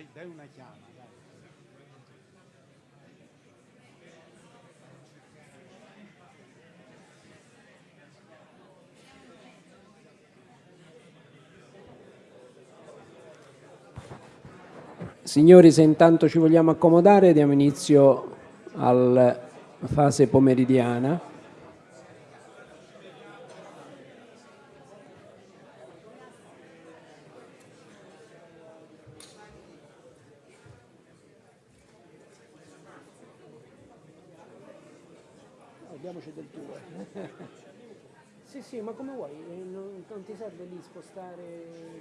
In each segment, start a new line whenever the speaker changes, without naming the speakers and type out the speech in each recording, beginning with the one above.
dai, dai una chiama, dai.
Signori, se intanto ci vogliamo accomodare, diamo inizio alla fase pomeridiana. Diamoci del tuo. sì, sì, ma come vuoi, eh, non, non ti serve lì spostare...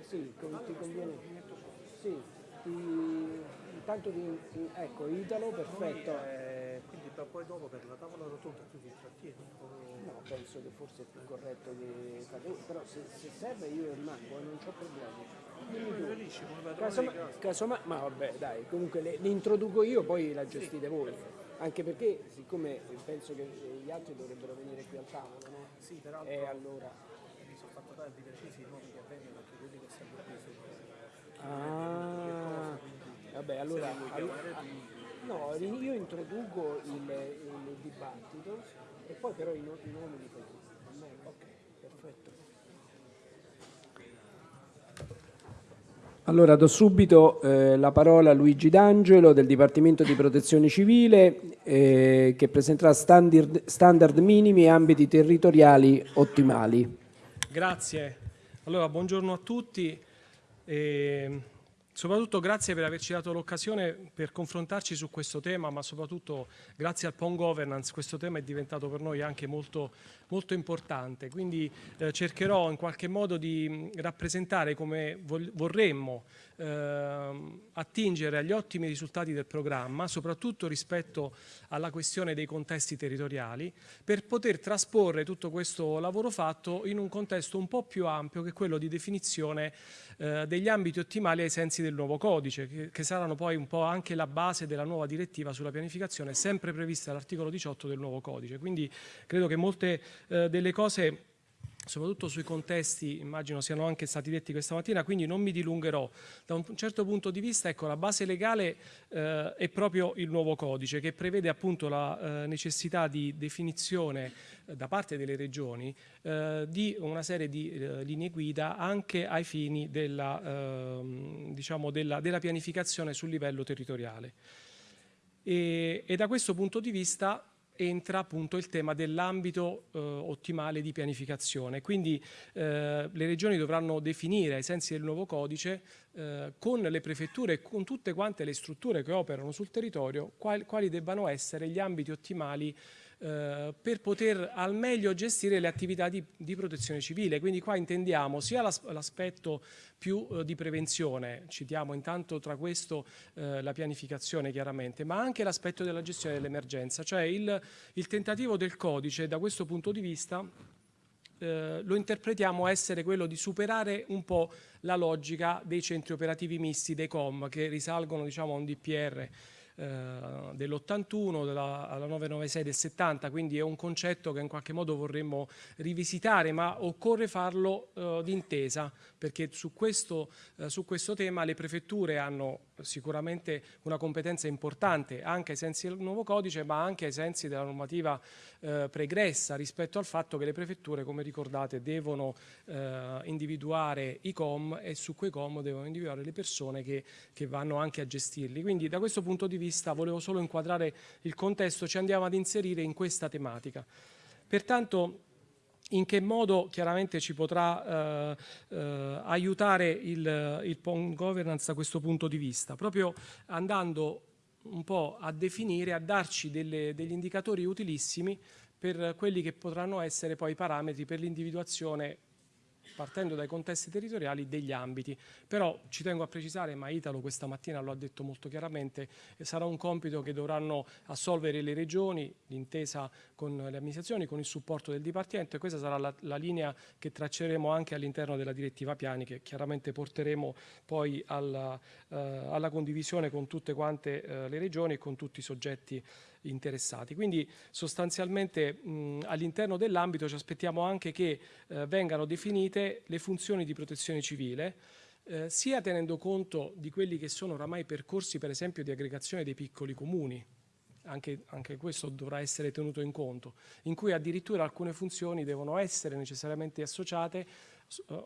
Sì, con- ti conviene. Sì, ti... intanto ti... ecco, Italo, perfetto.
Eh, quindi poi dopo per la tavola rotonda tu ti trattieni. o-
No, penso che forse è più corretto che voi, però se, se serve io rimango, eh, non c'ho problemi. Dimmi tu.
Benissimo, la tavola
Casoma-
di casa.
casomai- ma vabbè, dai, comunque le, li introduco io, poi la gestite voi. Anche perché, siccome penso che gli altri dovrebbero venire qui al tavolo, no?
Sì, peraltro
E allora.
mi sono fatto dare di precisi i nomi che vengono anche quelli che stanno qui su.
Ah, vabbè, allora.
vuoi
allo-
chiamare
ah, no, io introduco il, il dibattito e poi però i, no- i nomi li fai tu. Ok, perfetto. Allora do subito eh, la parola a Luigi D'Angelo del Dipartimento di Protezione Civile eh, che presenterà standard, standard minimi e ambiti territoriali ottimali.
Grazie. Allora, buongiorno a tutti e soprattutto grazie per averci dato l'occasione per confrontarci su questo tema, ma soprattutto grazie al PON Governance questo tema è diventato per noi anche molto, molto importante. Quindi eh, cercherò in qualche modo di mh, rappresentare come vorremmo ehm, attingere agli ottimi risultati del programma, soprattutto rispetto alla questione dei contesti territoriali, per poter trasporre tutto questo lavoro fatto in un contesto un po' più ampio che quello di definizione eh, degli ambiti ottimali ai sensi del nuovo codice, che, che saranno poi un po' anche la base della nuova direttiva sulla pianificazione, sempre prevista dall'articolo 18 del nuovo codice. Quindi credo che molte eh, delle cose soprattutto sui contesti, immagino siano anche stati detti questa mattina, quindi non mi dilungherò. Da un certo punto di vista, ecco, la base legale eh, è proprio il nuovo codice che prevede appunto la eh, necessità di definizione eh, da parte delle regioni eh, di una serie di eh, linee guida anche ai fini della, ehm, diciamo della, della pianificazione sul livello territoriale. E, e da questo punto di vista entra appunto il tema dell'ambito eh, ottimale di pianificazione. Quindi eh, le regioni dovranno definire ai sensi del nuovo codice eh, con le prefetture e con tutte quante le strutture che operano sul territorio quali, quali debbano essere gli ambiti ottimali eh, per poter al meglio gestire le attività di, di protezione civile. Quindi qua intendiamo sia l'as- l'aspetto più eh, di prevenzione, citiamo intanto tra questo eh, la pianificazione chiaramente, ma anche l'aspetto della gestione dell'emergenza, cioè il, il tentativo del codice da questo punto di vista eh, lo interpretiamo essere quello di superare un po' la logica dei centri operativi misti, dei COM, che risalgono diciamo, a un DPR eh, dell'81, della, alla 996 del 70, quindi è un concetto che in qualche modo vorremmo rivisitare, ma occorre farlo eh, d'intesa, perché su questo, eh, su questo tema le prefetture hanno sicuramente una competenza importante anche ai sensi del nuovo codice, ma anche ai sensi della normativa eh, pregressa rispetto al fatto che le prefetture, come ricordate, devono eh, individuare i com e su quei com devono individuare le persone che, che vanno anche a gestirli. Quindi da questo punto di vista volevo solo inquadrare il contesto, ci andiamo ad inserire in questa tematica. Pertanto in che modo chiaramente ci potrà eh, eh, aiutare il, il PON governance da questo punto di vista? Proprio andando un po' a definire, a darci delle- degli indicatori utilissimi per quelli che potranno essere poi i parametri per l'individuazione partendo dai contesti territoriali degli ambiti. Però ci tengo a precisare, ma Italo questa mattina lo ha detto molto chiaramente, eh, sarà un compito che dovranno assolvere le regioni, d'intesa con le amministrazioni, con il supporto del Dipartimento e questa sarà la, la linea che tracceremo anche all'interno della direttiva piani che chiaramente porteremo poi alla, eh, alla condivisione con tutte quante eh, le regioni e con tutti i soggetti interessati. Quindi sostanzialmente all'interno dell'ambito ci aspettiamo anche che eh, vengano definite le funzioni di protezione civile eh, sia tenendo conto di quelli che sono oramai percorsi per esempio di aggregazione dei piccoli comuni, anche, anche, questo dovrà essere tenuto in conto, in cui addirittura alcune funzioni devono essere necessariamente associate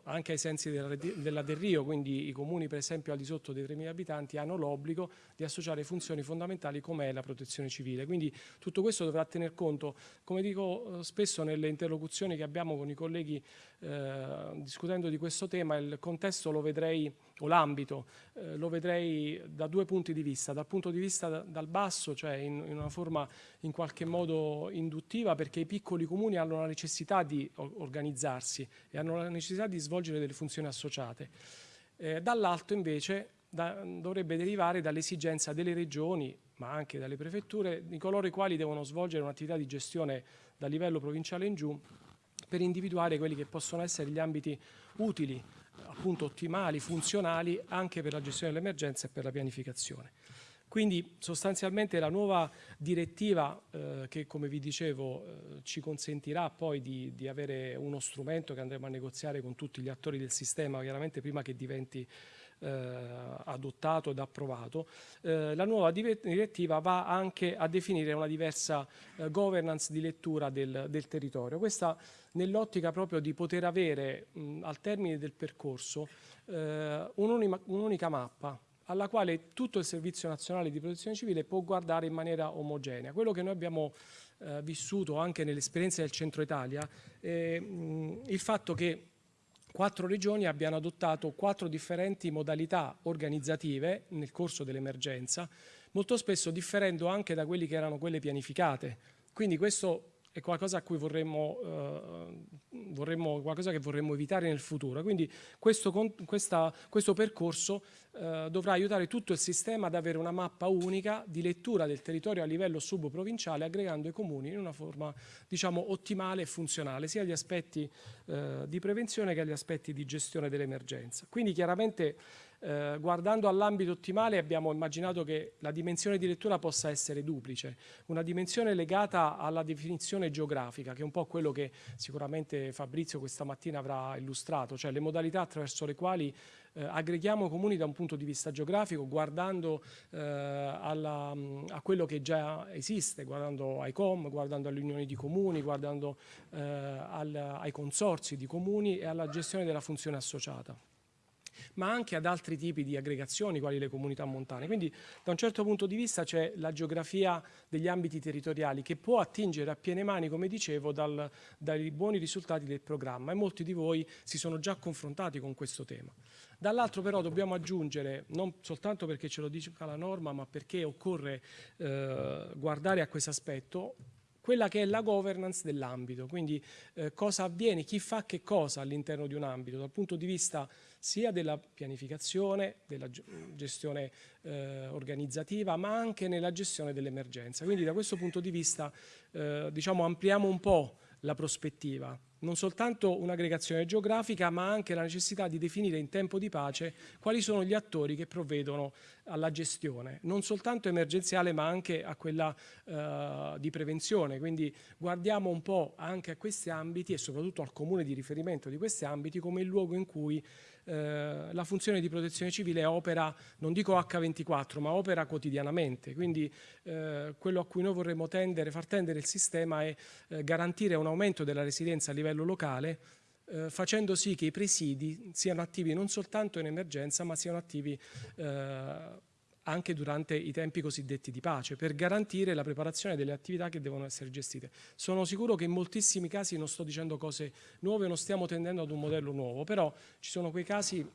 anche ai sensi della, della quindi i comuni per esempio al di sotto dei 3.000 abitanti hanno l'obbligo di associare funzioni fondamentali come è la protezione civile. Quindi tutto questo dovrà tener conto, come dico eh, spesso nelle interlocuzioni che abbiamo con i colleghi eh, discutendo di questo tema, il contesto lo vedrei, o l'ambito, eh, lo vedrei da due punti di vista. Dal punto di vista da, dal basso, cioè in, in, una forma in qualche modo induttiva, perché i piccoli comuni hanno la necessità di organizzarsi e hanno la necessità di svolgere delle funzioni associate. Eh, dall'alto invece da, dovrebbe derivare dall'esigenza delle regioni, ma anche dalle prefetture, di coloro i quali devono svolgere un'attività di gestione da livello provinciale in giù per individuare quelli che possono essere gli ambiti utili, appunto ottimali, funzionali anche per la gestione dell'emergenza e per la pianificazione. Quindi sostanzialmente la nuova direttiva eh, che come vi dicevo eh, ci consentirà poi di, di, avere uno strumento che andremo a negoziare con tutti gli attori del sistema, chiaramente prima che diventi adottato ed approvato, eh, la nuova direttiva va anche a definire una diversa eh, governance di lettura del, del territorio. Questa nell'ottica proprio di poter avere mh, al termine del percorso eh, un'unica mappa alla quale tutto il Servizio Nazionale di Protezione Civile può guardare in maniera omogenea. Quello che noi abbiamo eh, vissuto anche nell'esperienza del Centro Italia è mh, il fatto che quattro regioni abbiano adottato quattro differenti modalità organizzative nel corso dell'emergenza, molto spesso differendo anche da quelle che erano quelle pianificate. Quindi questo è qualcosa, vorremmo, eh, vorremmo, qualcosa che vorremmo evitare nel futuro. Quindi questo, questa, questo percorso eh, dovrà aiutare tutto il sistema ad avere una mappa unica di lettura del territorio a livello subprovinciale, aggregando i comuni in una forma diciamo, ottimale e funzionale, sia agli aspetti eh, di prevenzione che agli aspetti di gestione dell'emergenza. Quindi chiaramente eh, guardando all'ambito ottimale abbiamo immaginato che la dimensione di lettura possa essere duplice, una dimensione legata alla definizione geografica, che è un po' quello che sicuramente Fabrizio questa mattina avrà illustrato, cioè le modalità attraverso le quali eh, aggreghiamo comuni da un punto di vista geografico, guardando eh, alla, a quello che già esiste, guardando ai COM, guardando alle unioni di comuni, guardando eh, al, ai consorzi di comuni e alla gestione della funzione associata ma anche ad altri tipi di aggregazioni quali le comunità montane. Quindi da un certo punto di vista c'è la geografia degli ambiti territoriali che può attingere a piene mani, come dicevo, dal, dai buoni risultati del programma e molti di voi si sono già confrontati con questo tema. Dall'altro però dobbiamo aggiungere, non soltanto perché ce lo dice la norma, ma perché occorre eh, guardare a questo aspetto, quella che è la governance dell'ambito, quindi eh, cosa avviene, chi fa che cosa all'interno di un ambito, dal punto di vista sia della pianificazione, della gestione eh, organizzativa, ma anche nella gestione dell'emergenza. Quindi da questo punto di vista eh, diciamo, ampliamo un po' la prospettiva non soltanto un'aggregazione geografica, ma anche la necessità di definire in tempo di pace quali sono gli attori che provvedono alla gestione, non soltanto emergenziale, ma anche a quella eh, di prevenzione. Quindi guardiamo un po' anche a questi ambiti e soprattutto al comune di riferimento di questi ambiti come il luogo in cui eh, la funzione di protezione civile opera, non dico H24, ma opera quotidianamente. Quindi eh, quello a cui noi vorremmo tendere, far tendere il sistema è eh, garantire un aumento della residenza a livello locale eh, facendo sì che i presidi siano attivi non soltanto in emergenza ma siano attivi eh, anche durante i tempi cosiddetti di pace, per garantire la preparazione delle attività che devono essere gestite. Sono sicuro che in moltissimi casi non sto dicendo cose nuove, non stiamo tendendo ad un modello nuovo, però ci sono quei casi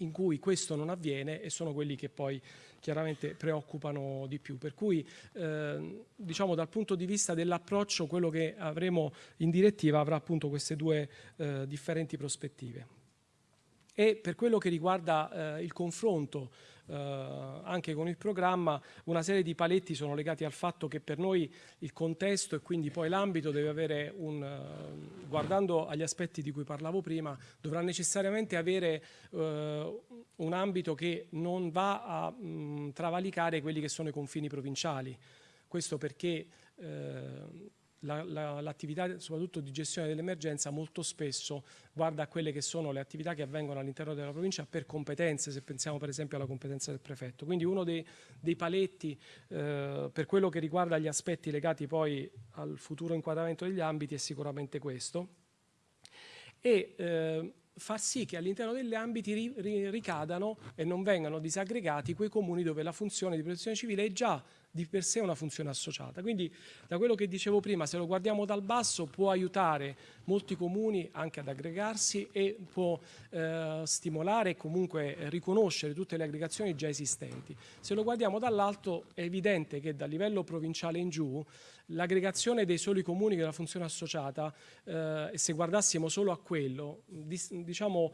in cui questo non avviene e sono quelli che poi chiaramente preoccupano di più. Per cui eh, diciamo dal punto di vista dell'approccio quello che avremo in direttiva avrà appunto queste due eh, differenti prospettive. E per quello che riguarda eh, il confronto anche con il programma, una serie di paletti sono legati al fatto che per noi il contesto e quindi poi l'ambito deve avere un, eh, guardando agli aspetti di cui parlavo prima, dovrà necessariamente avere eh, un ambito che non va a mh, travalicare quelli che sono i confini provinciali. Questo perché eh, la- la- l'attività soprattutto di gestione dell'emergenza molto spesso guarda a quelle che sono le attività che avvengono all'interno della provincia per competenze, se pensiamo per esempio alla competenza del prefetto. Quindi uno dei, dei paletti eh, per quello che riguarda gli aspetti legati poi al futuro inquadramento degli ambiti è sicuramente questo. E eh, far sì che all'interno degli ambiti ri- ri- ricadano e non vengano disaggregati quei comuni dove la funzione di protezione civile è già di per sé una funzione associata. Quindi da quello che dicevo prima, se lo guardiamo dal basso può aiutare molti comuni anche ad aggregarsi e può eh, stimolare e comunque riconoscere tutte le aggregazioni già esistenti. Se lo guardiamo dall'alto è evidente che dal livello provinciale in giù l'aggregazione dei soli comuni della funzione associata, eh, se guardassimo solo a quello, diciamo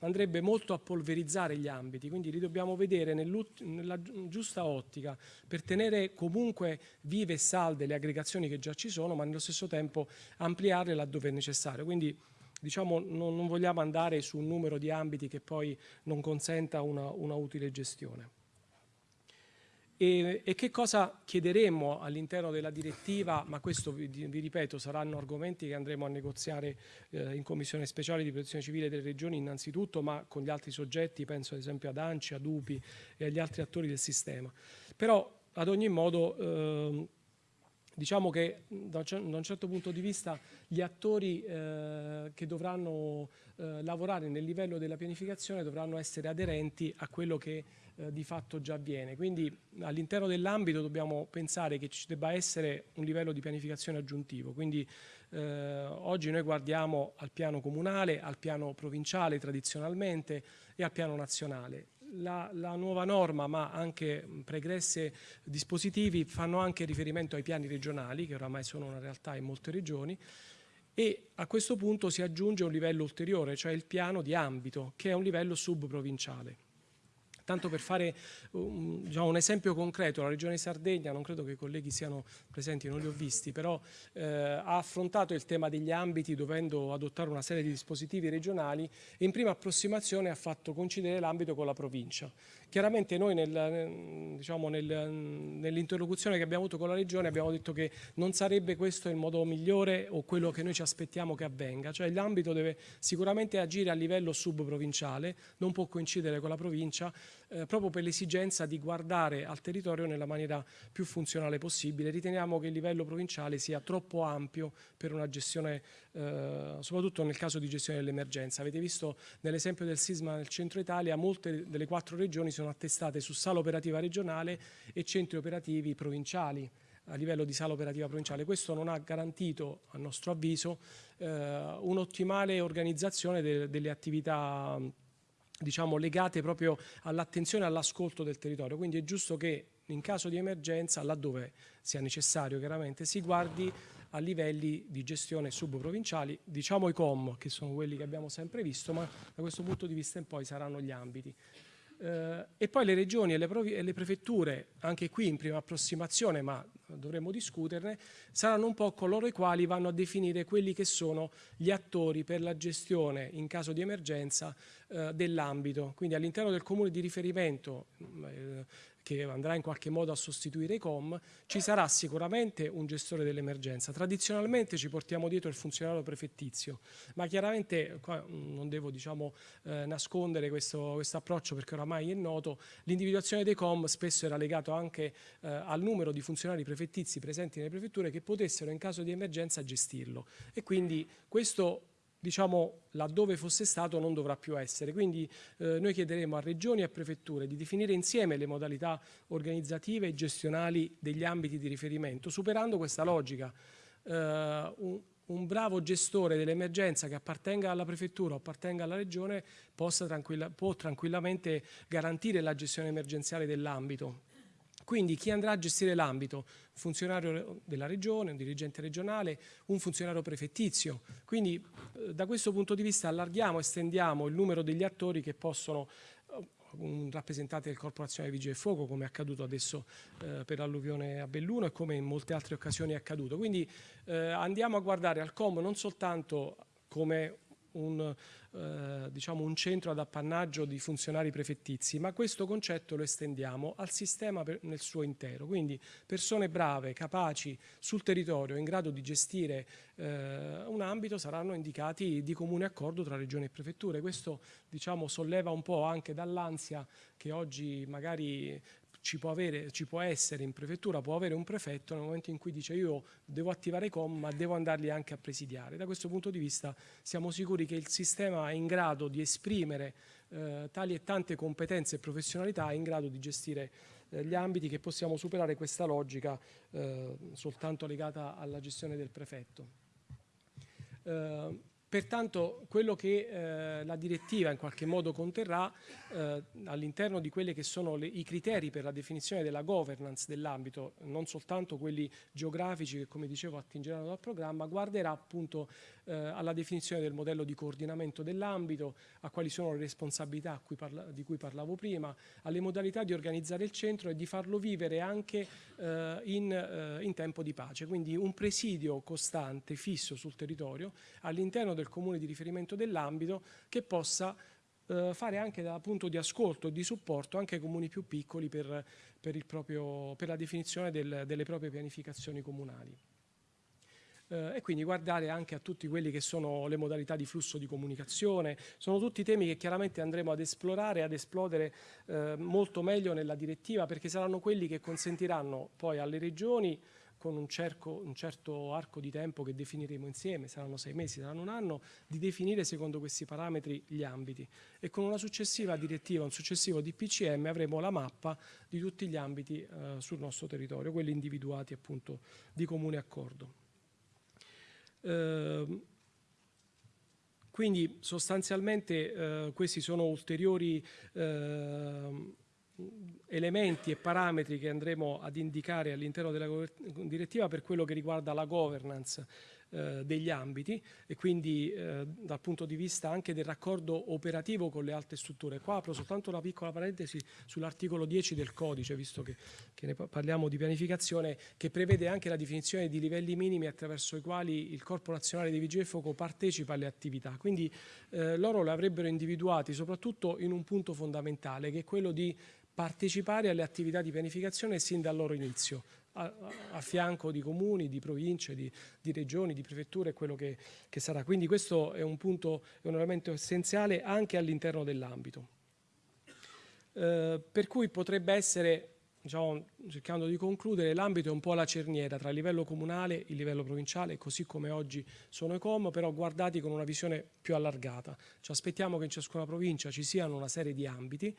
andrebbe molto a polverizzare gli ambiti, quindi li dobbiamo vedere nella gi- giusta ottica per tenere comunque vive e salde le aggregazioni che già ci sono, ma nello stesso tempo ampliarle laddove è necessario. Quindi diciamo non, non vogliamo andare su un numero di ambiti che poi non consenta una, una utile gestione. E, e che cosa chiederemmo all'interno della direttiva, ma questo vi, vi ripeto saranno argomenti che andremo a negoziare eh, in commissione speciale di protezione civile delle regioni innanzitutto, ma con gli altri soggetti, penso ad esempio ad ANCI, ad UPI e agli altri attori del sistema. Però ad ogni modo ehm, diciamo che da un certo punto di vista gli attori eh, che dovranno eh, lavorare nel livello della pianificazione dovranno essere aderenti a quello che eh, di fatto già avviene. Quindi all'interno dell'ambito dobbiamo pensare che ci debba essere un livello di pianificazione aggiuntivo. Quindi eh, oggi noi guardiamo al piano comunale, al piano provinciale tradizionalmente e al piano nazionale. La, la nuova norma, ma anche pregresse dispositivi, fanno anche riferimento ai piani regionali, che oramai sono una realtà in molte regioni, e a questo punto si aggiunge un livello ulteriore, cioè il piano di ambito, che è un livello subprovinciale. Tanto per fare un, diciamo, un esempio concreto, la Regione Sardegna, non credo che i colleghi siano presenti, non li ho visti, però eh, ha affrontato il tema degli ambiti dovendo adottare una serie di dispositivi regionali e in prima approssimazione ha fatto coincidere l'ambito con la provincia. Chiaramente noi nel, diciamo, nel, nell'interlocuzione che abbiamo avuto con la Regione abbiamo detto che non sarebbe questo il modo migliore o quello che noi ci aspettiamo che avvenga, cioè l'ambito deve sicuramente agire a livello subprovinciale, non può coincidere con la provincia, eh, proprio per l'esigenza di guardare al territorio nella maniera più funzionale possibile. Riteniamo che il livello provinciale sia troppo ampio per una gestione, eh, soprattutto nel caso di gestione dell'emergenza. Avete visto nell'esempio del sisma nel centro Italia, molte delle quattro regioni sono attestate su sala operativa regionale e centri operativi provinciali a livello di sala operativa provinciale. Questo non ha garantito, a nostro avviso, eh, un'ottimale organizzazione de- delle attività diciamo, legate proprio all'attenzione e all'ascolto del territorio. Quindi è giusto che in caso di emergenza, laddove sia necessario chiaramente, si guardi a livelli di gestione subprovinciali, diciamo i COM, che sono quelli che abbiamo sempre visto, ma da questo punto di vista in poi saranno gli ambiti. Eh, e poi le regioni e le, e le prefetture, anche qui in prima approssimazione, ma dovremmo discuterne, saranno un po' coloro i quali vanno a definire quelli che sono gli attori per la gestione in caso di emergenza eh, dell'ambito. Quindi all'interno del comune di riferimento, eh, che andrà in qualche modo a sostituire i COM, ci sarà sicuramente un gestore dell'emergenza. Tradizionalmente ci portiamo dietro il funzionario prefettizio, ma chiaramente mh, non devo diciamo, eh, nascondere questo, questo approccio perché oramai è noto, l'individuazione dei COM spesso era legato anche eh, al numero di funzionari prefettizi presenti nelle prefetture che potessero in caso di emergenza gestirlo e quindi questo diciamo laddove fosse stato non dovrà più essere. Quindi eh, noi chiederemo a regioni e a prefetture di definire insieme le modalità organizzative e gestionali degli ambiti di riferimento, superando questa logica. Eh, un, un bravo gestore dell'emergenza che appartenga alla prefettura o appartenga alla regione tranquilla, può tranquillamente garantire la gestione emergenziale dell'ambito. Quindi chi andrà a gestire l'ambito? Un funzionario della regione, un dirigente regionale, un funzionario prefettizio. Quindi eh, da questo punto di vista allarghiamo, estendiamo il numero degli attori che possono eh, un rappresentante del Corporazione Vigili del Fuoco, come è accaduto adesso eh, per l'alluvione a Belluno e come in molte altre occasioni è accaduto. Quindi eh, andiamo a guardare al COM non soltanto come un, eh, diciamo un centro ad appannaggio di funzionari prefettizi, ma questo concetto lo estendiamo al sistema per, nel suo intero. Quindi persone brave, capaci sul territorio, in grado di gestire eh, un ambito saranno indicati di comune accordo tra regioni e prefetture. Questo diciamo, solleva un po' anche dall'ansia che oggi magari ci può, avere, ci può, essere in prefettura, può avere un prefetto nel momento in cui dice io devo attivare i com ma devo andarli anche a presidiare. Da questo punto di vista siamo sicuri che il sistema è in grado di esprimere eh, tali e tante competenze e professionalità, è in grado di gestire eh, gli ambiti che possiamo superare questa logica eh, soltanto legata alla gestione del prefetto. Pertanto quello che eh, la direttiva in qualche modo conterrà eh, all'interno di quelli che sono le, i criteri per la definizione della governance dell'ambito, non soltanto quelli geografici che come dicevo attingeranno dal programma, guarderà appunto eh, alla definizione del modello di coordinamento dell'ambito, a quali sono le responsabilità cui di cui parlavo prima, alle modalità di organizzare il centro e di farlo vivere anche eh, in, eh, in tempo di pace. Quindi un presidio costante, fisso sul territorio all'interno del comune di riferimento dell'ambito che possa eh, fare anche da punto di ascolto e di supporto anche ai comuni più piccoli per, per, proprio, per la definizione del, delle proprie pianificazioni comunali. Eh, e quindi guardare anche a tutti quelli che sono le modalità di flusso di comunicazione, sono tutti temi che chiaramente andremo ad esplorare, ad esplodere eh, molto meglio nella direttiva perché saranno quelli che consentiranno poi alle regioni con un, cerco, un, certo arco di tempo che definiremo insieme, saranno sei mesi, saranno un anno, di definire secondo questi parametri gli ambiti e con una successiva direttiva, un successivo DPCM avremo la mappa di tutti gli ambiti eh, sul nostro territorio, quelli individuati appunto di comune accordo. Eh, quindi sostanzialmente eh, questi sono ulteriori eh, elementi e parametri che andremo ad indicare all'interno della direttiva per quello che riguarda la governance eh, degli ambiti e quindi eh, dal punto di vista anche del raccordo operativo con le altre strutture. Qua apro soltanto una piccola parentesi sull'articolo 10 del codice, visto che, che, ne parliamo di pianificazione, che prevede anche la definizione di livelli minimi attraverso i quali il Corpo Nazionale dei Vigili del Fuoco partecipa alle attività. Quindi eh, loro le avrebbero individuati soprattutto in un punto fondamentale, che è quello di partecipare alle attività di pianificazione sin dal loro inizio, a, a fianco di comuni, di province, di, di regioni, di prefetture, quello che, che, sarà. Quindi questo è un punto, è un elemento essenziale anche all'interno dell'ambito. Eh, per cui potrebbe essere, diciamo, cercando di concludere, l'ambito è un po' la cerniera tra il livello comunale e il livello provinciale, così come oggi sono i COM, però guardati con una visione più allargata. Ci aspettiamo che in ciascuna provincia ci siano una serie di ambiti,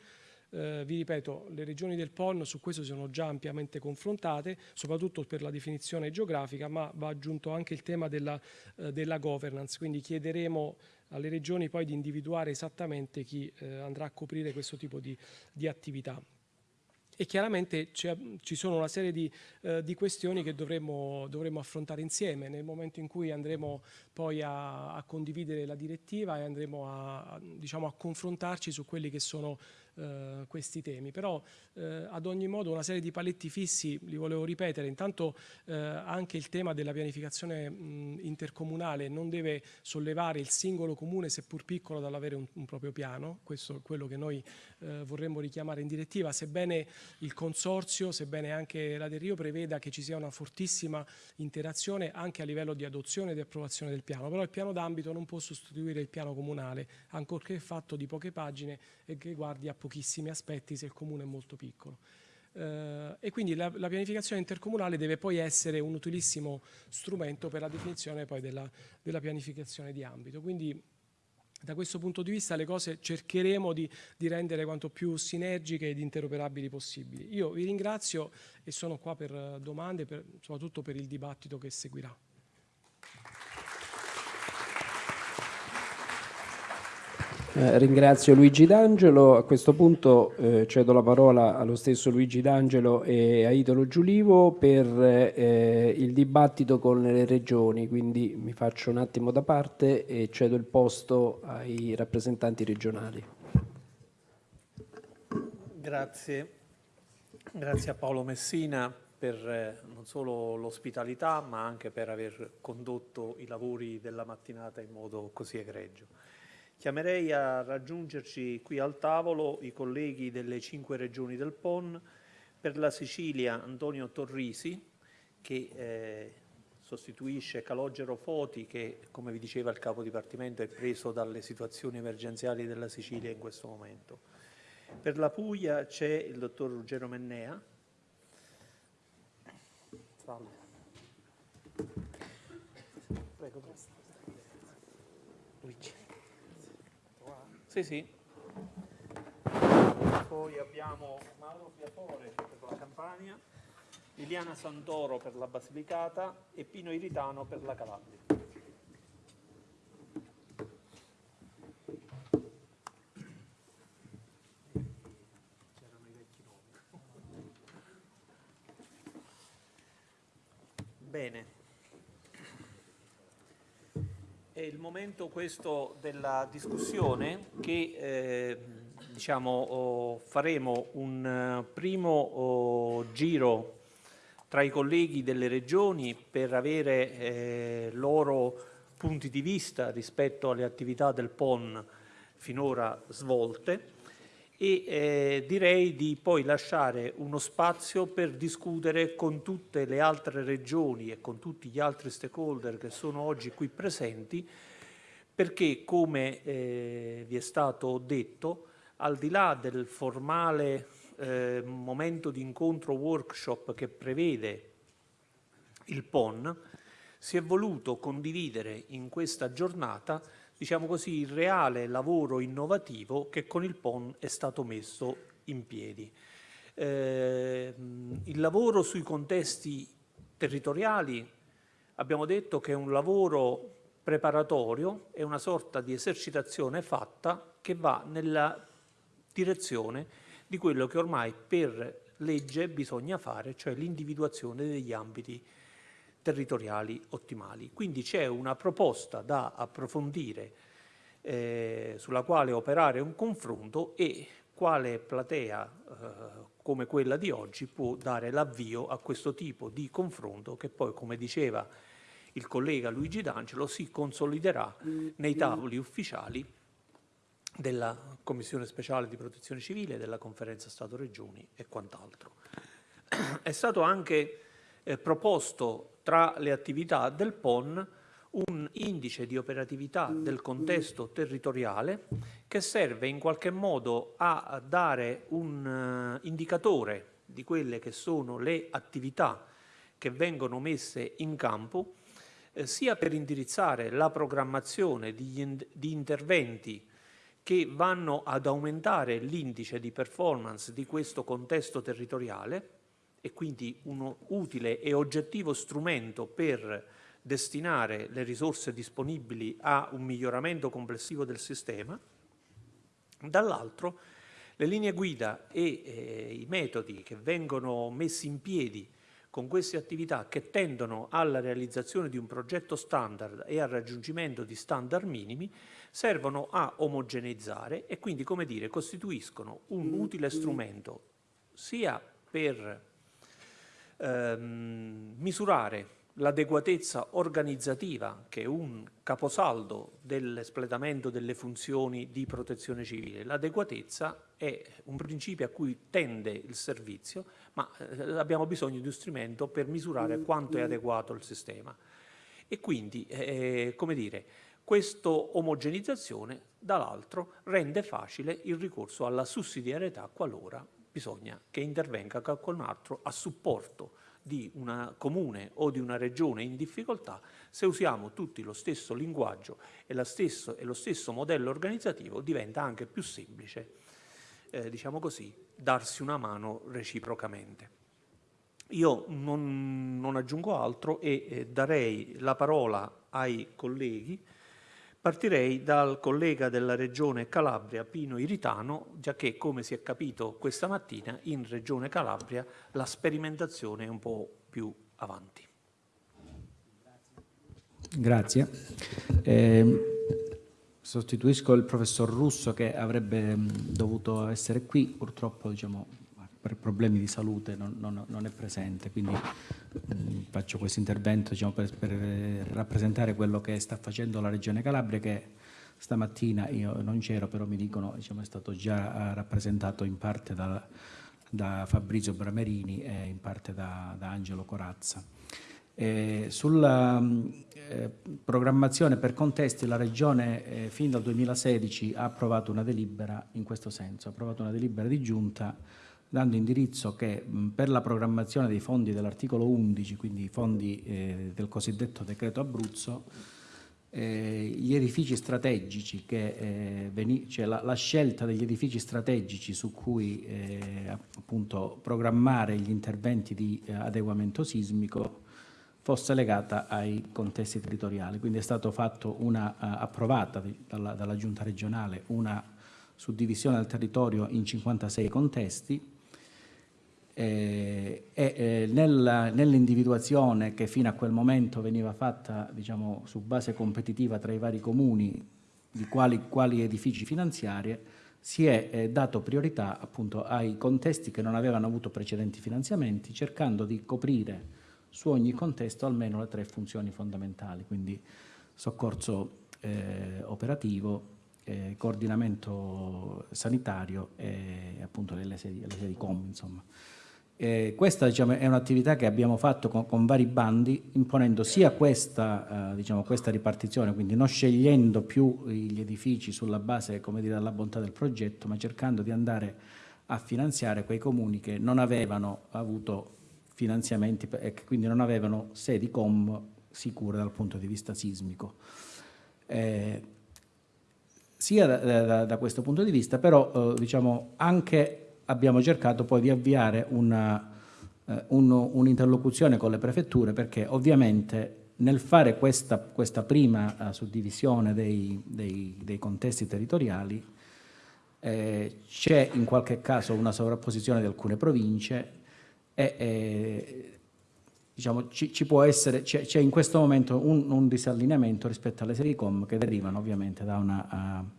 eh, vi ripeto, le regioni del PON su questo sono già ampiamente confrontate, soprattutto per la definizione geografica, ma va aggiunto anche il tema della, eh, della governance, quindi chiederemo alle regioni poi di individuare esattamente chi eh, andrà a coprire questo tipo di, di attività. E chiaramente ci sono una serie di, eh, di questioni che dovremmo, dovremmo, affrontare insieme. Nel momento in cui andremo poi a, a condividere la direttiva e andremo a, a, diciamo, a confrontarci su quelli che sono eh, questi temi. Però eh, ad ogni modo una serie di paletti fissi, li volevo ripetere, intanto eh, anche il tema della pianificazione mh, intercomunale non deve sollevare il singolo comune, seppur piccolo, dall'avere un, un, proprio piano, questo è quello che noi eh, vorremmo richiamare in direttiva, sebbene il consorzio, sebbene anche la Del Rio preveda che ci sia una fortissima interazione anche a livello di adozione e di approvazione del piano, però il piano d'ambito non può sostituire il piano comunale, ancorché fatto di poche pagine e che guardi a pochissimi aspetti se il comune è molto piccolo. Eh, e quindi la, la, pianificazione intercomunale deve poi essere un utilissimo strumento per la definizione poi della, della pianificazione di ambito. Quindi da questo punto di vista le cose cercheremo di, di, rendere quanto più sinergiche ed interoperabili possibili. Io vi ringrazio e sono qua per domande, per, soprattutto per il dibattito che seguirà.
Eh, ringrazio Luigi D'Angelo, a questo punto eh, cedo la parola allo stesso Luigi D'Angelo e a Italo Giulivo per eh, il dibattito con le regioni, quindi mi faccio un attimo da parte e cedo il posto ai rappresentanti regionali.
Grazie, grazie a Paolo Messina per eh, non solo l'ospitalità ma anche per aver condotto i lavori della mattinata in modo così egregio. Chiamerei a raggiungerci qui al tavolo i colleghi delle cinque regioni del PON, per la Sicilia Antonio Torrisi, che eh, sostituisce Calogero Foti, che come vi diceva il capo dipartimento è preso dalle situazioni emergenziali della Sicilia in questo momento. Per la Puglia c'è il dottor Ruggero Mennea. Salve. Prego, prego. Luigi. Sì, sì. Poi abbiamo Mauro Fiatore per la Campania, Liliana Santoro per la Basilicata e Pino Iritano per la Calabria. C'erano i vecchi nomi. Bene. È il momento questo della discussione che eh, diciamo, oh, faremo un uh, primo oh, giro tra i colleghi delle regioni per avere eh, loro punti di vista rispetto alle attività del PON finora svolte e eh, direi di poi lasciare uno spazio per discutere con tutte le altre regioni e con tutti gli altri stakeholder che sono oggi qui presenti perché come eh, vi è stato detto al di là del formale eh, momento di incontro workshop che prevede il PON si è voluto condividere in questa giornata diciamo così, il reale lavoro innovativo che con il PON è stato messo in piedi. Eh, il lavoro sui contesti territoriali abbiamo detto che è un lavoro preparatorio, è una sorta di esercitazione fatta che va nella direzione di quello che ormai per legge bisogna fare, cioè l'individuazione degli ambiti territoriali ottimali. Quindi c'è una proposta da approfondire eh, sulla quale operare un confronto e quale platea eh, come quella di oggi può dare l'avvio a questo tipo di confronto che poi, come diceva il collega Luigi D'Angelo, si consoliderà nei tavoli ufficiali della Commissione speciale di protezione civile, della Conferenza Stato-Regioni e quant'altro. È stato anche eh, proposto tra le attività del PON un indice di operatività del contesto territoriale che serve in qualche modo a dare un uh, indicatore di quelle che sono le attività che vengono messe in campo eh, sia per indirizzare la programmazione di, in di interventi che vanno ad aumentare l'indice di performance di questo contesto territoriale e quindi un utile e oggettivo strumento per destinare le risorse disponibili a un miglioramento complessivo del sistema, dall'altro le linee guida e eh, i metodi che vengono messi in piedi con queste attività che tendono alla realizzazione di un progetto standard e al raggiungimento di standard minimi servono a omogeneizzare e quindi, come dire, costituiscono un utile strumento sia per ehm, misurare l'adeguatezza organizzativa, che è un caposaldo dell'espletamento delle funzioni di protezione civile. L'adeguatezza è un principio a cui tende il servizio, ma eh, abbiamo bisogno di uno strumento per misurare quanto è adeguato il sistema. E quindi, eh, come dire, questa omogenizzazione, dall'altro, rende facile il ricorso alla sussidiarietà qualora bisogna che intervenga qualcun altro a supporto di una comune o di una regione in difficoltà, se usiamo tutti lo stesso linguaggio e, stesso, e lo stesso modello organizzativo diventa anche più semplice, eh, diciamo così, darsi una mano reciprocamente. Io non, non aggiungo altro e eh, darei la parola ai colleghi Partirei dal collega della Regione Calabria, Pino Iritano, già che, come si è capito questa mattina, in Regione Calabria la sperimentazione è un po' più avanti.
Grazie. Eh, sostituisco il professor Russo che avrebbe dovuto essere qui, purtroppo diciamo, per problemi di salute non, non, non è presente, quindi mh, mm, faccio questo intervento diciamo, per, per, rappresentare quello che sta facendo la Regione Calabria che stamattina io non c'ero, però mi dicono diciamo, è stato già rappresentato in parte da, da Fabrizio Bramerini e in parte da, da Angelo Corazza. Eh, sulla eh, programmazione per contesti la Regione eh, fin dal 2016 ha approvato una delibera in questo senso, ha approvato una delibera di giunta dando indirizzo che per la programmazione dei fondi dell'articolo 11, quindi i fondi eh, del cosiddetto decreto Abruzzo, eh, gli edifici strategici, che, eh, cioè la, la, scelta degli edifici strategici su cui appunto programmare gli interventi di adeguamento sismico fosse legata ai contesti territoriali. Quindi è una, uh, approvata dalla, dalla, Giunta regionale una suddivisione del territorio in 56 contesti eh, e eh, nell'individuazione che fino a quel momento veniva fatta diciamo, su base competitiva tra i vari comuni di quali, quali edifici finanziari si è eh, dato priorità appunto ai contesti che non avevano avuto precedenti finanziamenti cercando di coprire su ogni contesto almeno le tre funzioni fondamentali, quindi soccorso eh, operativo, eh, coordinamento sanitario e appunto le sedi COM. Insomma. Eh, questa diciamo, è un'attività che abbiamo fatto con, con, vari bandi, imponendo sia questa, eh, diciamo, questa, ripartizione, quindi non scegliendo più gli edifici sulla base dire, della bontà del progetto, ma cercando di andare a finanziare quei comuni che non avevano avuto finanziamenti e che quindi non avevano sedi COM sicure dal punto di vista sismico. Eh, sia da, da, da, questo punto di vista, però eh, diciamo, anche abbiamo cercato poi di avviare un'interlocuzione un, con le prefetture perché ovviamente nel fare questa, questa prima uh, suddivisione dei, dei, dei, contesti territoriali eh, c'è in qualche caso una sovrapposizione di alcune province e, e diciamo, ci, ci, può essere, c'è in questo momento un, un, disallineamento rispetto alle serie com che derivano ovviamente da una... Uh,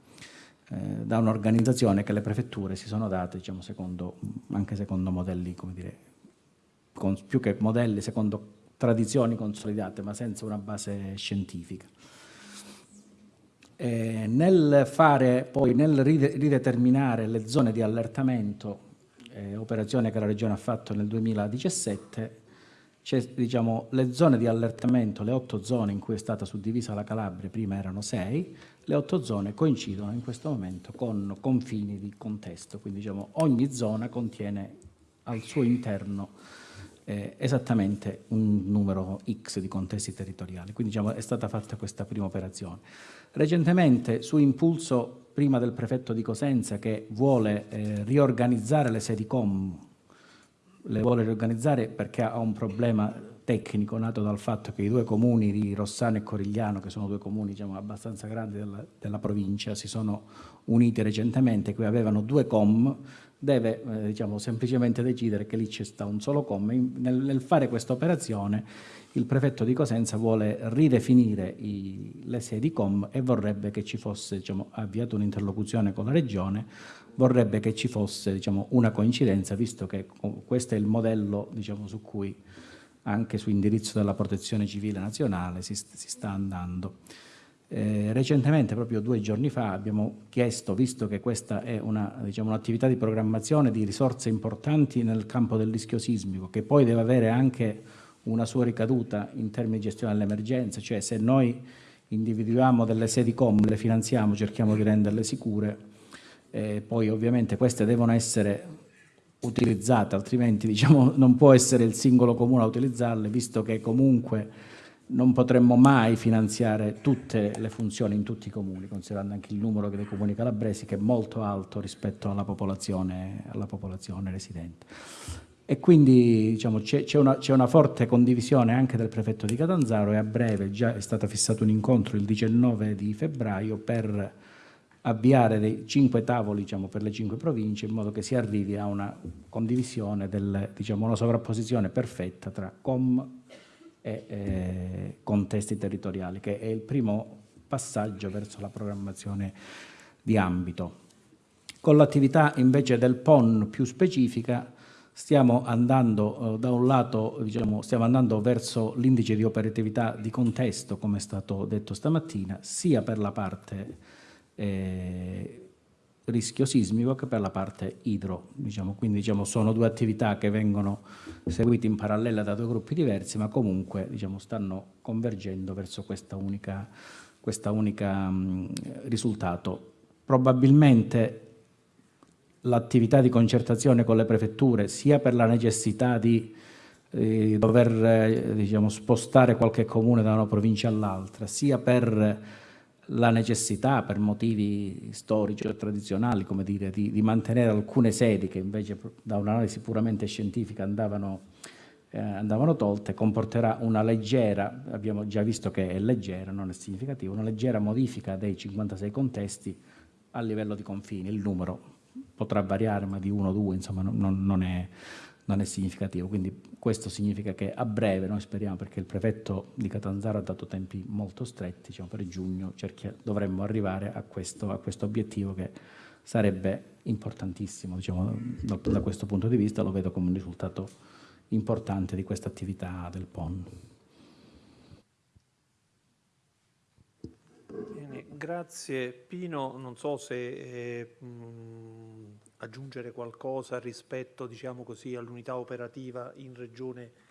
da un'organizzazione che le prefetture si sono date, diciamo, secondo, anche secondo modelli, come dire, con, più che modelli, secondo tradizioni consolidate, ma senza una base scientifica. Eh, nel fare poi, nel rideterminare le zone di allertamento eh, operazione che la Regione ha fatto nel 2017, c'è diciamo, le zone di allertamento, le otto zone in cui è stata suddivisa la Calabria, prima erano sei, le otto zone coincidono in questo momento con confini di contesto, quindi diciamo, ogni zona contiene al suo interno eh, esattamente un numero X di contesti territoriali, quindi diciamo, è stata fatta questa prima operazione. Recentemente, su impulso prima del prefetto di Cosenza che vuole eh, riorganizzare le sedi COM, le vuole riorganizzare perché ha un problema tecnico nato dal fatto che i due comuni di Rossano e Corigliano, che sono due comuni diciamo, abbastanza grandi della, della, provincia, si sono uniti recentemente, qui avevano due com, deve eh, diciamo, semplicemente decidere che lì c'è sta un solo com. Nel, nel fare questa operazione il prefetto di Cosenza vuole ridefinire i, le sedi com e vorrebbe che ci fosse, diciamo, avviato un'interlocuzione con la Regione, vorrebbe che ci fosse diciamo, una coincidenza, visto che questo è il modello diciamo, su cui anche su indirizzo della Protezione Civile Nazionale si, si sta andando. Eh, recentemente, proprio due giorni fa, abbiamo chiesto, visto che questa è diciamo, un'attività diciamo, un di programmazione di risorse importanti nel campo del rischio sismico, che poi deve avere anche una sua ricaduta in termini di gestione dell'emergenza, cioè se noi individuiamo delle sedi comuni, le finanziamo, cerchiamo di renderle sicure, eh, poi ovviamente queste devono essere utilizzate, altrimenti diciamo, non può essere il singolo comune a utilizzarle, visto che comunque non potremmo mai finanziare tutte le funzioni in tutti i comuni, considerando anche il numero dei comuni calabresi che è molto alto rispetto alla popolazione, alla popolazione residente. E quindi diciamo, c'è, una, una, forte condivisione anche del prefetto di Catanzaro e a breve già è stato fissato un incontro il 19 di febbraio per avviare dei cinque tavoli diciamo, per le cinque province in modo che si arrivi a una condivisione, del, diciamo, una sovrapposizione perfetta tra COM e eh, contesti territoriali, che è il primo passaggio verso la programmazione di ambito. Con l'attività invece del PON più specifica stiamo andando eh, da un lato diciamo, stiamo andando verso l'indice di operatività di contesto come è stato detto stamattina sia per la parte eh, rischio sismico che per la parte idro. Diciamo. Quindi diciamo, sono due attività che vengono seguite in parallelo da due gruppi diversi, ma comunque diciamo, stanno convergendo verso questa unica mh, risultato. Probabilmente l'attività di concertazione con le prefetture, sia per la necessità di eh, dover eh, diciamo, spostare qualche comune da una provincia all'altra, sia per la necessità, per motivi storici o tradizionali, come dire, di, di mantenere alcune sedi che invece da un'analisi puramente scientifica andavano, eh, andavano tolte, comporterà una leggera, abbiamo già visto che è leggera, non è significativa, una leggera modifica dei 56 contesti a livello di confini, il numero potrà variare, ma di uno o due, insomma, non, non, è, non, è, significativo. Quindi questo significa che a breve, noi speriamo, perché il prefetto di Catanzaro ha dato tempi molto stretti, diciamo, per giugno dovremmo arrivare a questo, a questo, obiettivo che sarebbe importantissimo diciamo, da, da questo punto di vista, lo vedo come un risultato importante di questa attività del PON.
Grazie Pino, non so se eh, mh, aggiungere qualcosa rispetto diciamo all'unità operativa in regione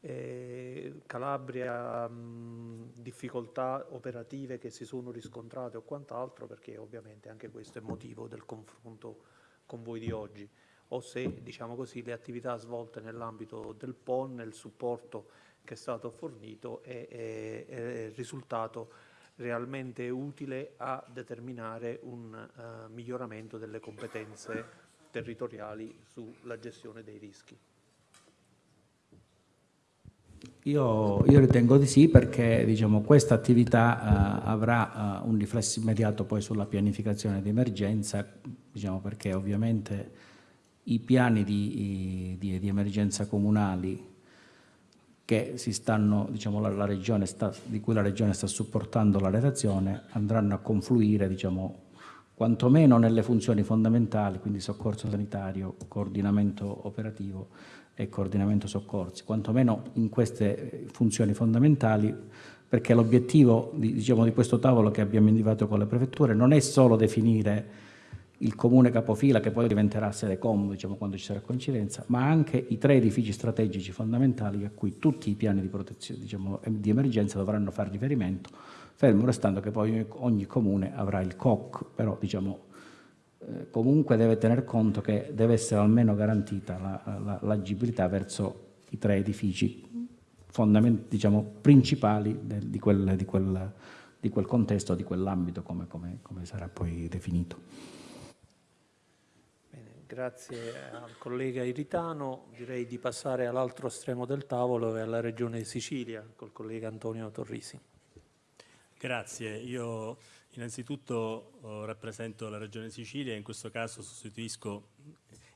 eh, Calabria, mh, difficoltà operative che si sono riscontrate o quant'altro, perché ovviamente anche questo è motivo del confronto con voi di oggi, o se diciamo così, le attività svolte nell'ambito del PON, il supporto che è stato fornito è, è, è risultato realmente utile a determinare un uh, miglioramento delle competenze territoriali sulla gestione dei rischi.
Io, io, ritengo di sì perché diciamo, questa attività uh, avrà uh, un riflesso immediato poi sulla pianificazione di emergenza, diciamo, perché ovviamente i piani di, di, di emergenza comunali stanno, diciamo, la, sta, di cui la Regione sta supportando la redazione andranno a confluire diciamo, quantomeno nelle funzioni fondamentali, quindi soccorso sanitario, coordinamento operativo e coordinamento soccorsi, quantomeno in queste funzioni fondamentali perché l'obiettivo di, diciamo, di questo tavolo che abbiamo individuato con le prefetture non è solo definire il comune capofila che poi diventerà sede comodo diciamo, quando ci sarà coincidenza, ma anche i tre edifici strategici fondamentali a cui tutti i piani di diciamo, di emergenza dovranno fare riferimento, fermo restando che poi ogni comune avrà il COC, però diciamo, eh, comunque deve tener conto che deve essere almeno garantita l'agibilità la, la, verso i tre edifici diciamo, principali del, di, quel, di, quel, di, quel, contesto, di quell'ambito come, come, come sarà poi definito.
Grazie al collega Iritano. Direi di passare all'altro estremo del tavolo e alla Regione Sicilia col collega Antonio Torrisi.
Grazie. Io innanzitutto oh, rappresento la Regione Sicilia e in questo caso sostituisco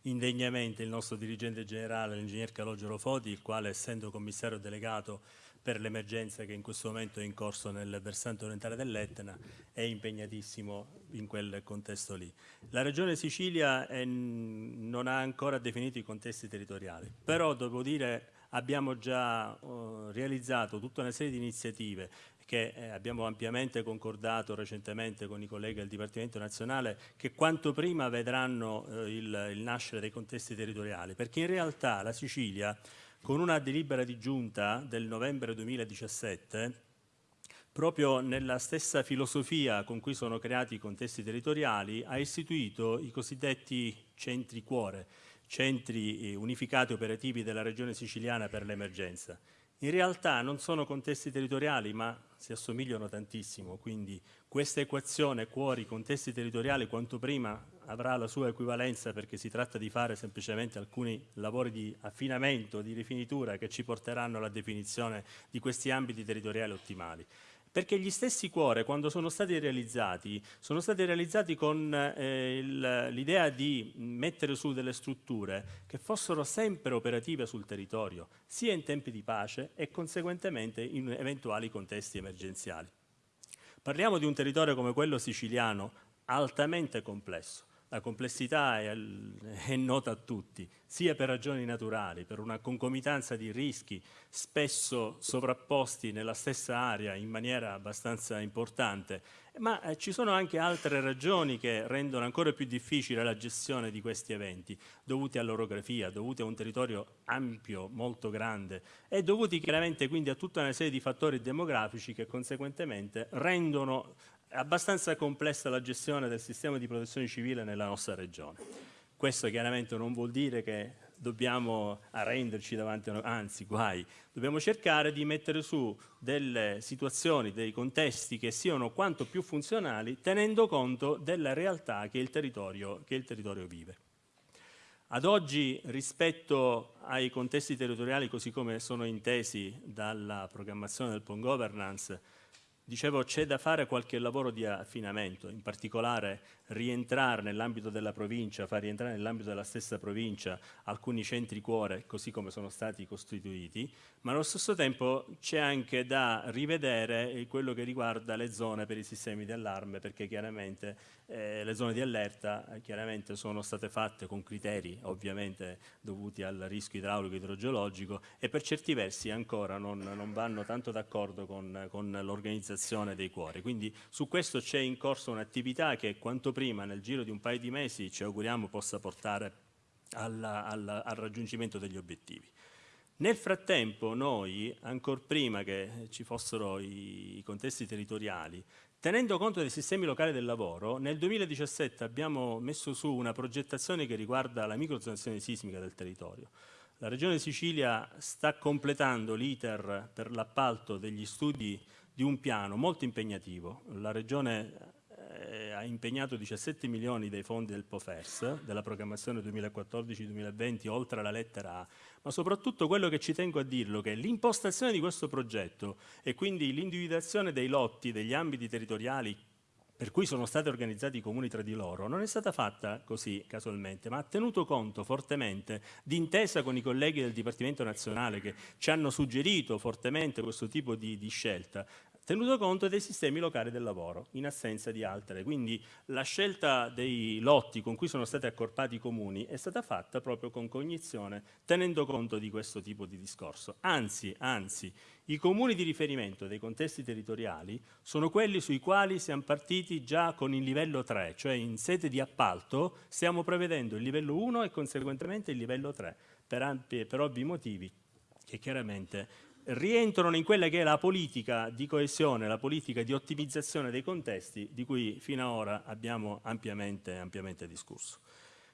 indegnamente il nostro dirigente generale, l'ingegner Calogero Foti, il quale essendo commissario delegato per l'emergenza che in questo momento è in corso nel versante orientale dell'Etna è impegnatissimo in quel contesto lì. La Regione Sicilia è, non ha ancora definito i contesti territoriali, però devo dire abbiamo già uh, realizzato tutta una serie di iniziative che eh, abbiamo ampiamente concordato recentemente con i colleghi del Dipartimento Nazionale, che quanto prima vedranno eh, il, il nascere dei contesti territoriali, perché in realtà la Sicilia con una delibera di giunta del novembre 2017, proprio nella stessa filosofia con cui sono creati i contesti territoriali, ha istituito i cosiddetti centri cuore, centri eh, unificati operativi della regione siciliana per l'emergenza. In realtà non sono contesti territoriali, ma si assomigliano tantissimo, quindi questa equazione cuori-contesti territoriali quanto prima avrà la sua equivalenza perché si tratta di fare semplicemente alcuni lavori di affinamento, di rifinitura che ci porteranno alla definizione di questi ambiti territoriali ottimali. Perché gli stessi cuore, quando sono stati realizzati, sono stati realizzati con eh, l'idea di mettere su delle strutture che fossero sempre operative sul territorio, sia in tempi di pace e conseguentemente in eventuali contesti emergenziali. Parliamo di un territorio come quello siciliano, altamente complesso, La complessità è, è, nota a tutti, sia per ragioni naturali, per una concomitanza di rischi spesso sovrapposti nella stessa area in maniera abbastanza importante, ma eh, ci sono anche altre ragioni che rendono ancora più difficile la gestione di questi eventi, dovuti all'orografia, dovuti a un territorio ampio, molto grande e dovuti chiaramente quindi a tutta una serie di fattori demografici che conseguentemente rendono abbastanza complessa la gestione del sistema di protezione civile nella nostra regione. Questo chiaramente non vuol dire che dobbiamo arrenderci davanti a anzi guai, dobbiamo cercare di mettere su delle situazioni, dei contesti che siano quanto più funzionali tenendo conto della realtà che il territorio, che il territorio vive. Ad oggi rispetto ai contesti territoriali così come sono intesi dalla programmazione del PON Governance Dicevo, c'è da fare qualche lavoro di affinamento, in particolare rientrare nell'ambito della provincia, far rientrare nell'ambito della stessa provincia alcuni centri cuore, così come sono stati costituiti, ma allo stesso tempo c'è anche da rivedere quello che riguarda le zone per i sistemi di allarme, perché chiaramente eh, le zone di allerta eh, chiaramente sono state fatte con criteri ovviamente dovuti al rischio idraulico e idrogeologico e per certi versi ancora non, non vanno tanto d'accordo con, con l'organizzazione dei cuori. Quindi su questo c'è in corso un'attività che quanto prima nel giro di un paio di mesi ci auguriamo possa portare alla, alla, al raggiungimento degli obiettivi. Nel frattempo noi, ancora prima che ci fossero i, i contesti territoriali, Tenendo conto dei sistemi locali del lavoro, nel 2017 abbiamo messo su una progettazione che riguarda la microzonazione sismica del territorio. La Regione Sicilia sta completando l'iter per l'appalto degli studi di un piano molto impegnativo. La Regione eh, ha impegnato 17 milioni dei fondi del POFERS, della programmazione 2014-2020, oltre alla lettera A, ma soprattutto quello che ci tengo a dirlo, che l'impostazione di questo progetto e quindi l'individuazione dei lotti, degli ambiti territoriali per cui sono stati organizzati i comuni tra di loro, non è stata fatta così casualmente, ma ha tenuto conto fortemente d'intesa con i colleghi del Dipartimento Nazionale che ci hanno suggerito fortemente questo tipo di, di scelta, tenuto conto dei sistemi locali del lavoro, in assenza di altre. Quindi la scelta dei lotti con cui sono stati accorpati i comuni è stata fatta proprio con cognizione, tenendo conto di questo tipo di discorso. Anzi, anzi, i comuni di riferimento dei contesti territoriali sono quelli sui quali siamo partiti già con il livello 3, cioè in sede di appalto stiamo prevedendo il livello 1 e conseguentemente il livello 3, per, per ovvi motivi che chiaramente rientrano in quella che è la politica di coesione, la politica di ottimizzazione dei contesti di cui fino ad ora abbiamo ampiamente, ampiamente discusso.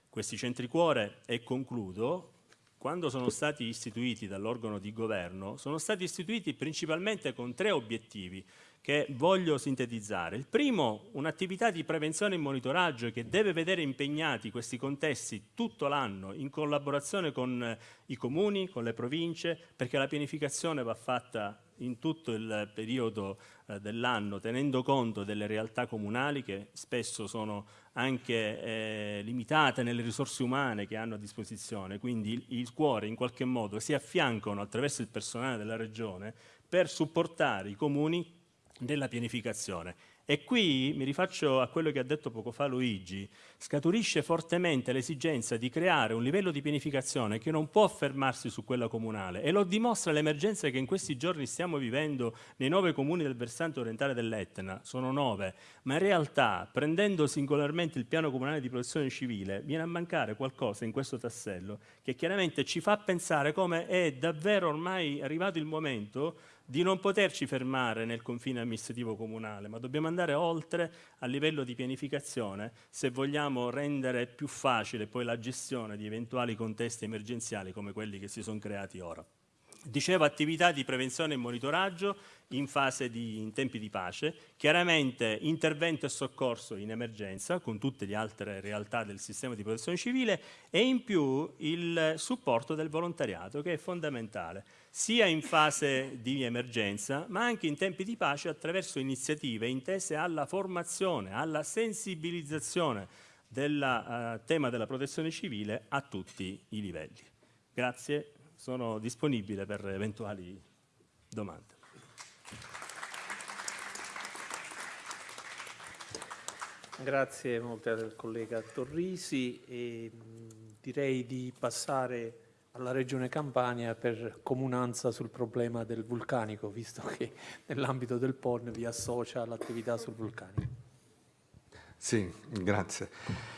Questi centri cuore, e concludo, quando sono stati istituiti dall'organo di governo, sono stati istituiti principalmente con tre obiettivi che voglio sintetizzare. Il primo, un'attività di prevenzione e monitoraggio che deve vedere impegnati questi contesti tutto l'anno in collaborazione con eh, i comuni, con le province, perché la pianificazione va fatta in tutto il periodo eh, dell'anno, tenendo conto delle realtà comunali che spesso sono anche eh, limitate nelle risorse umane che hanno a disposizione, quindi il, il cuore in qualche modo si affiancano attraverso il personale della regione per supportare i comuni della pianificazione. E qui mi rifaccio a quello che ha detto poco fa Luigi, scaturisce fortemente l'esigenza di creare un livello di pianificazione che non può fermarsi su quella comunale. E lo dimostra l'emergenza che in questi giorni stiamo vivendo nei nove comuni del versante orientale dell'Etna, sono nove, ma in realtà prendendo singolarmente il piano comunale di protezione civile viene a mancare qualcosa in questo tassello che chiaramente ci fa pensare come è davvero ormai arrivato il momento di non poterci fermare nel confine amministrativo comunale, ma dobbiamo andare oltre a livello di pianificazione se vogliamo rendere più facile poi la gestione di eventuali contesti emergenziali come quelli che si sono creati ora. Dicevo attività di prevenzione e monitoraggio in fase di in tempi di pace, chiaramente intervento e soccorso in emergenza con tutte le altre realtà del sistema di protezione civile. E in più il supporto del volontariato che è fondamentale sia in fase di emergenza ma anche in tempi di pace attraverso iniziative intese alla formazione, alla sensibilizzazione del uh, tema della protezione civile a tutti i livelli. Grazie sono disponibile per eventuali domande.
Grazie molte al collega Torrisi e direi di passare alla Regione Campania per comunanza sul problema del vulcanico, visto che nell'ambito del PON vi associa l'attività sul vulcanico.
Sì, grazie.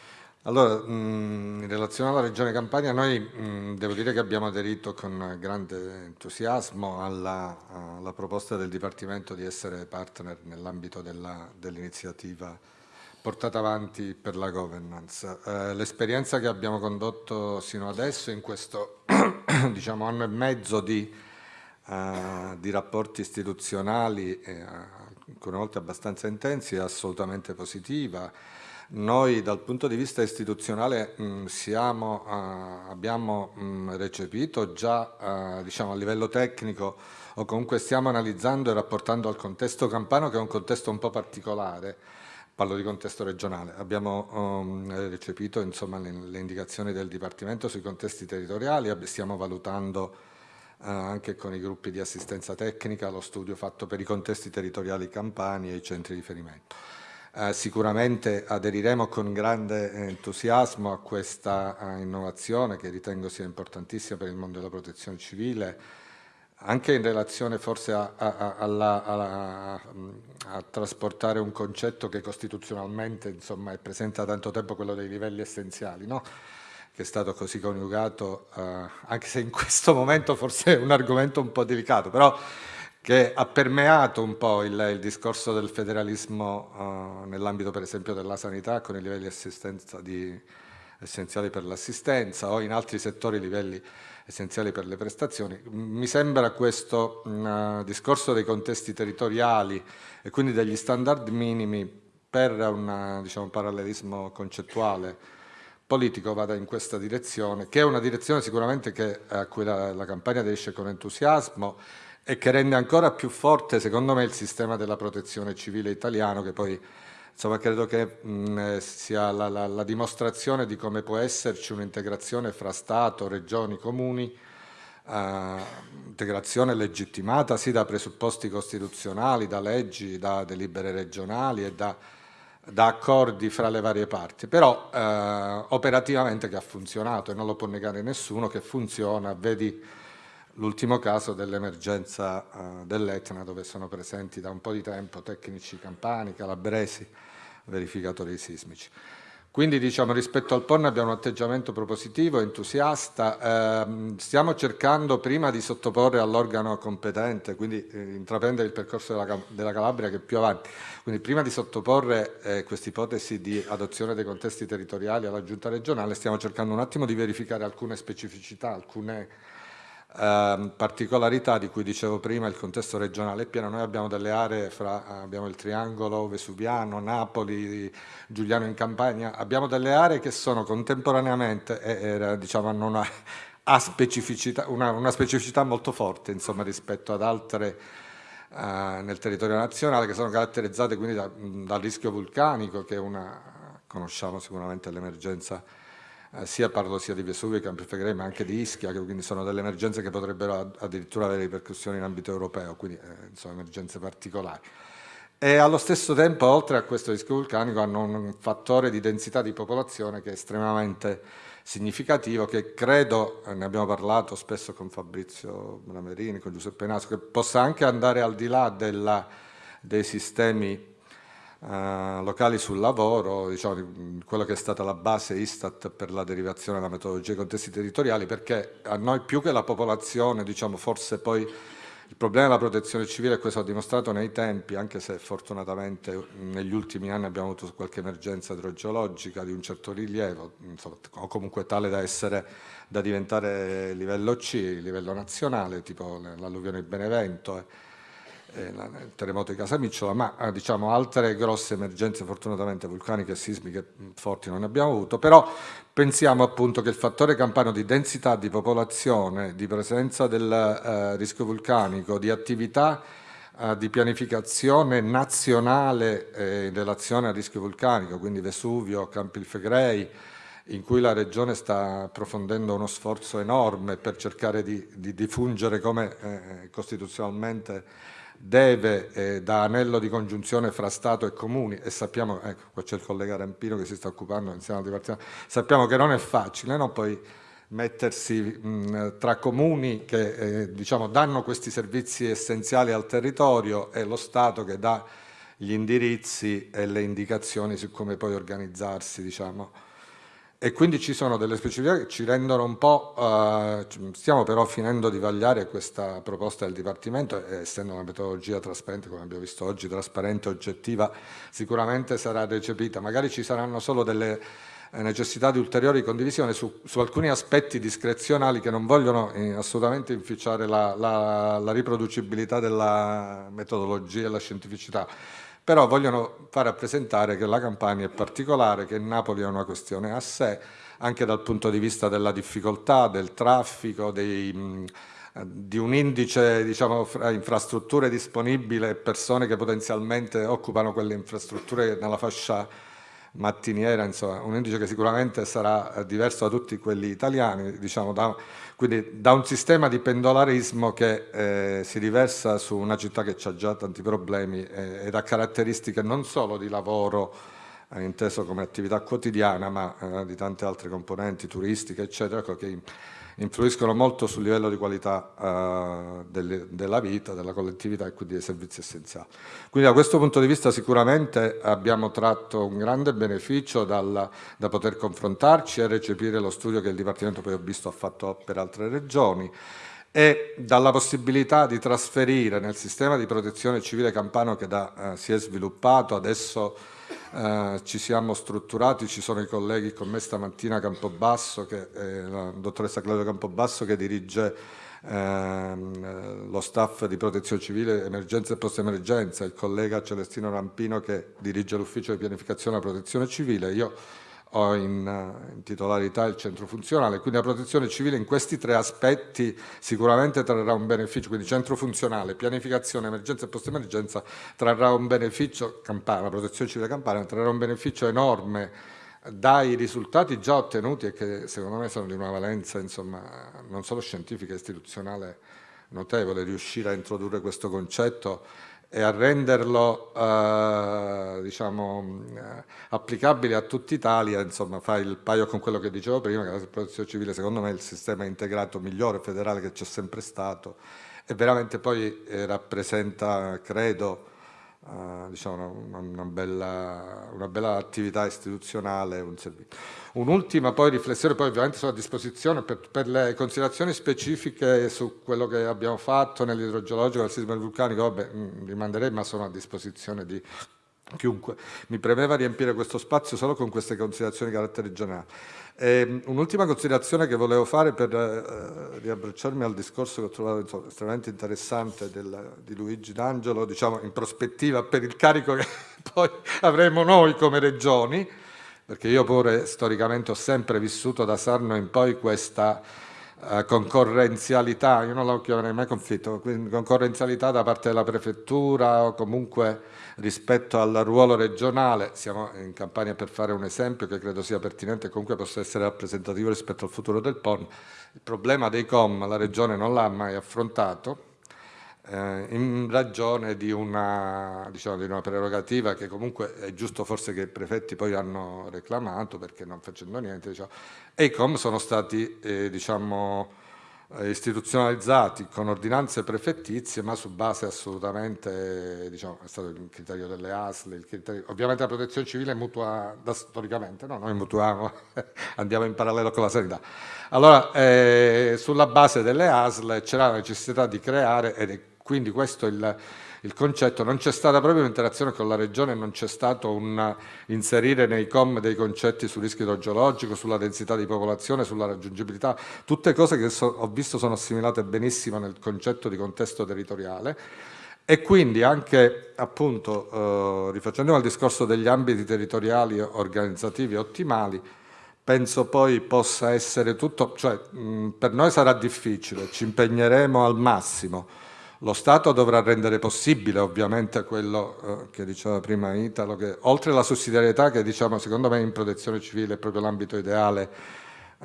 Allora, in relazione alla Regione Campania, noi devo dire che abbiamo aderito con grande entusiasmo alla, alla proposta del Dipartimento di essere partner nell'ambito dell'iniziativa portata avanti per la governance. Eh, L'esperienza che abbiamo condotto sino adesso in questo diciamo, anno e mezzo di, uh, di rapporti istituzionali, eh, alcune volte abbastanza intensi, è assolutamente positiva. Noi dal punto di vista istituzionale mh, siamo, uh, abbiamo mh, recepito già uh, diciamo, a livello tecnico o comunque stiamo analizzando e rapportando al contesto campano che è un contesto un po' particolare. Parlo di contesto regionale, abbiamo um, recepito insomma, le, le, indicazioni del Dipartimento sui contesti territoriali, stiamo valutando uh, anche con i gruppi di assistenza tecnica lo studio fatto per i contesti territoriali campani e i centri di riferimento. Uh, sicuramente aderiremo con grande entusiasmo a questa uh, innovazione che ritengo sia importantissima per il mondo della protezione civile, anche in relazione forse a, a, a, a, trasportare un concetto che costituzionalmente insomma, è presente da tanto tempo, quello dei livelli essenziali, no? che è stato così coniugato, eh, anche se in questo momento forse è un argomento un po' delicato, però che ha permeato un po' il, il discorso del federalismo eh, nell'ambito per esempio della sanità con i livelli di, essenziali per l'assistenza o in altri settori livelli essenziali per le prestazioni. Mi sembra questo uh, discorso dei contesti territoriali e quindi degli standard minimi per un diciamo, parallelismo concettuale politico vada in questa direzione, che è una direzione sicuramente che, a cui la, la campagna aderisce con entusiasmo e che rende ancora più forte, secondo me, il sistema della protezione civile italiano, che poi Insomma, credo che mh, sia la, la, la, dimostrazione di come può esserci un'integrazione fra Stato, regioni, comuni, eh, integrazione legittimata sì da presupposti costituzionali, da leggi, da delibere regionali e da, da accordi fra le varie parti, però eh, operativamente che ha funzionato e non lo può negare nessuno che funziona, vedi l'ultimo caso dell'emergenza uh, dell'Etna dove sono presenti da un po' di tempo tecnici campani, calabresi, verificatori sismici. Quindi diciamo, rispetto al PON abbiamo un atteggiamento propositivo, entusiasta, eh, stiamo cercando prima di sottoporre all'organo competente, quindi eh, intraprendere il percorso della, della, Calabria che è più avanti, quindi prima di sottoporre eh, questa ipotesi di adozione dei contesti territoriali alla giunta regionale stiamo cercando un attimo di verificare alcune specificità, alcune eh, particolarità di cui dicevo prima, il contesto regionale è pieno, noi abbiamo delle aree, fra, abbiamo il triangolo vesuviano, Napoli, Giuliano in Campania, abbiamo delle aree che sono contemporaneamente, eh, diciamo, hanno una, specificità, una, una, specificità molto forte insomma, rispetto ad altre eh, nel territorio nazionale che sono caratterizzate quindi da, dal rischio vulcanico che è una, conosciamo sicuramente l'emergenza eh, sia parlo sia di Vesuvio che Campi Flegrei, ma anche di Ischia, che quindi sono delle emergenze che potrebbero addirittura avere ripercussioni in ambito europeo, quindi eh, sono emergenze particolari. E allo stesso tempo, oltre a questo rischio vulcanico, hanno un fattore di densità di popolazione che è estremamente significativo, che credo, eh, ne abbiamo parlato spesso con Fabrizio Bramerini, con Giuseppe Naso, che possa anche andare al di là della, dei sistemi Uh, locali sul lavoro, diciamo, quello che è stata la base Istat per la derivazione della metodologia dei contesti territoriali, perché a noi più che la popolazione, diciamo, forse poi il problema della protezione civile, questo ha dimostrato nei tempi, anche se fortunatamente negli ultimi anni abbiamo avuto qualche emergenza idrogeologica di un certo rilievo, insomma, o comunque tale da, essere, da diventare livello C, livello nazionale, tipo l'alluvione di Benevento, eh, eh, il terremoto di Casamicciola, ma eh, diciamo, altre grosse emergenze fortunatamente vulcaniche e sismiche forti non ne abbiamo avuto, però pensiamo appunto che il fattore campano di densità di popolazione, di presenza del eh, rischio vulcanico, di attività eh, di pianificazione nazionale eh, in relazione al rischio vulcanico, quindi Vesuvio, Campi Flegrei, in cui la Regione sta approfondendo uno sforzo enorme per cercare di, di, di fungere come eh, costituzionalmente deve, eh, da anello di congiunzione fra Stato e Comuni, e sappiamo, ecco, qua c'è il collega Rampino che si sta occupando insieme al Dipartimento, sappiamo che non è facile, no? Poi mettersi mh, tra comuni che eh, diciamo, danno questi servizi essenziali al territorio e lo Stato che dà gli indirizzi e le indicazioni su come poi organizzarsi. Diciamo. E quindi ci sono delle specificità che ci rendono un po', eh, stiamo però finendo di vagliare questa proposta del Dipartimento essendo una metodologia trasparente, come abbiamo visto oggi, trasparente, oggettiva, sicuramente sarà recepita. Magari ci saranno solo delle eh, necessità di ulteriori condivisioni su, su, alcuni aspetti discrezionali che non vogliono eh, assolutamente inficiare la, la, la riproducibilità della metodologia e la scientificità però vogliono far rappresentare che la Campania è particolare, che Napoli è una questione a sé, anche dal punto di vista della difficoltà, del traffico, dei, mh, di un indice diciamo, fra infrastrutture disponibili e persone che potenzialmente occupano quelle infrastrutture nella fascia mattiniera, insomma, un indice che sicuramente sarà eh, diverso da tutti quelli italiani, diciamo, da, quindi da un sistema di pendolarismo che eh, si riversa su una città che ha già tanti problemi eh, ed ha caratteristiche non solo di lavoro eh, inteso come attività quotidiana, ma eh, di tante altre componenti turistiche, eccetera, ecco, che influiscono molto sul livello di qualità uh, delle, della vita, della collettività e quindi dei servizi essenziali. Quindi da questo punto di vista sicuramente abbiamo tratto un grande beneficio dal, da poter confrontarci e recepire lo studio che il Dipartimento poi ho visto ha fatto per altre regioni e dalla possibilità di trasferire nel sistema di protezione civile campano che da, uh, si è sviluppato adesso eh, ci siamo strutturati, ci sono i colleghi con me stamattina Campobasso, che, eh, la dottoressa Claudia Campobasso che dirige ehm, lo staff di protezione civile, emergenza e post-emergenza, il collega Celestino Rampino che dirige l'ufficio di pianificazione e protezione civile, io ho in, eh, in, titolarità il centro funzionale, quindi la protezione civile in questi tre aspetti sicuramente trarrà un beneficio, quindi centro funzionale, pianificazione, emergenza e post-emergenza trarrà un beneficio, campana, la protezione civile campana trarrà un beneficio enorme dai risultati già ottenuti e che secondo me sono di una valenza insomma, non solo scientifica e istituzionale notevole, riuscire a introdurre questo concetto e a renderlo eh, diciamo, eh, applicabile a tutta Italia, insomma fa il paio con quello che dicevo prima, che la protezione civile secondo me è il sistema integrato migliore federale che c'è sempre stato e veramente poi eh, rappresenta, credo, Uh, diciamo una, una, bella, una, bella, attività istituzionale, un servizio. Un'ultima poi riflessione, poi ovviamente sono a disposizione per, per, le considerazioni specifiche su quello che abbiamo fatto nell'idrogeologico, del sisma vulcanico, vabbè, mm, manderei, ma sono a disposizione di chiunque. Mi premeva riempire questo spazio solo con queste considerazioni di carattere generale. Eh, un'ultima considerazione che volevo fare per eh, riabbracciarmi al discorso che ho trovato insomma, estremamente interessante del, di Luigi D'Angelo, diciamo in prospettiva per il carico che poi avremo noi come regioni, perché io pure storicamente ho sempre vissuto da Sarno in poi questa uh, concorrenzialità, io non la chiamerei mai conflitto, concorrenzialità da parte della prefettura o comunque rispetto al ruolo regionale, siamo in campagna per fare un esempio che credo sia pertinente e comunque possa essere rappresentativo rispetto al futuro del PON, il problema dei COM la regione non l'ha mai affrontato, eh, in ragione di una, diciamo, di una, prerogativa che comunque è giusto forse che i prefetti poi hanno reclamato perché non facendo niente, diciamo, e i COM sono stati eh, diciamo, eh, istituzionalizzati con ordinanze prefettizie ma su base assolutamente, diciamo, è stato il criterio delle ASL, criterio, ovviamente la protezione civile mutua da, storicamente, no? noi mutuiamo, andiamo in parallelo con la sanità. Allora, eh, sulla base delle ASL c'era la necessità di creare, ed quindi questo è il, il concetto, non c'è stata proprio un'interazione con la Regione, non c'è stato un inserire nei com dei concetti sul rischio idrogeologico, sulla densità di popolazione, sulla raggiungibilità, tutte cose che so, ho visto sono assimilate benissimo nel concetto di contesto territoriale. E quindi anche appunto eh, rifacendo al discorso degli ambiti territoriali organizzativi ottimali, penso poi possa essere tutto, cioè mh, per noi sarà difficile, ci impegneremo al massimo, lo Stato dovrà rendere possibile ovviamente quello eh, che diceva prima Italo, che oltre alla sussidiarietà che diciamo secondo me in protezione civile è proprio l'ambito ideale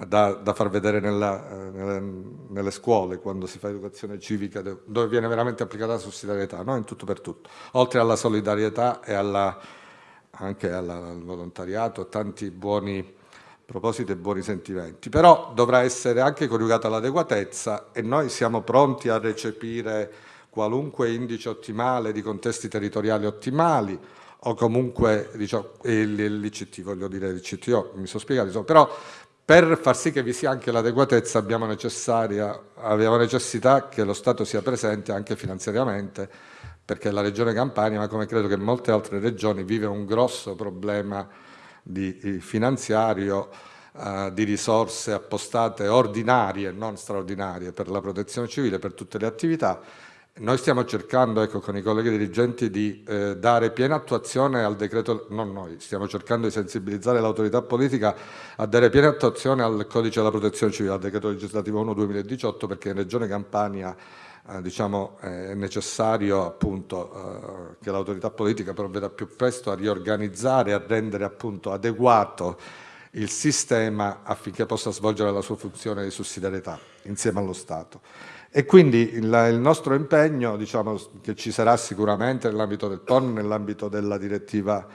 da, da far vedere nella, eh, nelle, nelle, scuole quando si fa educazione civica, dove viene veramente applicata la sussidiarietà, no? in tutto per tutto, oltre alla solidarietà e alla, anche alla, al volontariato, tanti buoni propositi e buoni sentimenti, però dovrà essere anche coniugata l'adeguatezza e noi siamo pronti a recepire qualunque indice ottimale di contesti territoriali ottimali o comunque diciamo, l'ICT, voglio dire l'ICTO, mi sono spiegato, però per far sì che vi sia anche l'adeguatezza abbiamo, abbiamo necessità che lo Stato sia presente anche finanziariamente, perché la Regione Campania, ma come credo che molte altre regioni, vive un grosso problema di, finanziario, eh, di risorse appostate ordinarie, non straordinarie, per la protezione civile, per tutte le attività, noi stiamo cercando, ecco, con i colleghi dirigenti, di eh, dare piena attuazione al decreto, non noi, stiamo cercando di sensibilizzare l'autorità politica a dare piena attuazione al codice della protezione civile, al decreto legislativo 1-2018, perché in Regione Campania eh, diciamo, è necessario appunto, eh, che l'autorità politica provveda più presto a riorganizzare, a rendere appunto adeguato il sistema affinché possa svolgere la sua funzione di sussidiarietà insieme allo Stato. E quindi il, il nostro impegno, diciamo, che ci sarà sicuramente nell'ambito del PON, nell'ambito della direttiva,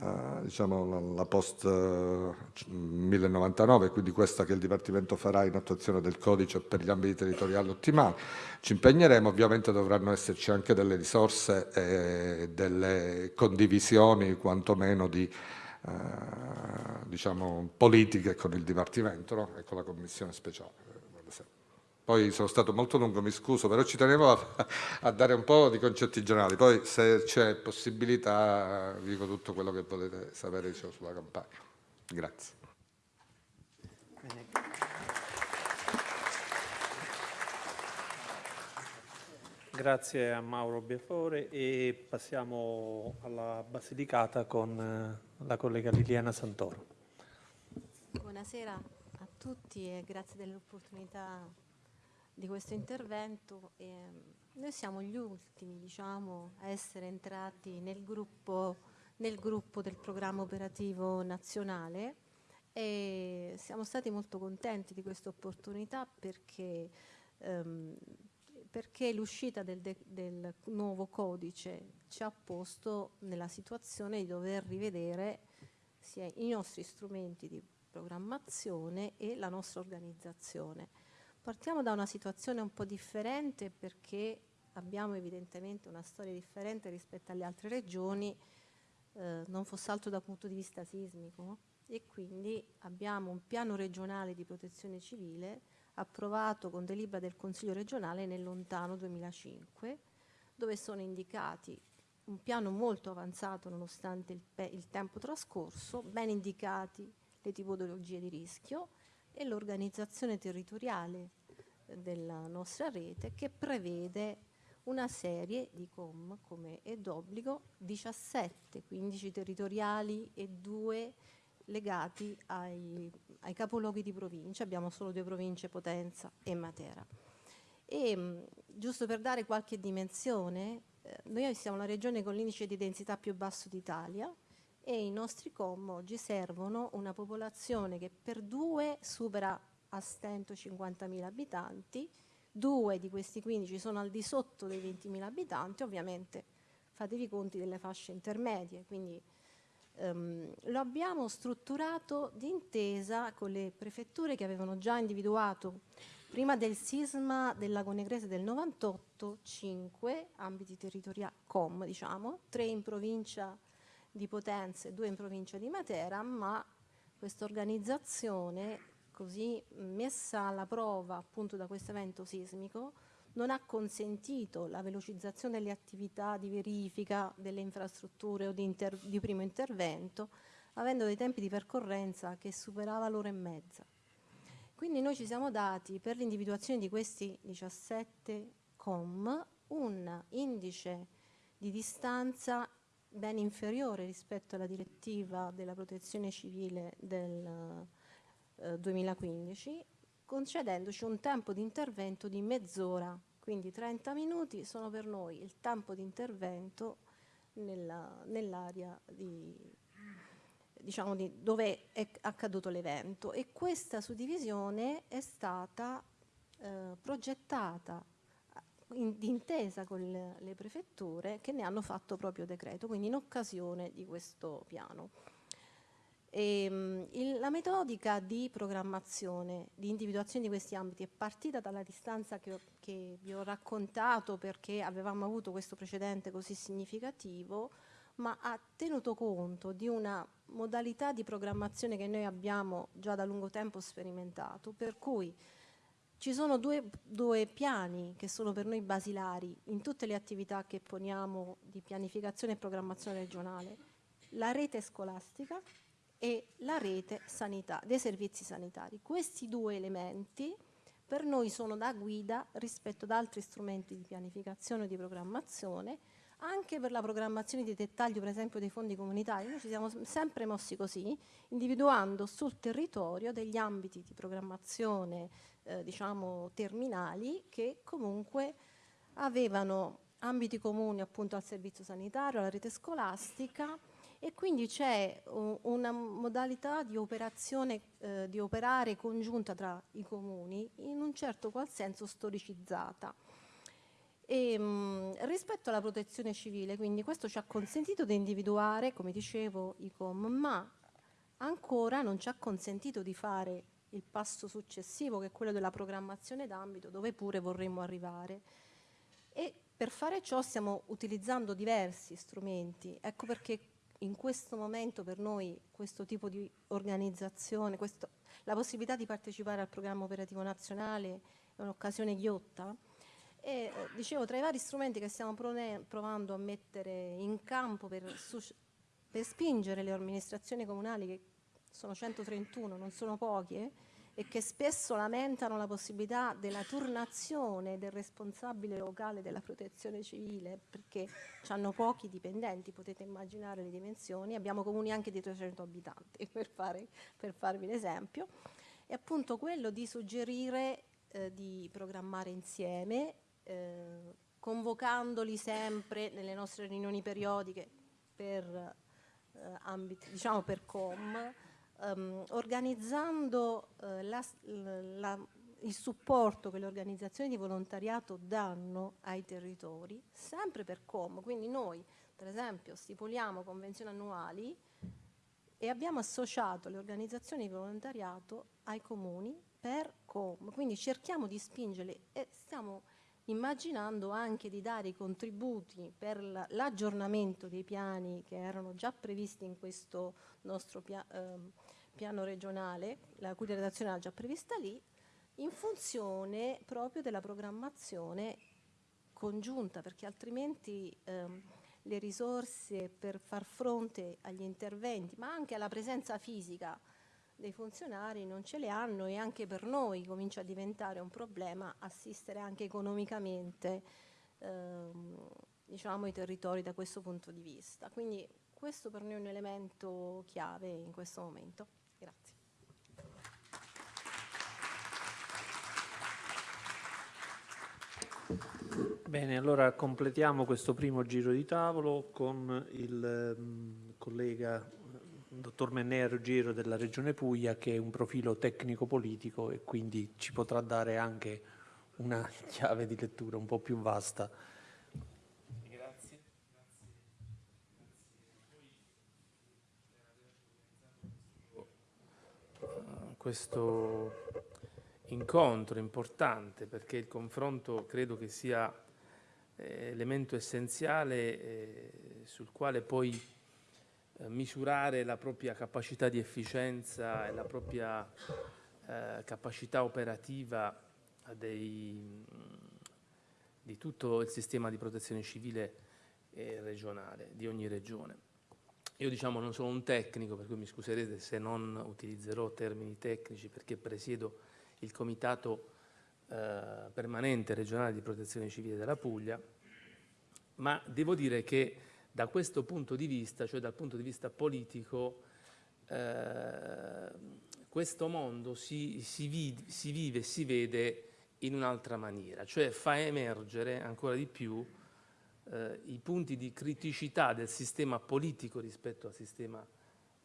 eh, diciamo, la, post eh, 1099, quindi questa che il Dipartimento farà in attuazione del codice per gli ambiti territoriali ottimali, ci impegneremo, ovviamente dovranno esserci anche delle risorse e delle condivisioni, quantomeno di eh, diciamo, politiche con il Dipartimento no? e con la Commissione speciale. Poi sono stato molto lungo, mi scuso, però ci tenevo a, a dare un po' di concetti generali. Poi se c'è possibilità dico tutto quello che volete sapere diciamo, sulla campagna. Grazie.
Grazie a Mauro Biafore e passiamo alla Basilicata con eh, la collega Liliana Santoro.
Buonasera a tutti e grazie dell'opportunità di questo intervento. E noi siamo gli ultimi diciamo, a essere entrati nel gruppo, nel gruppo del programma operativo nazionale e siamo stati molto contenti di questa opportunità perché, ehm, perché l'uscita del, del, nuovo codice ci ha posto nella situazione di dover rivedere sia i nostri strumenti di programmazione e la nostra organizzazione. Partiamo da una situazione un po' differente perché abbiamo evidentemente una storia differente rispetto alle altre regioni, eh, non fosse altro dal punto di vista sismico. E quindi abbiamo un piano regionale di protezione civile approvato con delibera del Consiglio regionale nel lontano 2005 dove sono indicati un piano molto avanzato nonostante il, il tempo trascorso, ben indicati le tipologie di rischio e l'organizzazione territoriale della nostra rete che prevede una serie di COM come è d'obbligo 17, 15 territoriali e 2 legati ai, ai, capoluoghi di provincia, abbiamo solo due province, Potenza e Matera. E, mh, giusto per dare qualche dimensione, eh, noi siamo la regione con l'indice di densità più basso d'Italia, e i nostri com oggi servono una popolazione che per due supera a stento 50.000 abitanti, due di questi 15 sono al di sotto dei 20.000 abitanti, ovviamente fatevi conti delle fasce intermedie, quindi um, lo abbiamo strutturato d'intesa con le prefetture che avevano già individuato prima del sisma del Lago Negrese del 98, 5 ambiti territoriali, com diciamo, 3 in provincia di Potenza e due in provincia di Matera, ma questa organizzazione così messa alla prova appunto da questo evento sismico non ha consentito la velocizzazione delle attività di verifica delle infrastrutture o di, di primo intervento, avendo dei tempi di percorrenza che superava l'ora e mezza. Quindi noi ci siamo dati per l'individuazione di questi 17 com un indice di distanza ben inferiore rispetto alla direttiva della protezione civile del eh, 2015, concedendoci un tempo di intervento di mezz'ora, quindi 30 minuti sono per noi il tempo di intervento nell'area nell di, diciamo di dove è accaduto l'evento. E questa suddivisione è stata eh, progettata d'intesa con le, prefetture che ne hanno fatto proprio decreto, quindi in occasione di questo piano. E, ehm, il, la metodica di programmazione, di individuazione di questi ambiti è partita dalla distanza che, che vi ho raccontato perché avevamo avuto questo precedente così significativo, ma ha tenuto conto di una modalità di programmazione che noi abbiamo già da lungo tempo sperimentato, per cui ci sono due, due, piani che sono per noi basilari in tutte le attività che poniamo di pianificazione e programmazione regionale, la rete scolastica e la rete sanità, dei servizi sanitari. Questi due elementi per noi sono da guida rispetto ad altri strumenti di pianificazione e di programmazione, anche per la programmazione di dettaglio, per esempio, dei fondi comunitari. Noi ci siamo sempre mossi così, individuando sul territorio degli ambiti di programmazione eh, diciamo, terminali che comunque avevano ambiti comuni appunto al servizio sanitario, alla rete scolastica e quindi c'è una modalità di operazione, eh, di operare congiunta tra i comuni in un certo qual senso storicizzata. E, mh, mm, rispetto alla protezione civile, quindi questo ci ha consentito di individuare, come dicevo, i COM, ma ancora non ci ha consentito di fare il passo successivo che è quello della programmazione d'ambito dove pure vorremmo arrivare. E per fare ciò stiamo utilizzando diversi strumenti, ecco perché in questo momento per noi questo tipo di organizzazione, questo, la possibilità di partecipare al programma operativo nazionale è un'occasione ghiotta. E eh, dicevo, tra i vari strumenti che stiamo provando a mettere in campo per, per spingere le amministrazioni comunali che sono 131, non sono pochi, eh, e che spesso lamentano la possibilità della turnazione del responsabile locale della protezione civile perché hanno pochi dipendenti, potete immaginare le dimensioni, abbiamo comuni anche di 300 abitanti per, fare, per farvi l'esempio, è appunto quello di suggerire eh, di programmare insieme, eh, convocandoli sempre nelle nostre riunioni periodiche per, eh, ambiti, diciamo per COM, um, organizzando uh, la, la, il supporto che le organizzazioni di volontariato danno ai territori, sempre per COM. Quindi noi, per esempio, stipuliamo convenzioni annuali e abbiamo associato le organizzazioni di volontariato ai comuni per COM. Quindi cerchiamo di spingerle e stiamo immaginando anche di dare i contributi per l'aggiornamento dei piani che erano già previsti in questo nostro. Eh, piano regionale, la cui redazione era già prevista lì, in funzione proprio della programmazione congiunta, perché altrimenti ehm, le risorse per far fronte agli interventi, ma anche alla presenza fisica dei funzionari non ce le hanno e anche per noi comincia a diventare un problema assistere anche economicamente ehm, diciamo, i territori da questo punto di vista. Quindi questo per noi è un elemento chiave in questo momento. Grazie.
Bene, allora completiamo questo primo giro di tavolo con il um, collega dottor Mennea Ruggero della Regione Puglia che è un profilo tecnico-politico e quindi ci potrà dare anche una chiave di lettura un po' più vasta.
Questo incontro importante perché il confronto credo che sia elemento essenziale eh, sul quale poi eh, misurare la propria capacità di efficienza e la propria eh, capacità operativa dei, di tutto il sistema di protezione civile regionale, di ogni regione. Io diciamo non sono un tecnico, per cui mi scuserete se non utilizzerò termini tecnici perché presiedo il Comitato eh, Permanente Regionale di Protezione Civile della Puglia, ma devo dire che da questo punto di vista, cioè dal punto di vista politico, eh, questo mondo si, si, vive, si vive e si vede in un'altra maniera, cioè fa emergere ancora di più eh, i punti di criticità del sistema politico rispetto al sistema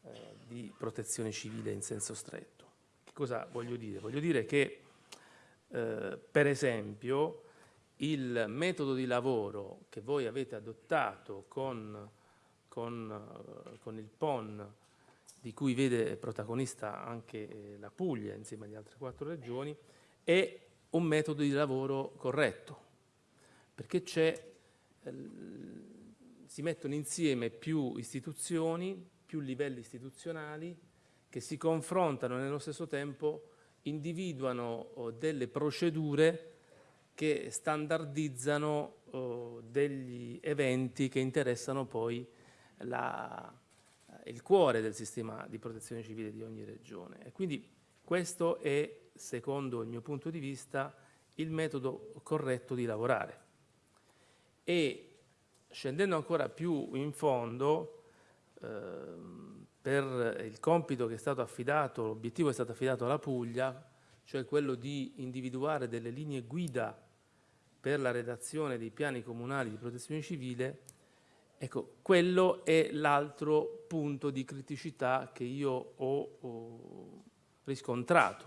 eh, di protezione civile in senso stretto. Che cosa voglio dire? Voglio dire che, eh, per esempio, il metodo di lavoro che voi avete adottato con, con, eh, con il PON, di cui vede protagonista anche eh, la Puglia insieme agli altre quattro regioni, è un metodo di lavoro corretto, perché eh, si mettono insieme più istituzioni, più livelli istituzionali che si confrontano nello stesso tempo individuano oh, delle procedure che standardizzano oh, degli eventi che interessano poi la, il cuore del sistema di protezione civile di ogni regione. E quindi questo è, secondo il mio punto di vista, il metodo corretto di lavorare. E scendendo ancora più in fondo, ehm, per il compito che è stato affidato, l'obiettivo è stato affidato alla Puglia, cioè quello di individuare delle linee guida per la redazione dei piani comunali di protezione civile, ecco, quello è l'altro punto di criticità che io ho, ho riscontrato.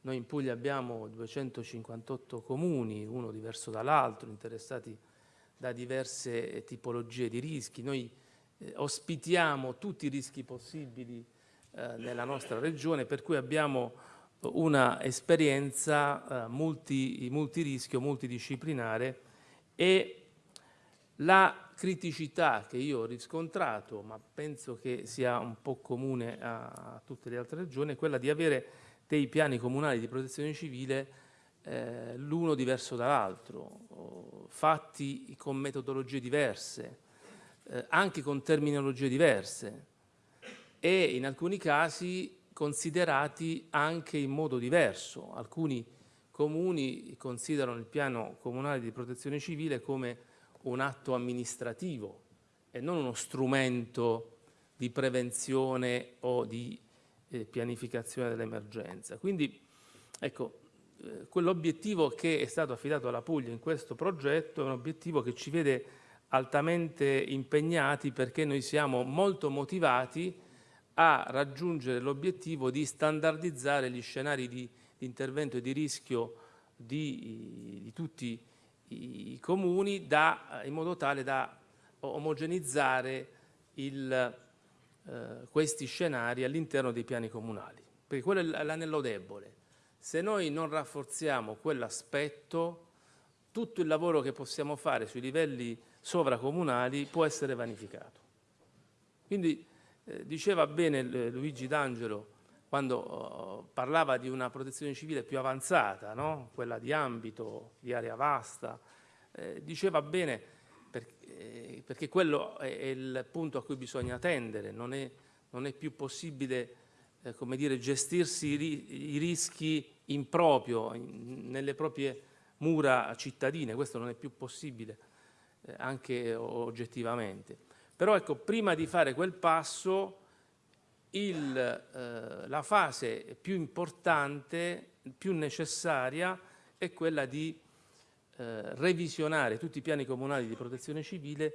Noi in Puglia abbiamo 258 comuni, uno diverso dall'altro, interessati da diverse tipologie di rischi. Noi eh, ospitiamo tutti i rischi possibili eh, nella nostra regione, per cui abbiamo una esperienza eh, multi, multirischio, multidisciplinare e la criticità che io ho riscontrato, ma penso che sia un po' comune a, a tutte le altre regioni, è quella di avere dei piani comunali di protezione civile eh, l'uno diverso dall'altro, fatti con metodologie diverse, eh, anche con terminologie diverse e in alcuni casi considerati anche in modo diverso. Alcuni comuni considerano il piano comunale di protezione civile come un atto amministrativo e non uno strumento di prevenzione o di eh, pianificazione dell'emergenza. Quindi ecco, eh, quell'obiettivo che è stato affidato alla Puglia in questo progetto è un obiettivo che ci vede altamente impegnati perché noi siamo molto motivati a raggiungere l'obiettivo di standardizzare gli scenari di, di intervento e di rischio di, di tutti i comuni da, in modo tale da omogenizzare il, eh, questi scenari all'interno dei piani comunali, perché quello è l'anello debole. Se noi non rafforziamo quell'aspetto, tutto il lavoro che possiamo fare sui livelli sovracomunali può essere vanificato. Quindi eh, diceva bene Luigi D'Angelo quando oh, parlava di una protezione civile più avanzata, no? quella di ambito, di area vasta, eh, diceva bene perché, eh, perché quello è, è, il punto a cui bisogna tendere, non è, non è più possibile eh, come dire, gestirsi i, i rischi in proprio, in, nelle proprie mura cittadine, questo non è più possibile eh, anche oggettivamente. Però ecco, prima di fare quel passo, il, eh, la fase più importante, più necessaria, è quella di eh, revisionare tutti i piani comunali di protezione civile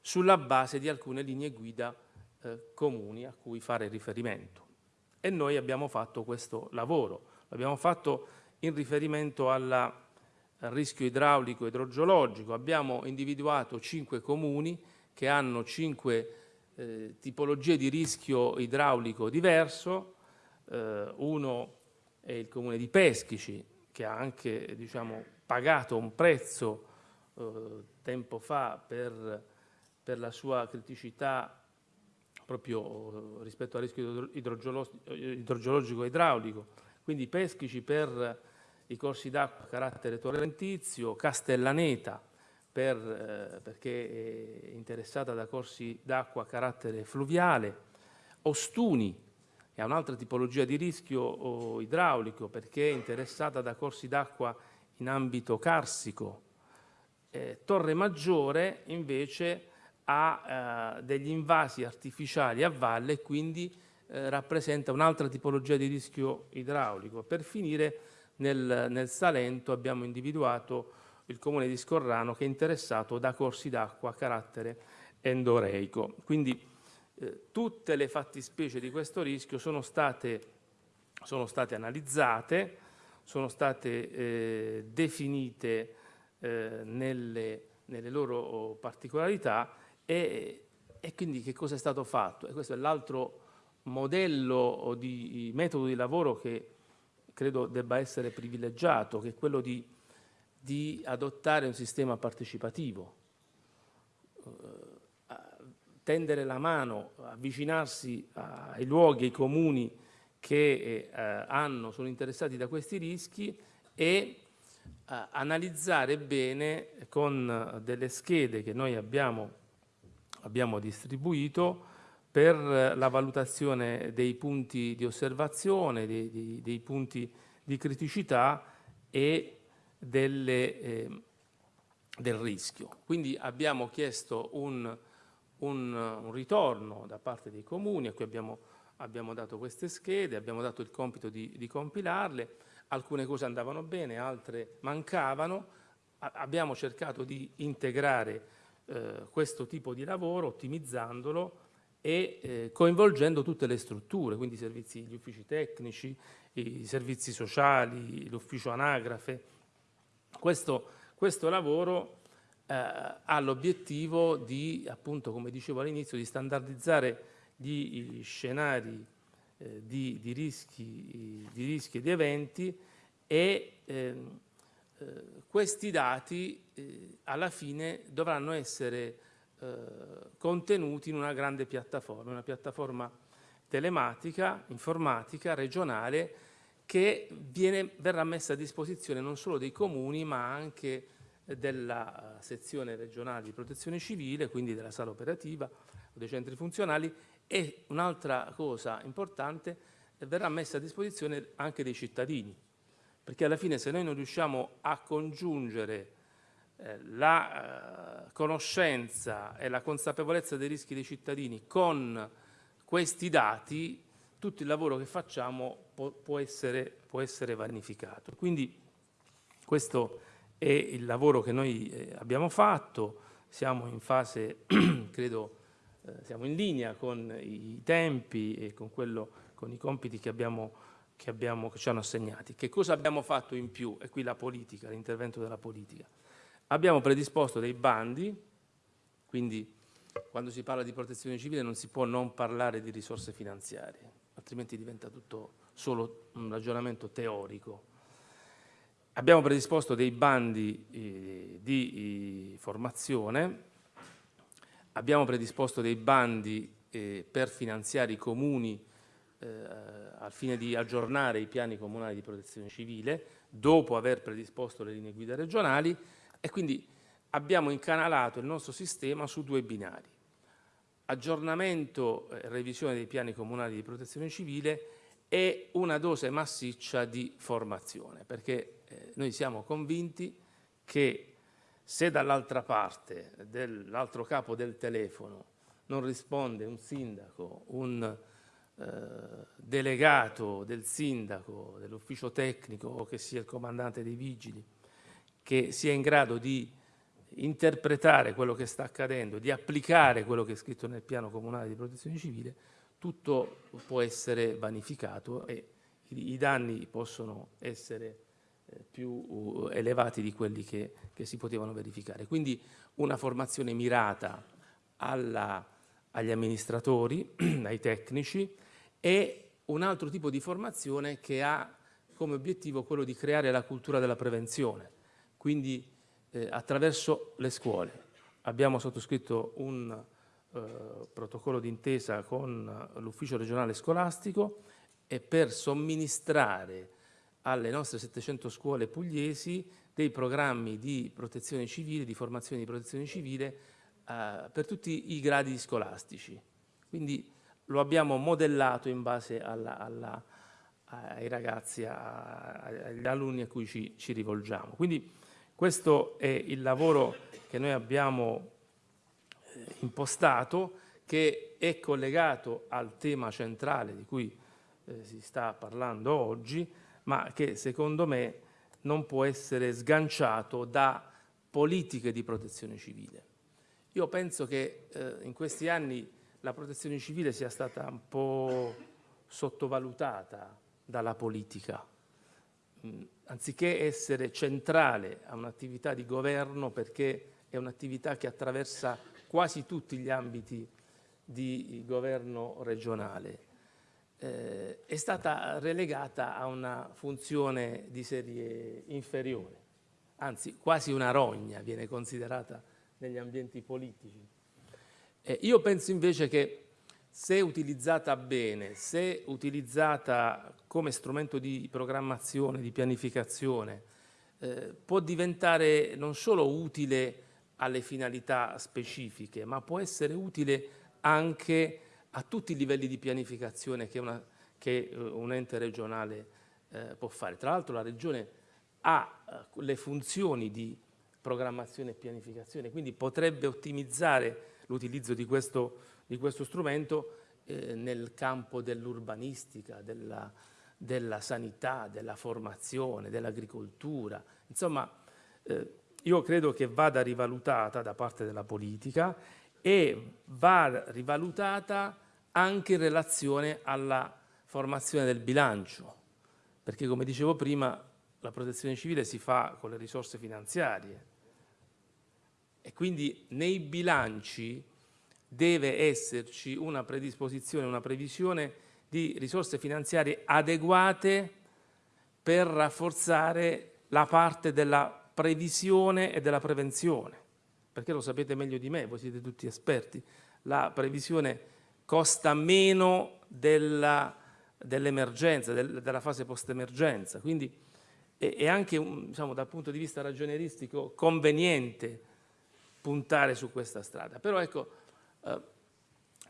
sulla base di alcune linee guida eh, comuni a cui fare riferimento. E noi abbiamo fatto questo lavoro, l'abbiamo fatto in riferimento alla, al rischio idraulico e idrogeologico, abbiamo individuato cinque comuni che hanno cinque eh, tipologie di rischio idraulico diverso, eh, uno è il comune di Peschici che ha anche diciamo, pagato un prezzo eh, tempo fa per, per la sua criticità proprio rispetto al rischio idrogeologico e idraulico, quindi Peschici per i corsi d'acqua a carattere torrentizio, Castellaneta per, eh, perché è interessata da corsi d'acqua a carattere fluviale, Ostuni, che ha un'altra tipologia di rischio idraulico perché è interessata da corsi d'acqua in ambito carsico, eh, Torre Maggiore invece ha eh, degli invasi artificiali a valle e quindi eh, rappresenta un'altra tipologia di rischio idraulico. Per finire nel, nel, Salento abbiamo individuato il comune di Scorrano che è interessato da corsi d'acqua a carattere endoreico. Quindi eh, tutte le fattispecie di questo rischio sono state, sono state analizzate, sono state eh, definite eh, nelle, nelle, loro particolarità e, e, quindi che cosa è stato fatto? E questo è l'altro modello di metodo di lavoro che credo debba essere privilegiato, che è quello di, di adottare un sistema partecipativo, eh, tendere la mano, avvicinarsi ai luoghi, ai comuni che eh, hanno, sono interessati da questi rischi e eh, analizzare bene con delle schede che noi abbiamo, abbiamo distribuito per la valutazione dei punti di osservazione, dei, dei, dei punti di criticità e delle, eh, del rischio. Quindi abbiamo chiesto un, un, un, ritorno da parte dei comuni a cui abbiamo, abbiamo, dato queste schede, abbiamo dato il compito di, di compilarle, alcune cose andavano bene, altre mancavano, a, abbiamo cercato di integrare eh, questo tipo di lavoro ottimizzandolo e eh, coinvolgendo tutte le strutture, quindi i servizi, gli uffici tecnici, i servizi sociali, l'ufficio anagrafe. Questo, questo lavoro eh, ha l'obiettivo di, appunto, come dicevo all'inizio, di standardizzare gli scenari eh, di, di, rischi, di, rischi, e di eventi e ehm, eh, questi dati eh, alla fine dovranno essere eh, contenuti in una grande piattaforma, una piattaforma telematica, informatica, regionale, che viene, verrà messa a disposizione non solo dei comuni ma anche della eh, sezione regionale di protezione civile, quindi della sala operativa dei centri funzionali e un'altra cosa importante, verrà messa a disposizione anche dei cittadini, perché alla fine se noi non riusciamo a congiungere eh, la eh, conoscenza e la consapevolezza dei rischi dei cittadini con questi dati, tutto il lavoro che facciamo può, essere, può essere vanificato. Quindi questo è il lavoro che noi eh, abbiamo fatto, siamo in fase, credo, eh, siamo in linea con i tempi e con, quello, con i compiti che, abbiamo, che, abbiamo, che ci hanno assegnati. Che cosa abbiamo fatto in più? E qui la politica, l'intervento della politica. Abbiamo predisposto dei bandi, quindi quando si parla di protezione civile non si può non parlare di risorse finanziarie, altrimenti diventa tutto solo un ragionamento teorico. Abbiamo predisposto dei bandi eh, di eh, formazione, abbiamo predisposto dei bandi eh, per finanziare i comuni eh, al fine di aggiornare i piani comunali di protezione civile, dopo aver predisposto le linee guida regionali e quindi abbiamo incanalato il nostro sistema su due binari. Aggiornamento e revisione dei piani comunali di protezione civile e una dose massiccia di formazione, perché eh, noi siamo convinti che se dall'altra parte, dell'altro capo del telefono, non risponde un sindaco, un eh, delegato del sindaco, dell'ufficio tecnico o che sia il comandante dei vigili, che sia in grado di interpretare quello che sta accadendo, di applicare quello che è scritto nel piano comunale di protezione civile, tutto può essere vanificato e i, danni possono essere eh, più uh, elevati di quelli che, che, si potevano verificare. Quindi una formazione mirata alla, agli amministratori, ai tecnici e un altro tipo di formazione che ha come obiettivo quello di creare la cultura della prevenzione, quindi eh, attraverso le scuole. Abbiamo sottoscritto un eh, protocollo d'intesa con l'ufficio regionale scolastico e per somministrare alle nostre 700 scuole pugliesi dei programmi di protezione civile, di formazione di protezione civile eh, per tutti i gradi scolastici. Quindi lo abbiamo modellato in base alla, alla, ai ragazzi, agli alunni a cui ci, ci, rivolgiamo. Quindi questo è il lavoro che noi abbiamo eh, impostato, che è collegato al tema centrale di cui eh, si sta parlando oggi, ma che secondo me non può essere sganciato da politiche di protezione civile. Io penso che eh, in questi anni la protezione civile sia stata un po' sottovalutata dalla politica, anziché essere centrale a un'attività di governo perché è un'attività che attraversa quasi tutti gli ambiti di governo regionale. Eh, è stata relegata a una funzione di serie inferiore, anzi quasi una rogna viene considerata negli ambienti politici. Eh, io penso invece che se utilizzata bene, se utilizzata come strumento di programmazione, di pianificazione, eh, può diventare non solo utile alle finalità specifiche, ma può essere utile anche a tutti i livelli di pianificazione che, una, che uh, un ente regionale eh, può fare. Tra l'altro la Regione ha uh, le funzioni di programmazione e pianificazione, quindi potrebbe ottimizzare l'utilizzo di questo, di questo strumento eh, nel campo dell'urbanistica, della, della, sanità, della formazione, dell'agricoltura. Insomma, eh, io credo che vada rivalutata da parte della politica e va rivalutata anche in relazione alla formazione del bilancio, perché come dicevo prima la protezione civile si fa con le risorse finanziarie e quindi nei bilanci deve esserci una predisposizione, una previsione di risorse finanziarie adeguate per rafforzare la parte della previsione e della prevenzione, perché lo sapete meglio di me, voi siete tutti esperti, la previsione costa meno dell'emergenza, del, della fase post-emergenza, quindi è, è anche diciamo, dal punto di vista ragionieristico conveniente puntare su questa strada. Però ecco, eh,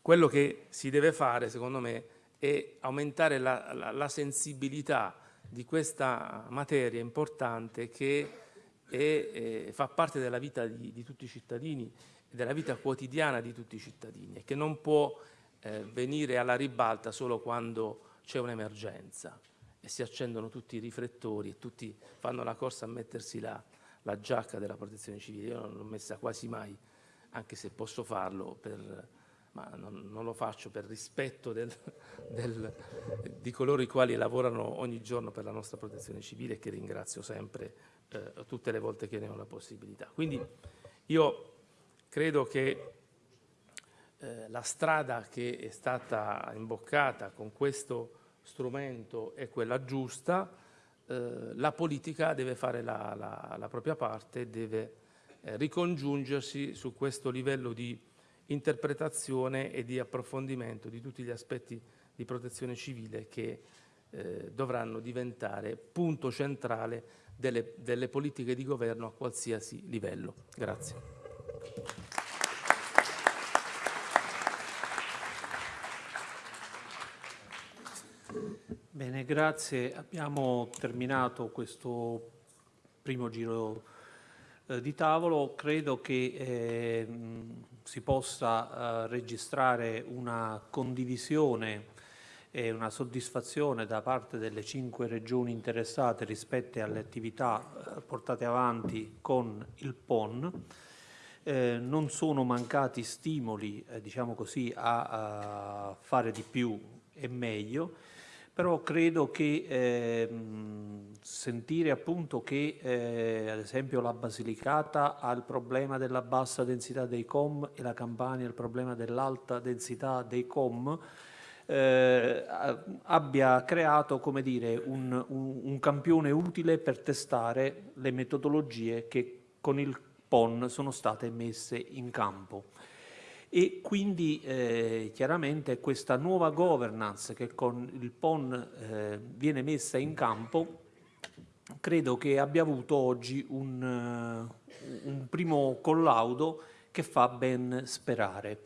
quello che si deve fare secondo me è aumentare la, la, la sensibilità di questa materia importante che e eh, fa parte della vita di, di, tutti i cittadini e della vita quotidiana di tutti i cittadini e che non può eh, venire alla ribalta solo quando c'è un'emergenza e si accendono tutti i riflettori e tutti fanno la corsa a mettersi la, la giacca della protezione civile. Io non l'ho messa quasi mai, anche se posso farlo, per, ma non, non, lo faccio per rispetto del, del, di coloro i quali lavorano ogni giorno per la nostra protezione civile e che ringrazio sempre eh, tutte le volte che ne ho la possibilità. Quindi io credo che eh, la strada che è stata imboccata con questo strumento è quella giusta, eh, la politica deve fare la, la, la propria parte, deve eh, ricongiungersi su questo livello di interpretazione e di approfondimento di tutti gli aspetti di protezione civile che eh, dovranno diventare punto centrale delle, delle politiche di governo a qualsiasi livello. Grazie.
Bene, grazie. Abbiamo terminato questo primo giro eh, di tavolo. Credo che eh, si possa eh, registrare una condivisione e una soddisfazione da parte delle cinque regioni interessate rispetto alle attività eh, portate avanti con il PON. Eh, non sono mancati stimoli eh, diciamo così, a, a, fare di più e meglio, però credo che eh, sentire appunto che eh, ad esempio la Basilicata ha il problema della bassa densità dei com e la Campania il problema dell'alta densità dei com, eh, abbia creato come dire, un, un, un, campione utile per testare le metodologie che con il PON sono state messe in campo. E quindi eh, chiaramente questa nuova governance che con il PON eh, viene messa in campo credo che abbia avuto oggi un, un primo collaudo che fa ben sperare.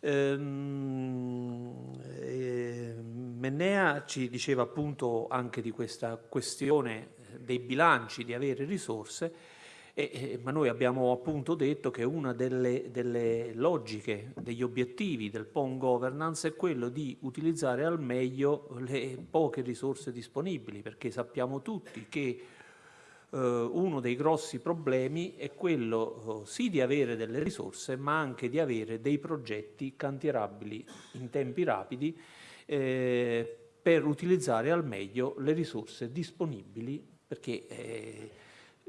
Ehm, eh, Mennea ci diceva appunto anche di questa questione dei bilanci, di avere risorse, e, ma noi abbiamo appunto detto che una delle, delle, logiche, degli obiettivi del PON governance è quello di utilizzare al meglio le poche risorse disponibili, perché sappiamo tutti che eh, uno dei grossi problemi è quello eh, sì di avere delle risorse, ma anche di avere dei progetti cantierabili in tempi rapidi eh, per utilizzare al meglio le risorse disponibili, perché eh,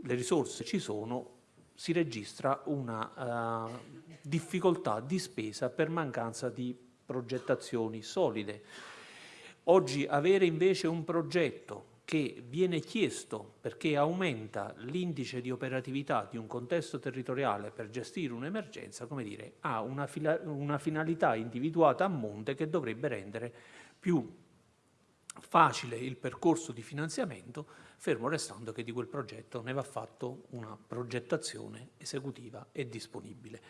le risorse ci sono, si registra una uh, difficoltà di spesa per mancanza di progettazioni solide. Oggi avere invece un progetto che viene chiesto perché aumenta l'indice di operatività di un contesto territoriale per gestire un'emergenza, come dire, ha una, una finalità individuata a monte che dovrebbe rendere più facile il percorso di finanziamento, fermo restando che di quel progetto ne va fatto una progettazione esecutiva e disponibile.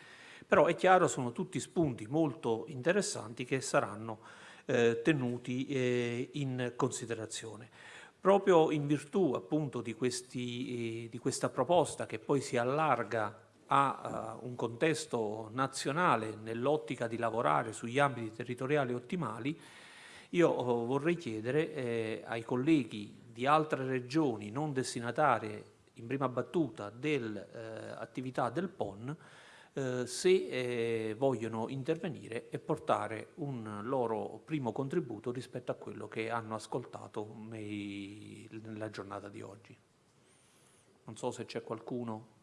Però è chiaro, sono tutti spunti molto interessanti che saranno eh, tenuti eh, in considerazione. Proprio in virtù appunto di, questi, eh, di questa proposta che poi si allarga a uh, un contesto nazionale nell'ottica di lavorare sugli ambiti territoriali ottimali, io oh, vorrei chiedere eh, ai colleghi di altre regioni non destinatarie in prima battuta dell'attività eh, del PON eh, se eh, vogliono intervenire e portare un loro primo contributo rispetto a quello che hanno ascoltato nei, nella giornata di oggi. Non so se c'è qualcuno.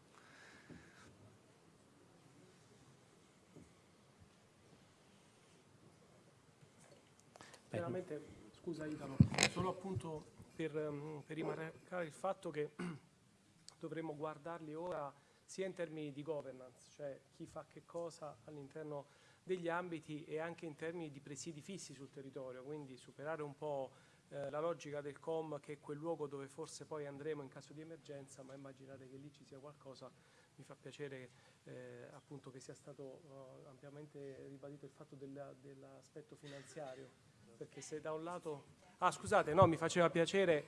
Veramente, scusa Italo, solo appunto per, ehm, per rimarcare il fatto che dovremmo guardarli ora sia in termini di governance, cioè chi fa che cosa all'interno degli ambiti e anche in termini di presidi fissi sul territorio, quindi superare un po' eh, la logica del COM che è quel luogo dove forse poi andremo in caso di emergenza, ma immaginate che lì ci sia qualcosa, mi fa piacere eh, appunto che sia stato uh, ampiamente ribadito il fatto dell'aspetto finanziario, perché se da un lato... Ah scusate, no, mi faceva piacere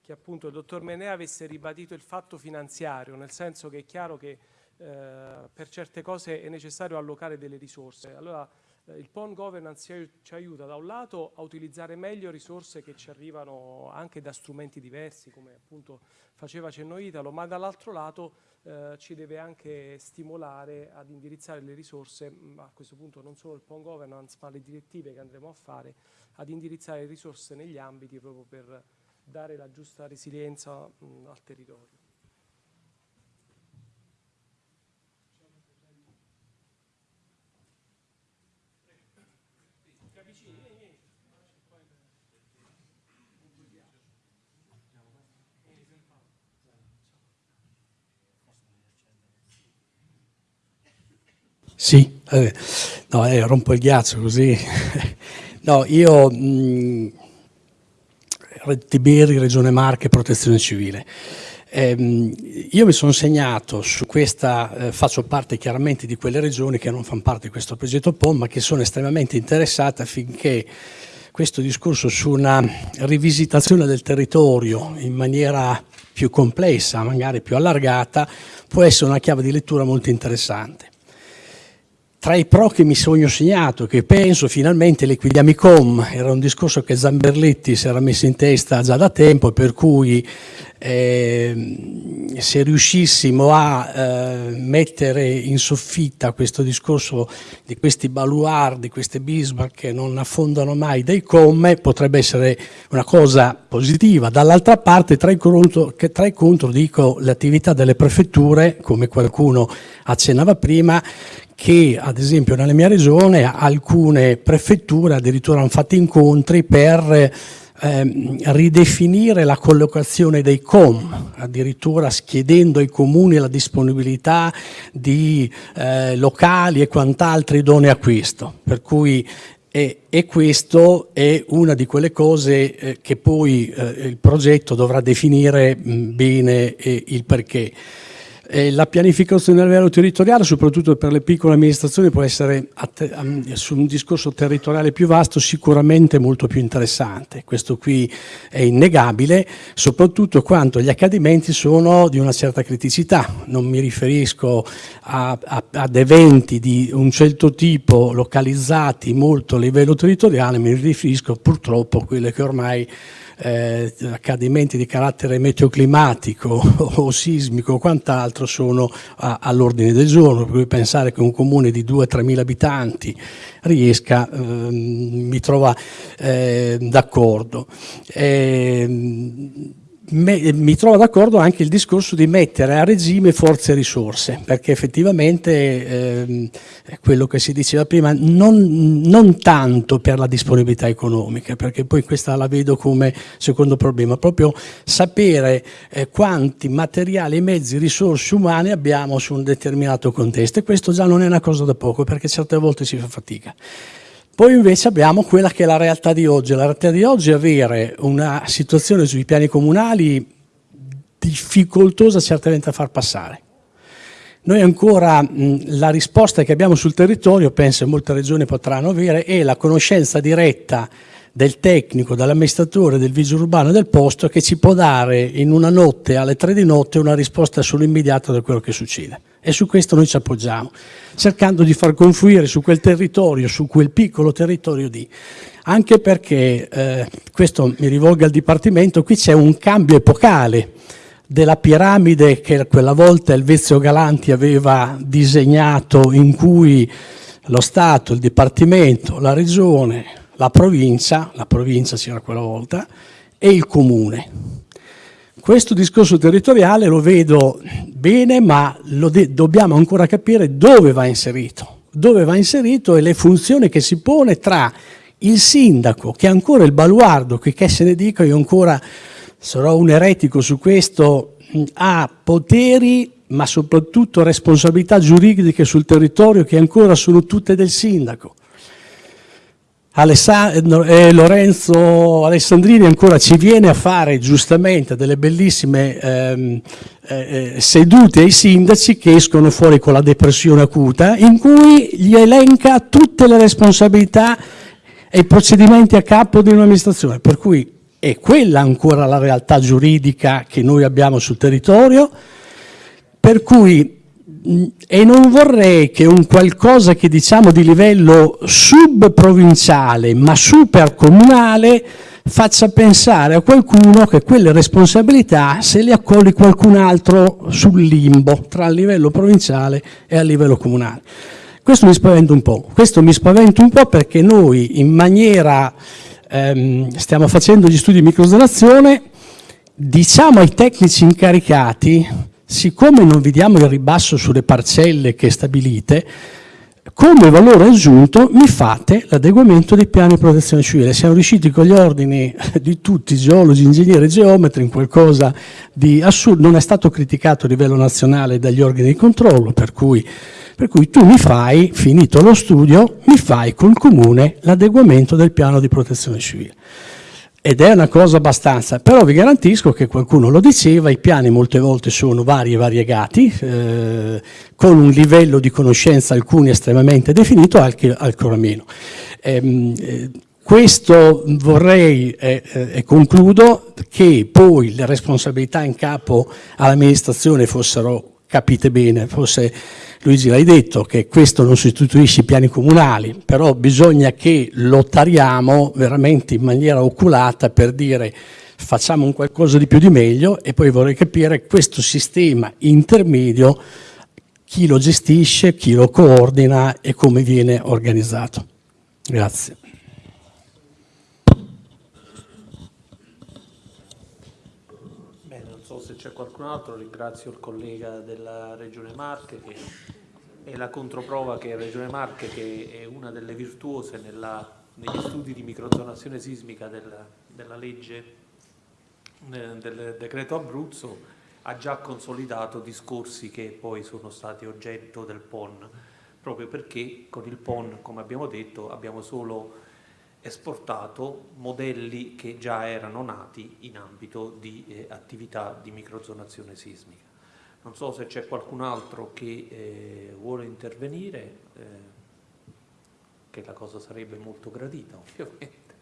che appunto il dottor Menea avesse ribadito il fatto finanziario, nel senso che è chiaro che eh, per certe cose è necessario allocare delle risorse. Allora il PON governance ci aiuta da un lato a utilizzare meglio risorse che ci arrivano anche da strumenti diversi, come appunto faceva cenno Italo, ma dall'altro lato eh, ci deve anche stimolare ad indirizzare le risorse, a questo punto non solo il PON governance, ma le direttive che andremo a fare, ad indirizzare le risorse negli ambiti proprio per dare la giusta resilienza mh, al territorio.
Sì, eh, no, eh, rompo il ghiaccio così. no, io mh, Tiberi, Regione Marche, Protezione Civile. Eh, io mi sono segnato su questa, eh, faccio parte chiaramente di quelle regioni che non fanno parte di questo progetto POM, ma che sono estremamente interessate affinché questo discorso su una rivisitazione del territorio in maniera più complessa, magari più allargata, può essere una chiave di lettura molto interessante. Tra i pro che mi sogno segnato, che penso finalmente l'Equiliamicom, era un discorso che Zamberletti si era messo in testa già da tempo, per cui eh, se riuscissimo a eh, mettere in soffitta questo discorso di questi baluardi, queste Bismarck che non affondano mai dei com, potrebbe essere una cosa positiva. Dall'altra parte, tra i, contro, tra i contro dico l'attività delle prefetture, come qualcuno accennava prima, che ad esempio nella mia regione alcune prefetture addirittura hanno fatto incontri per eh, ridefinire la collocazione dei com, addirittura chiedendo ai comuni la disponibilità di eh, locali e quant'altro idonei a questo. Per cui e, e, questo è una di quelle cose eh, che poi eh, il progetto dovrà definire mh, bene eh, il perché. Eh, la pianificazione a livello territoriale, soprattutto per le piccole amministrazioni, può essere su un discorso territoriale più vasto sicuramente molto più interessante. Questo qui è innegabile, soprattutto quando gli accadimenti sono di una certa criticità. Non mi riferisco a, a, ad eventi di un certo tipo localizzati molto a livello territoriale, mi riferisco purtroppo a quelle che ormai eh, accadimenti di carattere meteoclimatico o sismico o quant'altro sono all'ordine del giorno, per cui pensare che un comune di 2-3 mila abitanti riesca eh, mi trova eh, d'accordo. Me, mi trovo d'accordo anche il discorso di mettere a regime forze e risorse, perché effettivamente eh, quello che si diceva prima, non, non, tanto per la disponibilità economica, perché poi questa la vedo come secondo problema, proprio sapere eh, quanti materiali, mezzi, risorse umane abbiamo su un determinato contesto e questo già non è una cosa da poco, perché certe volte si fa fatica. Poi invece abbiamo quella che è la realtà di oggi. La realtà di oggi è avere una situazione sui piani comunali difficoltosa certamente a far passare. Noi ancora mh, la risposta che abbiamo sul territorio, penso che molte regioni potranno avere, è la conoscenza diretta del tecnico, dell'amministratore, del vigile urbano del posto che ci può dare in una notte, alle tre di notte, una risposta solo immediata da quello che succede. E su questo noi ci appoggiamo, cercando di far confluire su quel territorio, su quel piccolo territorio di... Anche perché, eh, questo mi rivolgo al Dipartimento, qui c'è un cambio epocale della piramide che quella volta Elvezio Galanti aveva disegnato in cui lo Stato, il Dipartimento, la Regione, la provincia, la provincia c'era quella volta, e il comune. Questo discorso territoriale lo vedo bene, ma dobbiamo ancora capire dove va inserito, dove va inserito e le funzioni che si pone tra il sindaco, che è ancora il baluardo, che se ne dica, io ancora sarò un eretico su questo, ha poteri ma soprattutto responsabilità giuridiche sul territorio che ancora sono tutte del sindaco. Alessandro, eh, Lorenzo Alessandrini ancora ci viene a fare giustamente delle bellissime ehm, eh, eh, sedute ai sindaci che escono fuori con la depressione acuta in cui gli elenca tutte le responsabilità e i procedimenti a capo di un'amministrazione, per cui è quella ancora la realtà giuridica che noi abbiamo sul territorio, per cui e non vorrei che un qualcosa che diciamo di livello subprovinciale ma supercomunale faccia pensare a qualcuno che quelle responsabilità se le accogli qualcun altro sul limbo tra il livello provinciale e il livello comunale. Questo mi spaventa un po', questo mi spaventa un po' perché noi in maniera, ehm, stiamo facendo gli studi di microzonazione, diciamo ai tecnici incaricati siccome non vediamo il ribasso sulle parcelle che stabilite, come valore aggiunto mi fate l'adeguamento dei piani di protezione civile. Siamo riusciti con gli ordini di tutti, geologi, ingegneri, geometri, in qualcosa di assurdo, non è stato criticato a livello nazionale dagli organi di controllo, per cui, per cui tu mi fai, finito lo studio, mi fai col comune l'adeguamento del piano di protezione civile ed è una cosa abbastanza, però vi garantisco che qualcuno lo diceva, i piani molte volte sono vari e variegati, eh, con un livello di conoscenza alcuni estremamente definito, altri ancora meno. Ehm, eh, questo vorrei, eh, eh, e concludo, che poi le responsabilità in capo all'amministrazione fossero capite bene, fosse Luigi l'hai detto che questo non sostituisce i piani comunali, però bisogna che lottariamo veramente in maniera oculata per dire facciamo un qualcosa di più di meglio e poi vorrei capire questo sistema intermedio chi lo gestisce, chi lo coordina e come viene organizzato. Grazie.
Bene, non so qualcun altro, ringrazio il collega della Regione Marche che è la controprova che Regione Marche, che è una delle virtuose nella, negli studi di microzonazione sismica del, della legge eh, del decreto Abruzzo, ha già consolidato discorsi che poi sono stati oggetto del PON, proprio perché con il PON, come abbiamo detto, abbiamo solo esportato modelli che già erano nati in ambito di eh, attività di microzonazione sismica. Non so se c'è qualcun altro che eh, vuole intervenire, eh, che la cosa sarebbe molto gradita ovviamente.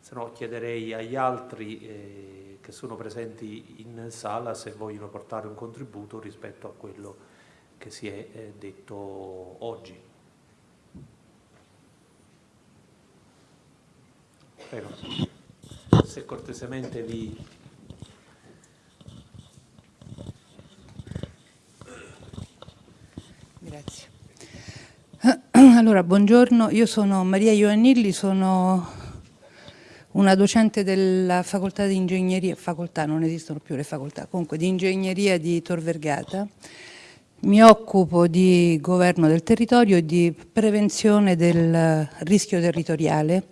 Se no chiederei agli altri eh, che sono presenti in sala se vogliono portare un contributo rispetto a quello che si è eh, detto oggi. Prego. Se cortesemente vi...
Grazie. Allora, buongiorno, io sono Maria Ioannilli, sono una docente della facoltà di ingegneria, facoltà, non esistono più le facoltà, comunque di ingegneria di Tor Vergata. Mi occupo di governo del territorio e di prevenzione del rischio territoriale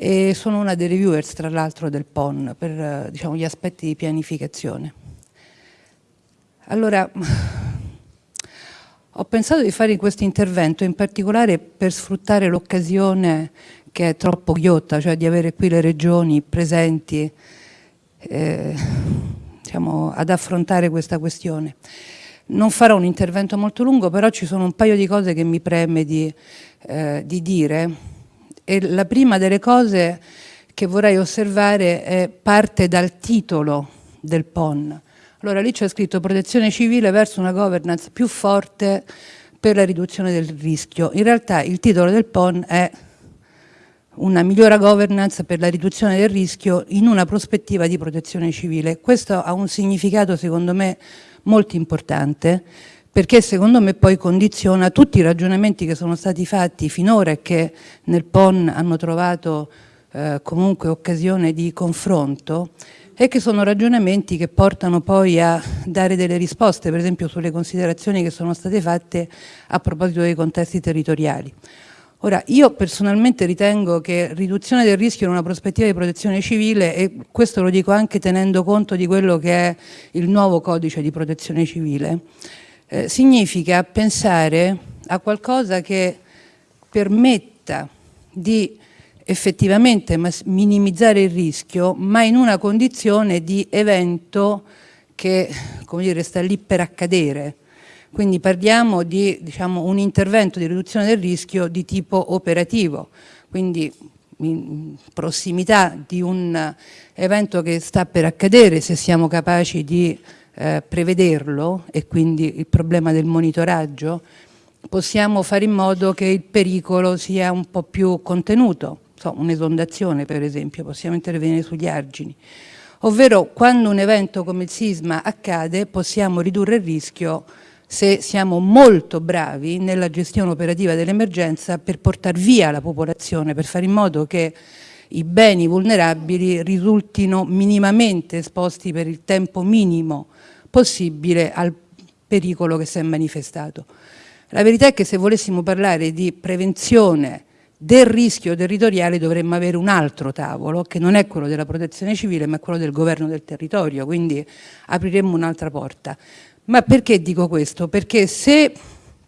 e sono una dei reviewers tra l'altro del PON per diciamo, gli aspetti di pianificazione. Allora, ho pensato di fare questo intervento in particolare per sfruttare l'occasione che è troppo ghiotta, cioè di avere qui le regioni presenti eh, diciamo, ad affrontare questa questione. Non farò un intervento molto lungo, però ci sono un paio di cose che mi preme di, eh, di dire. E la prima delle cose che vorrei osservare è parte dal titolo del PON. Allora lì c'è scritto protezione civile verso una governance più forte per la riduzione del rischio. In realtà il titolo del PON è una migliore governance per la riduzione del rischio in una prospettiva di protezione civile. Questo ha un significato secondo me molto importante perché secondo me poi condiziona tutti i ragionamenti che sono stati fatti finora e che nel PON hanno trovato eh, comunque occasione di confronto e che sono ragionamenti che portano poi a dare delle risposte, per esempio sulle considerazioni che sono state fatte a proposito dei contesti territoriali. Ora, io personalmente ritengo che riduzione del rischio in una prospettiva di protezione civile, e questo lo dico anche tenendo conto di quello che è il nuovo codice di protezione civile, eh, significa pensare a qualcosa che permetta di effettivamente minimizzare il rischio, ma in una condizione di evento che come dire, sta lì per accadere. Quindi parliamo di diciamo, un intervento di riduzione del rischio di tipo operativo, quindi in prossimità di un evento che sta per accadere, se siamo capaci di eh, prevederlo e quindi il problema del monitoraggio, possiamo fare in modo che il pericolo sia un po' più contenuto so, un'esondazione per esempio, possiamo intervenire sugli argini, ovvero quando un evento come il sisma accade possiamo ridurre il rischio se siamo molto bravi nella gestione operativa dell'emergenza per portare via la popolazione, per fare in modo che i beni vulnerabili risultino minimamente esposti per il tempo minimo possibile al pericolo che si è manifestato. La verità è che se volessimo parlare di prevenzione del rischio territoriale dovremmo avere un altro tavolo che non è quello della protezione civile ma quello del governo del territorio, quindi apriremmo un'altra porta. Ma perché dico questo? Perché se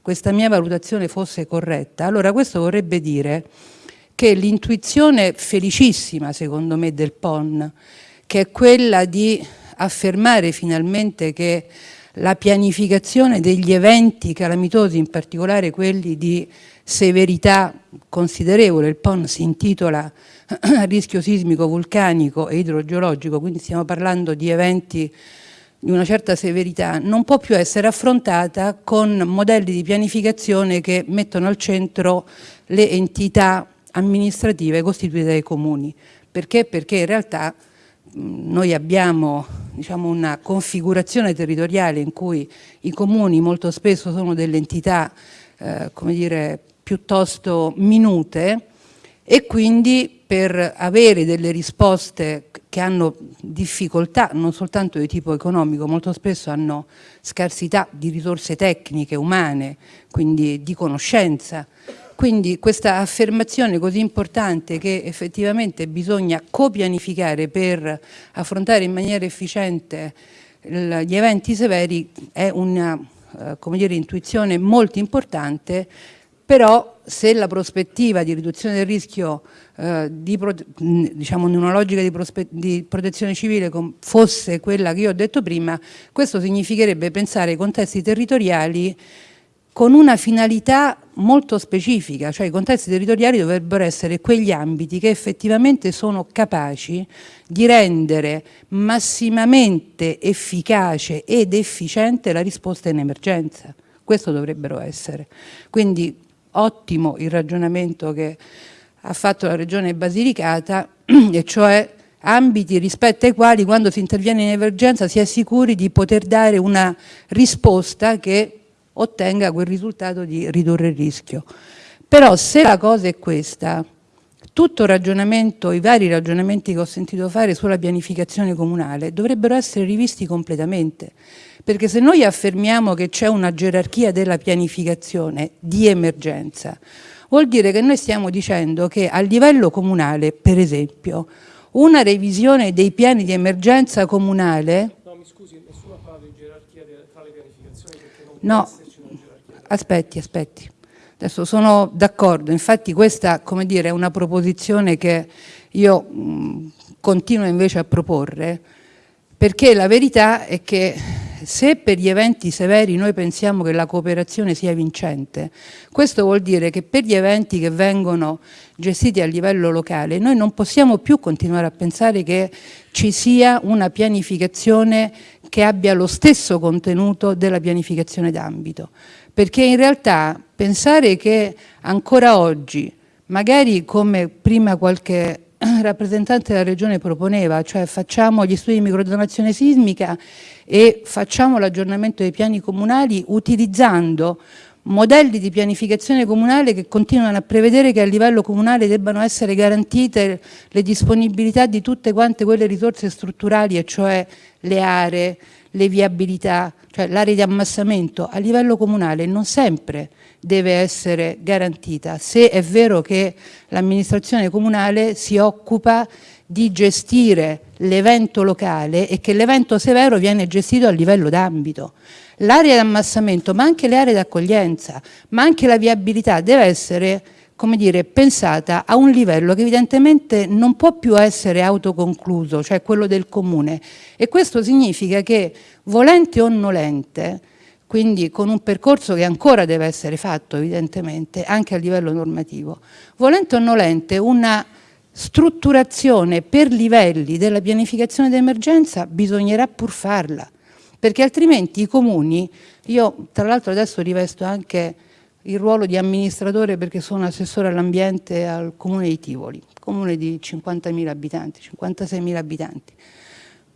questa mia valutazione fosse corretta, allora questo vorrebbe dire che l'intuizione felicissima secondo me del PON, che è quella di affermare finalmente che la pianificazione degli eventi calamitosi, in particolare quelli di severità considerevole, il PON si intitola rischio sismico, vulcanico e idrogeologico, quindi stiamo parlando di eventi di una certa severità, non può più essere affrontata con modelli di pianificazione che mettono al centro le entità amministrative costituite dai comuni. Perché? Perché in realtà noi abbiamo diciamo, una configurazione territoriale in cui i comuni molto spesso sono delle entità eh, come dire, piuttosto minute e quindi per avere delle risposte che hanno difficoltà non soltanto di tipo economico, molto spesso hanno scarsità di risorse tecniche, umane, quindi di conoscenza. Quindi questa affermazione così importante che effettivamente bisogna copianificare per affrontare in maniera efficiente gli eventi severi è una eh, dire, intuizione molto importante. Però se la prospettiva di riduzione del rischio eh, di, diciamo, in una logica di, di protezione civile fosse quella che io ho detto prima, questo significherebbe pensare ai contesti territoriali con una finalità molto specifica, cioè i contesti territoriali dovrebbero essere quegli ambiti che effettivamente sono capaci di rendere massimamente efficace ed efficiente la risposta in emergenza. Questo dovrebbero essere. Quindi ottimo il ragionamento che ha fatto la Regione Basilicata, e cioè ambiti rispetto ai quali quando si interviene in emergenza si è sicuri di poter dare una risposta che ottenga quel risultato di ridurre il rischio. Però se la cosa è questa, tutto ragionamento, i vari ragionamenti che ho sentito fare sulla pianificazione comunale dovrebbero essere rivisti completamente, perché se noi affermiamo che c'è una gerarchia della pianificazione di emergenza, vuol dire che noi stiamo dicendo che a livello comunale, per esempio, una revisione dei piani di emergenza comunale...
No, mi scusi, nessuno ha parlato di gerarchia tra le pianificazioni perché non
no, aspetti, aspetti. Adesso sono d'accordo, infatti questa dire, è una proposizione che io mh, continuo invece a proporre, perché la verità è che se per gli eventi severi noi pensiamo che la cooperazione sia vincente, questo vuol dire che per gli eventi che vengono gestiti a livello locale noi non possiamo più continuare a pensare che ci sia una pianificazione che abbia lo stesso contenuto della pianificazione d'ambito, perché in realtà pensare che ancora oggi, magari come prima qualche rappresentante della regione proponeva, cioè facciamo gli studi di microdonazione sismica e facciamo l'aggiornamento dei piani comunali utilizzando modelli di pianificazione comunale che continuano a prevedere che a livello comunale debbano essere garantite le disponibilità di tutte quante quelle risorse strutturali, e cioè le aree, le viabilità, cioè l'area di ammassamento a livello comunale non sempre deve essere garantita, se è vero che l'amministrazione comunale si occupa di gestire l'evento locale e che l'evento severo viene gestito a livello d'ambito. L'area di ammassamento, ma anche le aree d'accoglienza, ma anche la viabilità deve essere come dire, pensata a un livello che evidentemente non può più essere autoconcluso, cioè quello del comune. E questo significa che, volente o nolente, quindi con un percorso che ancora deve essere fatto evidentemente, anche a livello normativo, volente o nolente una strutturazione per livelli della pianificazione d'emergenza bisognerà pur farla, perché altrimenti i comuni, io tra l'altro adesso rivesto anche il ruolo di amministratore perché sono assessore all'ambiente al comune di Tivoli, comune di 50.000 abitanti, 56.000 abitanti,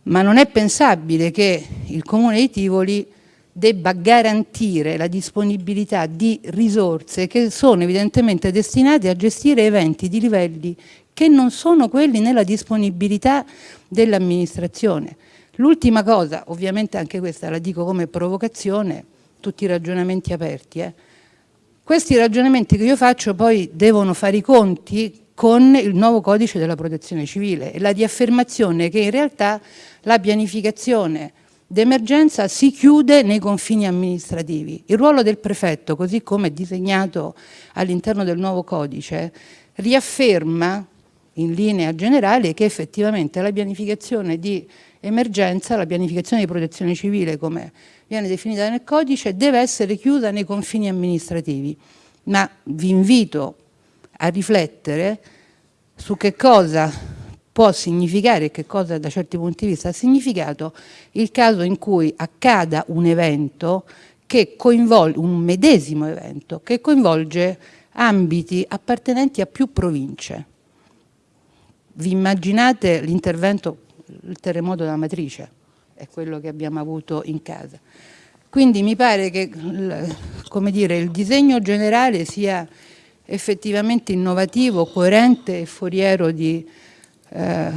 ma non è pensabile che il comune di Tivoli debba garantire la disponibilità di risorse che sono evidentemente destinate a gestire eventi di livelli che non sono quelli nella disponibilità dell'amministrazione. L'ultima cosa, ovviamente anche questa la dico come provocazione, tutti i ragionamenti aperti, eh. Questi ragionamenti che io faccio poi devono fare i conti con il nuovo codice della protezione civile e la di affermazione che in realtà la pianificazione d'emergenza si chiude nei confini amministrativi. Il ruolo del prefetto, così come disegnato all'interno del nuovo codice, riafferma in linea generale che effettivamente la pianificazione di emergenza, la pianificazione di protezione civile come viene definita nel codice, deve essere chiusa nei confini amministrativi. Ma vi invito a riflettere su che cosa può significare e che cosa da certi punti di vista ha significato il caso in cui accada un evento che coinvolge, un medesimo evento, che coinvolge ambiti appartenenti a più province vi immaginate l'intervento, il terremoto della matrice, è quello che abbiamo avuto in casa. Quindi mi pare che dire, il disegno generale sia effettivamente innovativo, coerente e foriero di eh,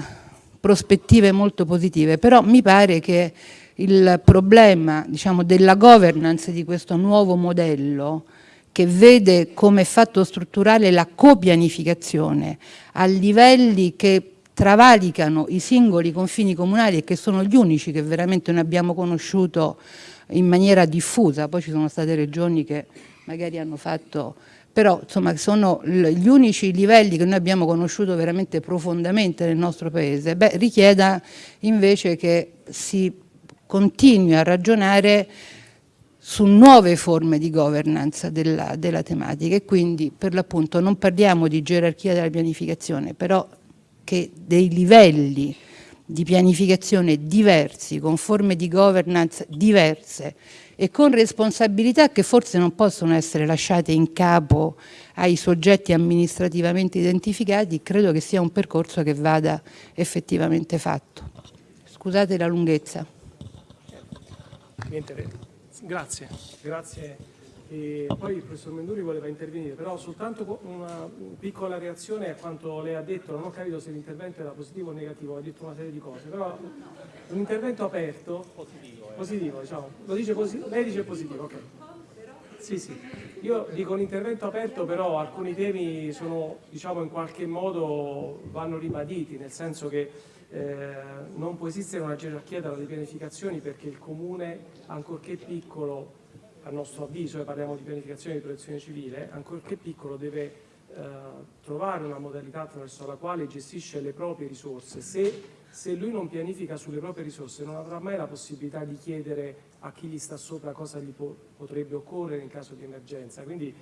prospettive molto positive, però mi pare che il problema diciamo, della governance di questo nuovo modello che vede come fatto strutturale la copianificazione a livelli che travalicano i singoli confini comunali e che sono gli unici che veramente noi abbiamo conosciuto in maniera diffusa, poi ci sono state regioni che magari hanno fatto, però insomma sono gli unici livelli che noi abbiamo conosciuto veramente profondamente nel nostro paese, beh, richieda invece che si continui a ragionare su nuove forme di governance della, della tematica. E quindi per l'appunto non parliamo di gerarchia della pianificazione, però che dei livelli di pianificazione diversi, con forme di governance diverse e con responsabilità che forse non possono essere lasciate in capo ai soggetti amministrativamente identificati, credo che sia un percorso che vada effettivamente fatto. Scusate la lunghezza.
Grazie, grazie. E poi il professor Menduri voleva intervenire, però soltanto una piccola reazione a quanto lei ha detto, non ho capito se l'intervento era positivo o negativo, ha detto una serie di cose, però un intervento aperto, positivo, eh. positivo diciamo, dice lei dice positivo, ok. Sì, sì. Io dico un intervento aperto, però alcuni temi sono, diciamo, in qualche modo vanno ribaditi, nel senso che eh, non può esistere una gerarchia delle pianificazioni perché il comune, ancorché piccolo, a nostro avviso, e parliamo di pianificazione di protezione civile, ancorché piccolo deve eh, trovare una modalità attraverso la quale gestisce le proprie risorse. Se, se, lui non pianifica sulle proprie risorse non avrà mai la possibilità di chiedere a chi gli sta sopra cosa gli po potrebbe occorrere in caso di emergenza. Quindi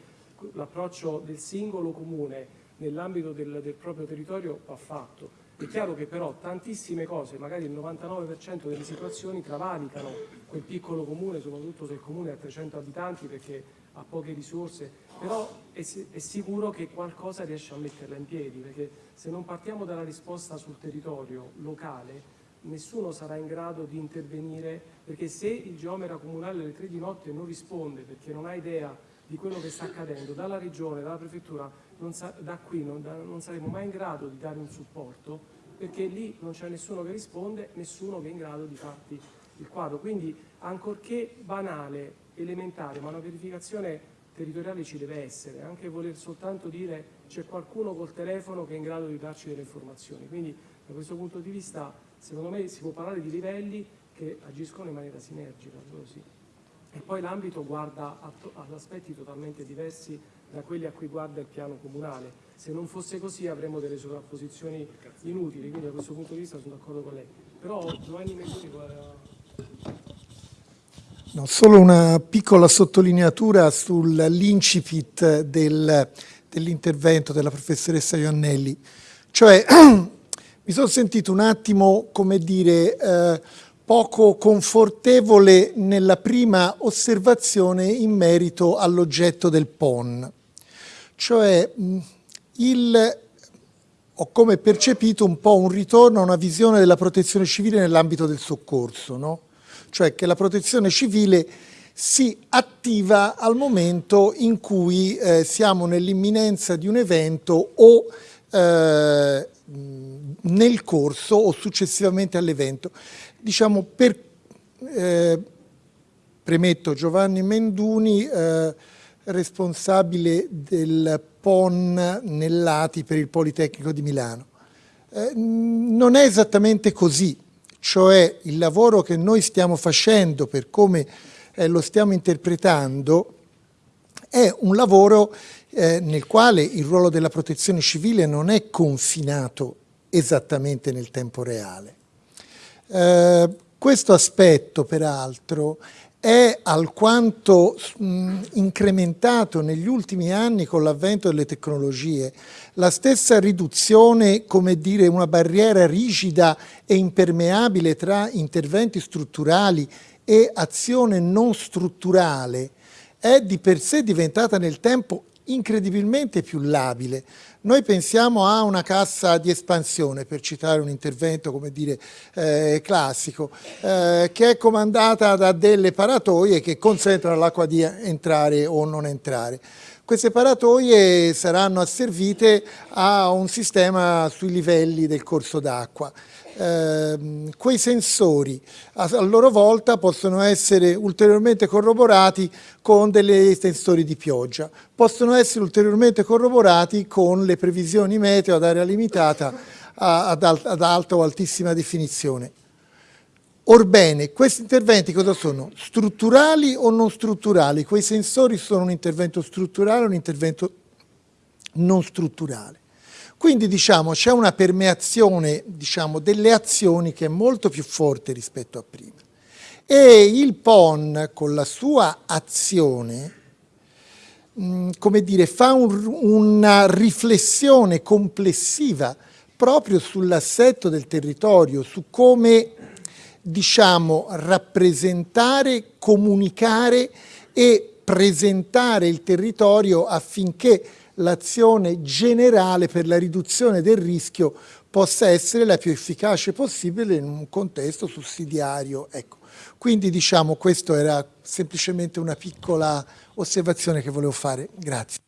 l'approccio del singolo comune nell'ambito del, del proprio territorio va fatto è chiaro che però tantissime cose, magari il 99% delle situazioni travalicano quel piccolo comune, soprattutto se il comune ha 300 abitanti perché ha poche risorse, però è, è sicuro che qualcosa riesce a metterla in piedi, perché se non partiamo dalla risposta sul territorio locale, nessuno sarà in grado di intervenire, perché se il geometra comunale alle 3 di notte non risponde perché non ha idea di quello che sta accadendo, dalla regione, dalla prefettura, da qui non, da, non, saremo mai in grado di dare un supporto perché lì non c'è nessuno che risponde, nessuno che è in grado di farti il quadro. Quindi ancorché banale, elementare, ma una verificazione territoriale ci deve essere, anche voler soltanto dire c'è qualcuno col telefono che è in grado di darci delle informazioni. Quindi da questo punto di vista secondo me si può parlare di livelli che agiscono in maniera sinergica, sì. E poi l'ambito guarda ad aspetti totalmente diversi da quelli a cui guarda il piano comunale. Se non fosse così avremmo delle sovrapposizioni inutili, quindi da questo punto di vista sono d'accordo con lei. Però Giovanni Mendoni
No, solo una piccola sottolineatura sull'incipit del, dell'intervento della professoressa Iannelli. Cioè, mi sono sentito un attimo, come dire, eh, poco confortevole nella prima osservazione in merito all'oggetto del PON. Cioè, il, ho come percepito un po' un ritorno a una visione della protezione civile nell'ambito del soccorso, no? cioè che la protezione civile si attiva al momento in cui eh, siamo nell'imminenza di un evento o eh, nel corso o successivamente all'evento. Diciamo per, eh, premetto Giovanni Menduni, eh, responsabile del PON Nellati per il Politecnico di Milano. Eh, non è esattamente così, cioè il lavoro che noi stiamo facendo per come eh, lo stiamo interpretando è un lavoro eh, nel quale il ruolo della protezione civile non è confinato esattamente nel tempo reale. Eh, questo aspetto peraltro è alquanto mh, incrementato negli ultimi anni con l'avvento delle tecnologie. La stessa riduzione, come dire, una barriera rigida e impermeabile tra interventi strutturali e azione non strutturale è di per sé diventata nel tempo incredibilmente più labile. Noi pensiamo a una cassa di espansione, per citare un intervento come dire eh, classico, eh, che è comandata da delle paratoie che consentono all'acqua di entrare o non entrare. Queste paratoie saranno asservite a un sistema sui livelli del corso d'acqua eh, quei sensori a, a, loro volta possono essere ulteriormente corroborati con dei sensori di pioggia, possono essere ulteriormente corroborati con le previsioni meteo ad area limitata a, ad, ad alta o altissima definizione. Orbene, questi interventi cosa sono? Strutturali o non strutturali? Quei sensori sono un intervento strutturale o un intervento non strutturale. Quindi diciamo c'è una permeazione diciamo, delle azioni che è molto più forte rispetto a prima. E il PON con la sua azione, come dire, fa un, una riflessione complessiva proprio sull'assetto del territorio, su come diciamo rappresentare, comunicare e presentare il territorio affinché l'azione generale per la riduzione del rischio possa essere la più efficace possibile in un contesto sussidiario. Ecco. Quindi diciamo questo era semplicemente una piccola osservazione che volevo fare. Grazie.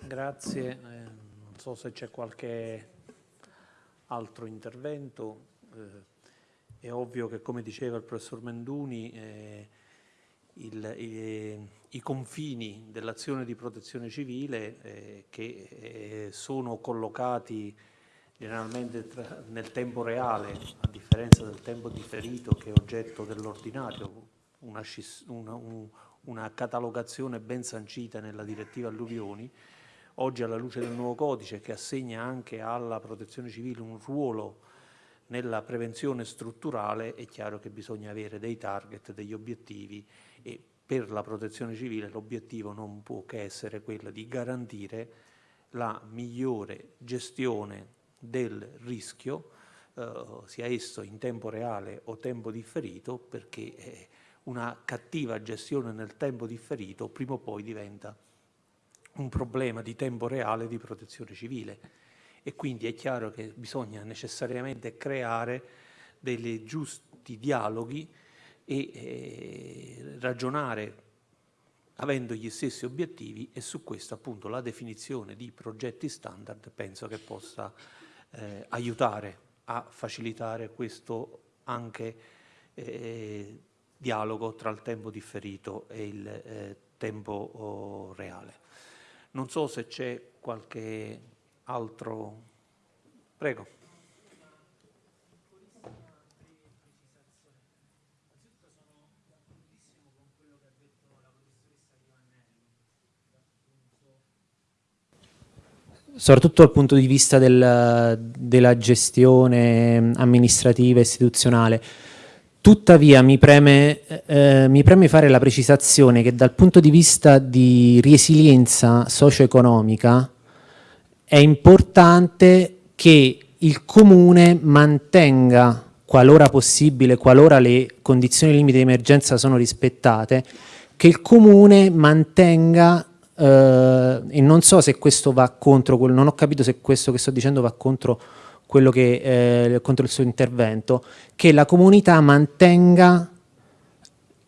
Grazie, eh, non so se c'è qualche altro intervento. Eh, è ovvio che, come diceva il professor Menduni, eh, il, i, i, confini dell'azione di protezione civile eh, che eh, sono collocati generalmente tra, nel tempo reale, a differenza del tempo differito che è oggetto dell'ordinario, una, una, un, una catalogazione ben sancita nella direttiva alluvioni, oggi alla luce del nuovo codice che assegna anche alla protezione civile un ruolo nella prevenzione strutturale è chiaro che bisogna avere dei target, degli obiettivi e per la protezione civile l'obiettivo non può che essere quello di garantire la migliore gestione del rischio, eh, sia esso in tempo reale o tempo differito, perché eh, una cattiva gestione nel tempo differito prima o poi diventa un problema di tempo reale di protezione civile e quindi è chiaro che bisogna necessariamente creare dei giusti dialoghi e eh, ragionare avendo gli stessi obiettivi e su questo appunto la definizione di progetti standard penso che possa eh, aiutare a facilitare questo anche eh, dialogo tra il tempo differito e il eh, tempo oh, reale. Non so se c'è qualche altro... Prego.
soprattutto dal punto di vista del, della gestione amministrativa e istituzionale. Tuttavia mi preme, eh, mi preme, fare la precisazione che dal punto di vista di resilienza socio-economica è importante che il comune mantenga, qualora possibile, qualora le condizioni limite di emergenza sono rispettate, che il comune mantenga, eh, e non so se questo va contro, non ho capito se questo che sto dicendo va contro quello che, eh, contro il suo intervento, che la comunità mantenga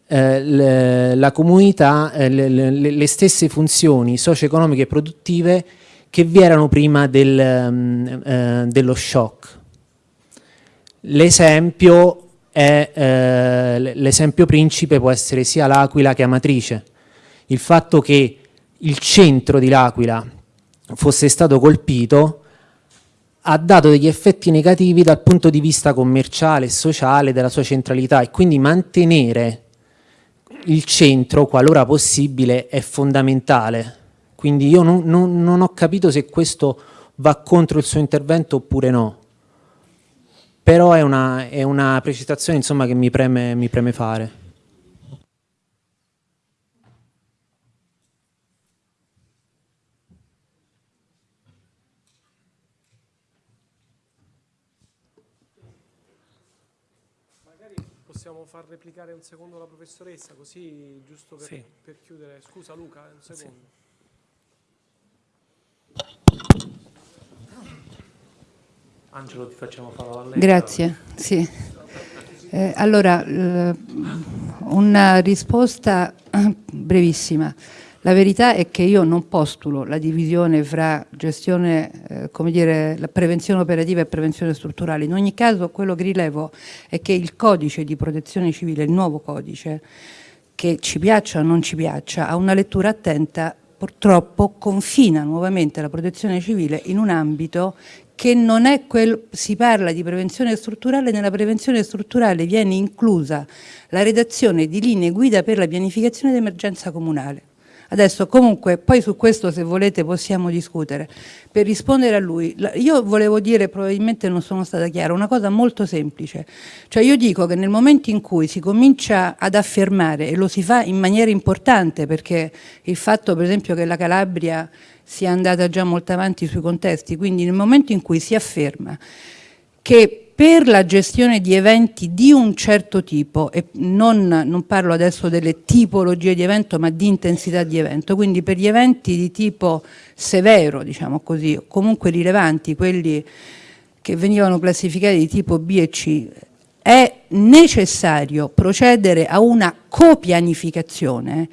eh, le, la comunità, eh, le, le, le, stesse funzioni socio-economiche e produttive che vi erano prima del, um, eh, dello shock. L'esempio eh, principe può essere sia l'Aquila che Amatrice. Il fatto che il centro di l'Aquila fosse stato colpito ha dato degli effetti negativi dal punto di vista commerciale e sociale della sua centralità e quindi mantenere il centro, qualora possibile, è fondamentale quindi io non, non, non ho capito se questo va contro il suo intervento oppure no. Però è una, è una precisazione insomma, che mi preme, mi preme fare.
possiamo far replicare un secondo la professoressa, così giusto per, sì. per chiudere. Scusa Luca, un secondo. Sì.
Angelo ti facciamo la
Grazie, sì. Eh, allora, eh, una risposta brevissima. La verità è che io non postulo la divisione fra gestione, eh, come dire, la prevenzione operativa e prevenzione strutturale. In ogni caso quello che rilevo è che il codice di protezione civile, il nuovo codice, che ci piaccia o non ci piaccia, ha una lettura attenta purtroppo confina nuovamente la protezione civile in un ambito che non è quel, si parla di prevenzione strutturale, nella prevenzione strutturale viene inclusa la redazione di linee guida per la pianificazione d'emergenza comunale. Adesso comunque, poi su questo se volete possiamo discutere. Per rispondere a lui, io volevo dire, probabilmente non sono stata chiara, una cosa molto semplice. Cioè io dico che nel momento in cui si comincia ad affermare, e lo si fa in maniera importante, perché il fatto per esempio che la Calabria sia andata già molto avanti sui contesti, quindi nel momento in cui si afferma che per la gestione di eventi di un certo tipo, e non, non, parlo adesso delle tipologie di evento, ma di intensità di evento, quindi per gli eventi di tipo severo, diciamo così, o comunque rilevanti, quelli che venivano classificati di tipo B e C, è necessario procedere a una copianificazione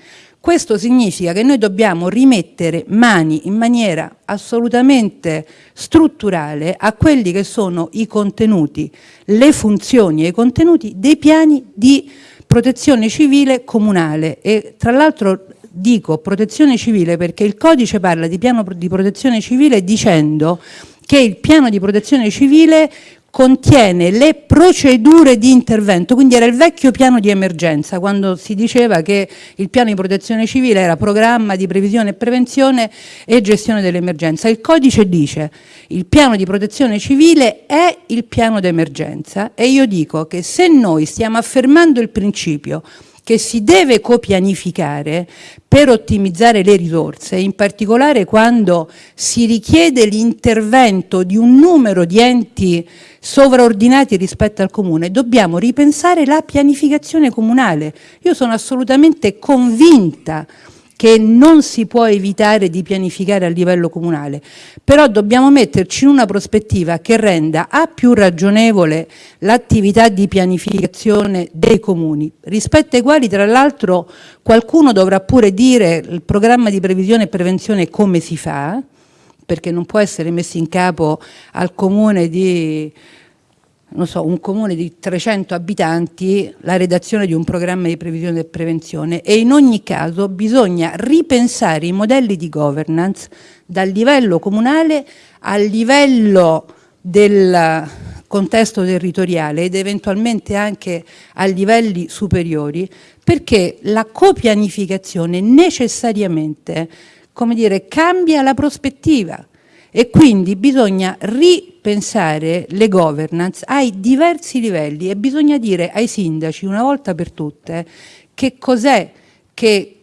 questo significa che noi dobbiamo rimettere mani in maniera assolutamente strutturale a quelli che sono i contenuti, le funzioni e i contenuti dei piani di protezione civile comunale. E tra l'altro dico protezione civile perché il codice parla di piano di protezione civile dicendo che il piano di protezione civile contiene le procedure di intervento, quindi era il vecchio piano di emergenza, quando si diceva che il piano di protezione civile era programma di previsione e prevenzione e gestione dell'emergenza. Il codice dice il piano di protezione civile è il piano d'emergenza e io dico che se noi stiamo affermando il principio che si deve copianificare per ottimizzare le risorse, in particolare quando si richiede l'intervento di un numero di enti sovraordinati rispetto al comune, dobbiamo ripensare la pianificazione comunale. Io sono assolutamente convinta che non si può evitare di pianificare a livello comunale, però dobbiamo metterci in una prospettiva che renda a più ragionevole l'attività di pianificazione dei comuni, rispetto ai quali tra l'altro qualcuno dovrà pure dire il programma di previsione e prevenzione come si fa, perché non può essere messo in capo al comune di so, un comune di 300 abitanti la redazione di un programma di previsione e prevenzione. E in ogni caso bisogna ripensare i modelli di governance dal livello comunale al livello del contesto territoriale ed eventualmente anche a livelli superiori perché la copianificazione necessariamente come dire, cambia la prospettiva e quindi bisogna ripensare le governance ai diversi livelli e bisogna dire ai sindaci una volta per tutte che cos'è che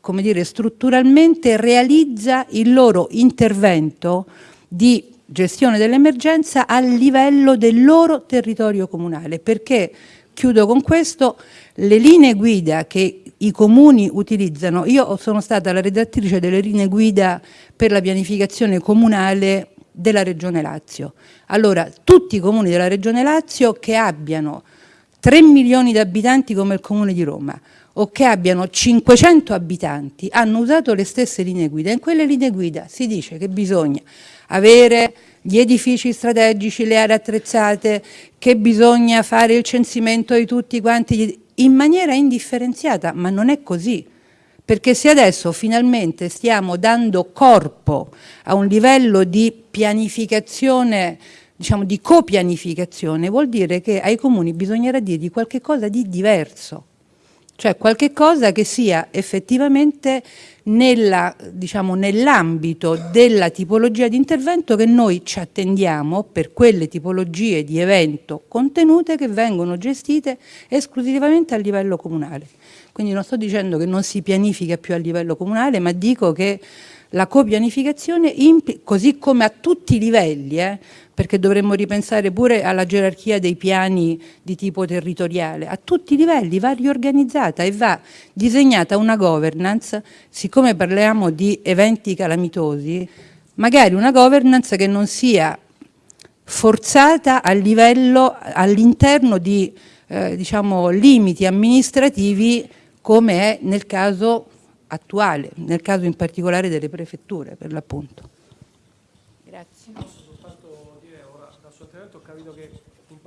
come dire, strutturalmente realizza il loro intervento di gestione dell'emergenza a livello del loro territorio comunale. Perché chiudo con questo le linee guida che i comuni utilizzano. Io sono stata la redattrice delle linee guida per la pianificazione comunale della Regione Lazio. Allora, tutti i comuni della Regione Lazio che abbiano 3 milioni di abitanti come il comune di Roma o che abbiano 500 abitanti hanno usato le stesse linee guida. In quelle linee guida si dice che bisogna avere gli edifici strategici, le aree attrezzate, che bisogna fare il censimento di tutti quanti in maniera indifferenziata, ma non è così. Perché se adesso finalmente stiamo dando corpo a un livello di pianificazione, diciamo di copianificazione, vuol dire che ai comuni bisognerà dirgli qualche cosa di diverso, cioè qualche cosa che sia effettivamente diciamo, nell'ambito diciamo, nell della tipologia di intervento che noi ci attendiamo per quelle tipologie di evento contenute che vengono gestite esclusivamente a livello comunale. Quindi non sto dicendo che non si pianifica più a livello comunale, ma dico che la copianificazione, così come a tutti i livelli, eh, perché dovremmo ripensare pure alla gerarchia dei piani di tipo territoriale, a tutti i livelli va riorganizzata e va disegnata una governance, siccome parliamo di eventi calamitosi, magari una governance che non sia forzata a livello all'interno di eh, diciamo, limiti amministrativi come è nel caso attuale, nel caso in particolare delle prefetture per l'appunto.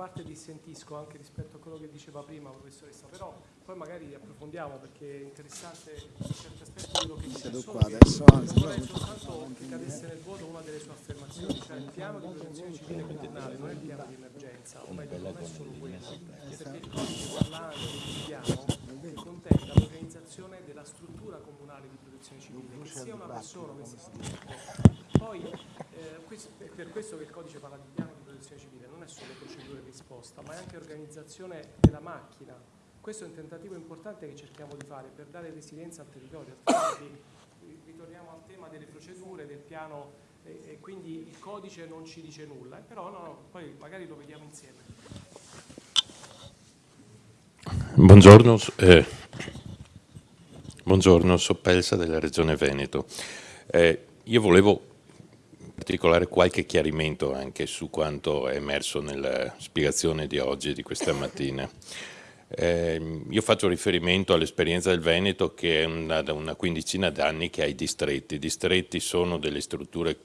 parte dissentisco anche rispetto a quello che diceva prima professoressa, però poi magari approfondiamo perché è interessante in certi aspetti quello che dice. Solo qua adesso, vorrei soltanto che cadesse nel vuoto una delle sue affermazioni, cioè il piano di prevenzione civile comunale non è il piano di emergenza, o meglio non è solo quello, perché il codice parlante del piano contempla l'organizzazione della della struttura comunale di protezione civile, che sia una persona, che sia Poi eh, questo, è per questo che il codice parla di piano di protezione civile, non è solo procedure di risposta, ma è anche organizzazione della macchina. Questo è un tentativo importante che cerchiamo di fare per dare resilienza al territorio, altrimenti ritorniamo al tema delle procedure, del piano e, e quindi il codice non ci dice nulla, eh, però no, no, poi magari lo vediamo insieme.
Buongiorno, eh, buongiorno, Soppelsa della Regione Veneto. Eh, io volevo in particolare qualche chiarimento anche su quanto è emerso nella spiegazione di oggi e di questa mattina. Eh, io faccio riferimento all'esperienza del Veneto che è una, da una quindicina d'anni che ha i distretti. I distretti sono delle strutture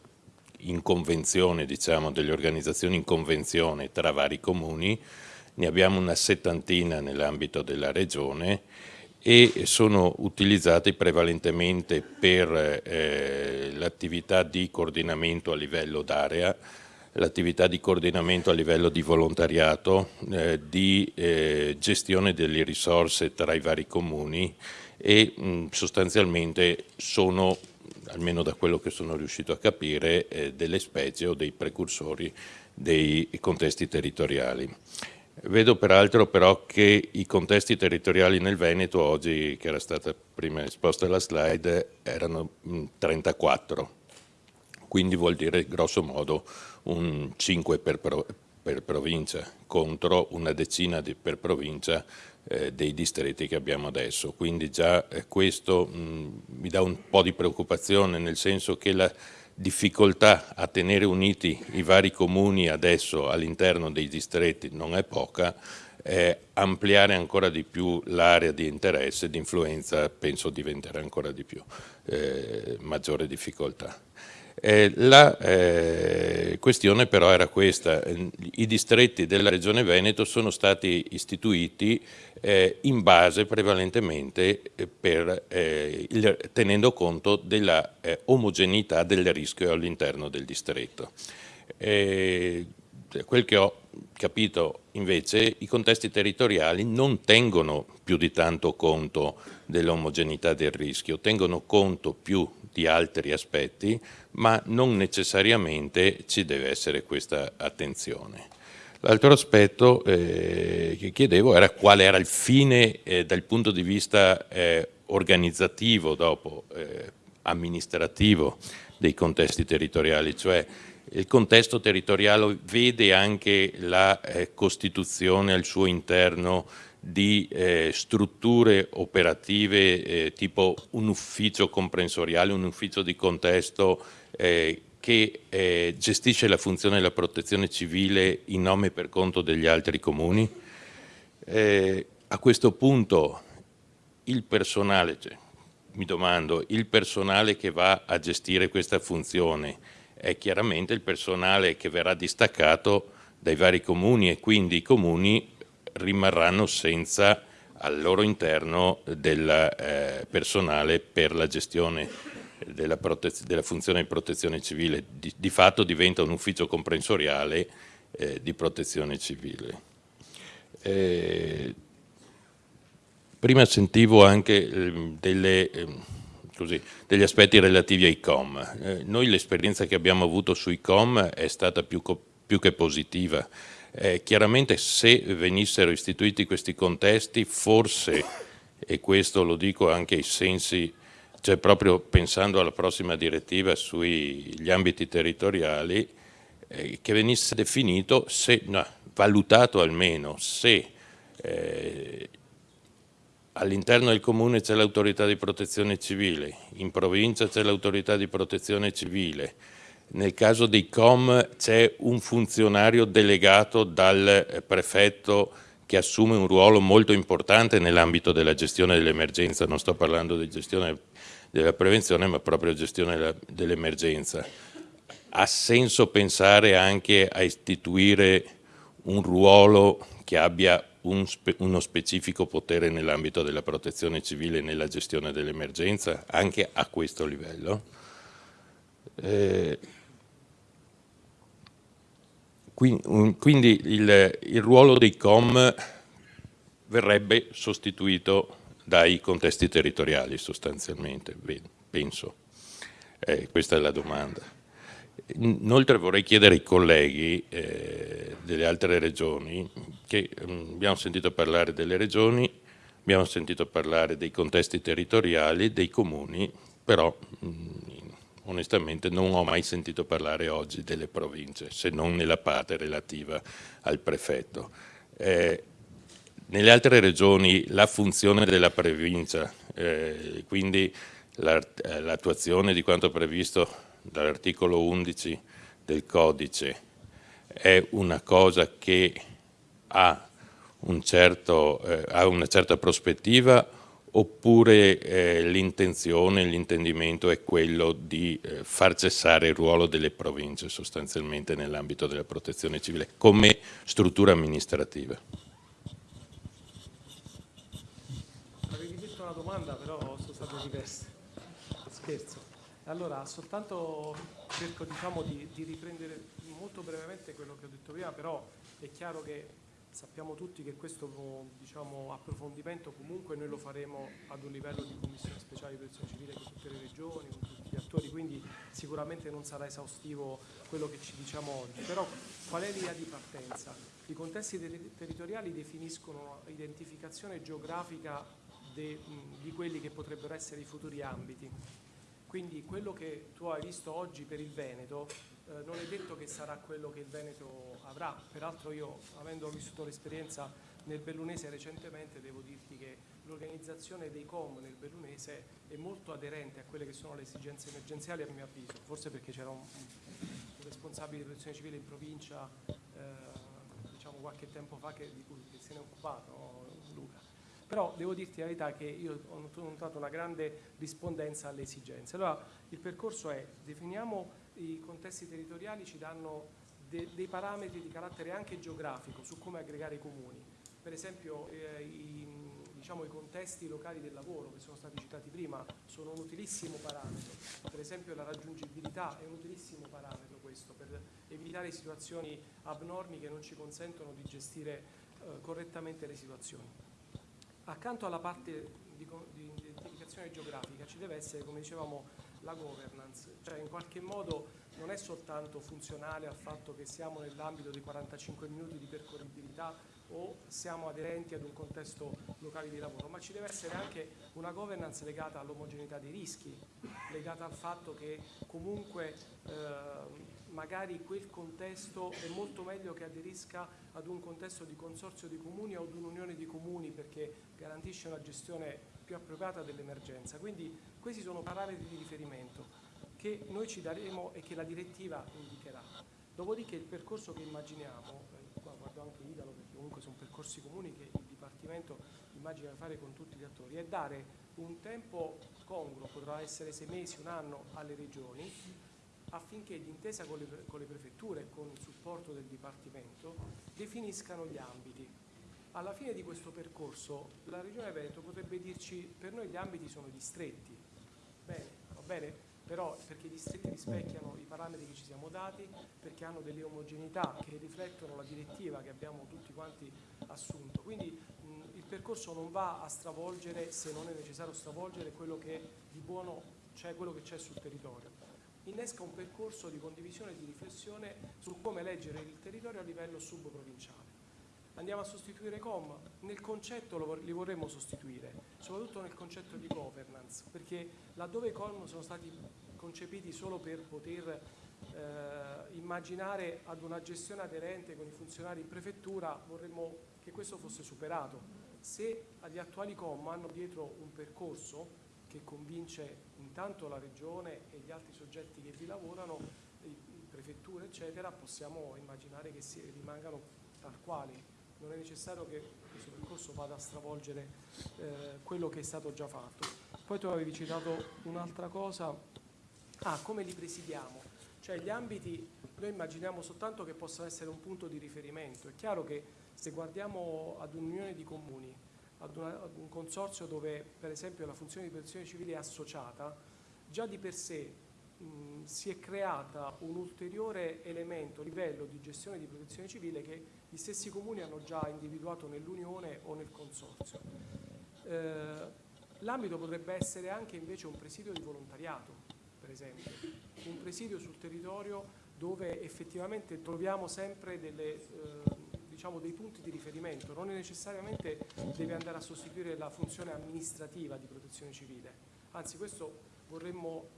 in convenzione, diciamo, delle organizzazioni in convenzione tra vari comuni, ne abbiamo una settantina nell'ambito della regione e sono utilizzati prevalentemente per eh, l'attività di coordinamento a livello d'area, l'attività di coordinamento a livello di volontariato, eh, di eh, gestione delle risorse tra i vari comuni e mh, sostanzialmente sono almeno da quello che sono riuscito a capire, eh, delle specie o dei precursori dei contesti territoriali. Vedo peraltro però che i contesti territoriali nel Veneto, oggi che era stata prima esposta la slide, erano 34, mm, quindi vuol dire grosso modo un 5 per, pro, per provincia contro una decina di, per provincia eh, dei distretti che abbiamo adesso. Quindi già eh, questo mh, mi dà un po' di preoccupazione nel senso che la difficoltà a tenere uniti i vari comuni adesso all'interno dei distretti non è poca, eh, ampliare ancora di più l'area di interesse e di influenza penso diventerà ancora di più eh, maggiore difficoltà. Eh, la eh, questione però era questa, i distretti della Regione Veneto sono stati istituiti eh, in base prevalentemente eh, per, eh, il, tenendo conto della eh, omogeneità del rischio all'interno del distretto. quel che ho capito invece, i contesti territoriali non tengono più di tanto conto dell'omogeneità del rischio, tengono conto più di altri aspetti, ma non necessariamente ci deve essere questa attenzione. L'altro aspetto eh, che chiedevo era quale era il fine eh, dal punto di vista eh, organizzativo, dopo eh, amministrativo dei contesti territoriali, cioè il contesto territoriale vede anche la eh, costituzione al suo interno di eh, strutture operative eh, tipo un ufficio comprensoriale, un ufficio di contesto eh, che eh, gestisce la funzione della protezione civile in nome e per conto degli altri comuni. Eh, a questo punto il personale, cioè, mi domando, il personale che va a gestire questa funzione è chiaramente il personale che verrà distaccato dai vari comuni e quindi i comuni rimarranno senza al loro interno del eh, personale per la gestione della, della, funzione di protezione civile. Di, di, fatto diventa un ufficio comprensoriale eh, di protezione civile. Eh, prima sentivo anche ehm, delle, ehm, così, degli aspetti relativi ai COM. Eh, noi l'esperienza che abbiamo avuto sui COM è stata più, più che positiva eh, chiaramente se venissero istituiti questi contesti, forse, e questo lo dico anche ai sensi, cioè proprio pensando alla prossima direttiva sugli ambiti territoriali, eh, che venisse definito, se, no, valutato almeno se eh, all'interno del comune c'è l'autorità di protezione civile, in provincia c'è l'autorità di protezione civile, nel caso dei COM c'è un funzionario delegato dal prefetto che assume un ruolo molto importante nell'ambito della gestione dell'emergenza, non sto parlando di gestione della prevenzione ma proprio gestione dell'emergenza. Ha senso pensare anche a istituire un ruolo che abbia un spe uno specifico potere nell'ambito della protezione civile nella gestione dell'emergenza, anche a questo livello? Eh, quindi il, il ruolo dei COM verrebbe sostituito dai contesti territoriali sostanzialmente, penso. Eh, questa è la domanda. Inoltre vorrei chiedere ai colleghi eh, delle altre regioni, che mh, mm, abbiamo sentito parlare delle regioni, abbiamo sentito parlare dei contesti territoriali, dei comuni, però mh, mm, onestamente non ho mai sentito parlare oggi delle province, se non nella parte relativa al prefetto. Eh, nelle altre regioni la funzione della provincia, eh, quindi eh, l'attuazione di quanto previsto dall'articolo 11 del codice, è una cosa che ha, un certo, eh, ha una certa prospettiva oppure eh, l'intenzione, l'intendimento è quello di eh, far cessare il ruolo delle province sostanzialmente nell'ambito della protezione civile come struttura amministrativa.
Avevi detto una domanda però sono state diverse, scherzo. Allora soltanto cerco diciamo, di, di riprendere molto brevemente quello che ho detto prima, però è chiaro che Sappiamo tutti che questo diciamo, approfondimento comunque noi lo faremo ad un livello di commissione speciale di protezione civile con tutte le regioni, con tutti gli attori, quindi sicuramente non sarà esaustivo quello che ci diciamo oggi. Però qual è l'idea di partenza? I contesti ter territoriali definiscono identificazione geografica de, mh, di quelli che potrebbero essere i futuri ambiti. Quindi quello che tu hai visto oggi per il Veneto eh, non è detto che sarà quello che il Veneto avrà, peraltro io avendo vissuto l'esperienza nel Bellunese recentemente devo dirti che l'organizzazione dei com nel Bellunese è molto aderente a quelle che sono le esigenze emergenziali a mio avviso, forse perché c'era un, un, responsabile di protezione civile in provincia eh, diciamo qualche tempo fa che, di cui che se ne è occupato? Luca. Però devo dirti la verità che io ho notato una grande rispondenza alle esigenze. Allora il percorso è definiamo i contesti territoriali ci danno de, dei parametri di carattere anche geografico su come aggregare i comuni. Per esempio eh, i, diciamo, i, contesti locali del lavoro che sono stati citati prima sono un utilissimo parametro, per esempio la raggiungibilità è un utilissimo parametro questo per evitare situazioni abnormi che non ci consentono di gestire eh, correttamente le situazioni. Accanto alla parte di, di identificazione geografica ci deve essere, come dicevamo, la governance, cioè in qualche modo non è soltanto funzionale al fatto che siamo nell'ambito dei 45 minuti di percorribilità o siamo aderenti ad un contesto locale di lavoro, ma ci deve essere anche una governance legata all'omogeneità dei rischi, legata al fatto che comunque eh, magari quel contesto è molto meglio che aderisca ad un contesto di consorzio di comuni o ad un'unione di comuni perché garantisce una gestione più appropriata dell'emergenza. Quindi questi sono parametri di riferimento che noi ci daremo e che la direttiva indicherà. Dopodiché il percorso che immaginiamo, eh, qua guardo anche Idalo perché comunque sono percorsi comuni che il Dipartimento immagina fare con tutti gli attori, è dare un tempo congruo, potrà essere sei mesi, un anno alle regioni, affinché d'intesa con con le prefetture e con il supporto del Dipartimento definiscano gli ambiti alla fine di questo percorso la Regione Veneto potrebbe dirci per noi gli ambiti sono distretti, bene, va bene? Però perché i distretti rispecchiano i parametri che ci siamo dati, perché hanno delle omogeneità che riflettono la direttiva che abbiamo tutti quanti assunto. Quindi mh, il percorso non va a stravolgere, se non è necessario stravolgere, quello che di buono c'è, quello che c'è sul territorio. Innesca un percorso di condivisione e di riflessione su come leggere il territorio a livello subprovinciale andiamo a sostituire com, nel concetto lo, li vorremmo sostituire, soprattutto nel concetto di governance, perché laddove com sono stati concepiti solo per poter eh, immaginare ad una gestione aderente con i funzionari in prefettura, vorremmo che questo fosse superato. Se agli attuali com hanno dietro un percorso che convince intanto la regione e gli altri soggetti che vi lavorano, prefetture eccetera, possiamo immaginare che si, rimangano tal quali non è necessario che questo percorso vada a stravolgere eh, quello che è stato già fatto. Poi tu avevi citato un'altra cosa, ah, come li presidiamo? Cioè gli ambiti noi immaginiamo soltanto che possano essere un punto di riferimento. È chiaro che se guardiamo ad un'unione di comuni, ad, una, ad un consorzio dove per esempio la funzione di protezione civile è associata, già di per sé si è creata un ulteriore elemento, livello di gestione di protezione civile che gli stessi comuni hanno già individuato nell'Unione o nel Consorzio. Eh, L'ambito potrebbe essere anche invece un presidio di volontariato, per esempio, un presidio sul territorio dove effettivamente troviamo sempre delle, eh, diciamo dei punti di riferimento, non necessariamente deve andare a sostituire la funzione amministrativa di protezione civile, anzi questo vorremmo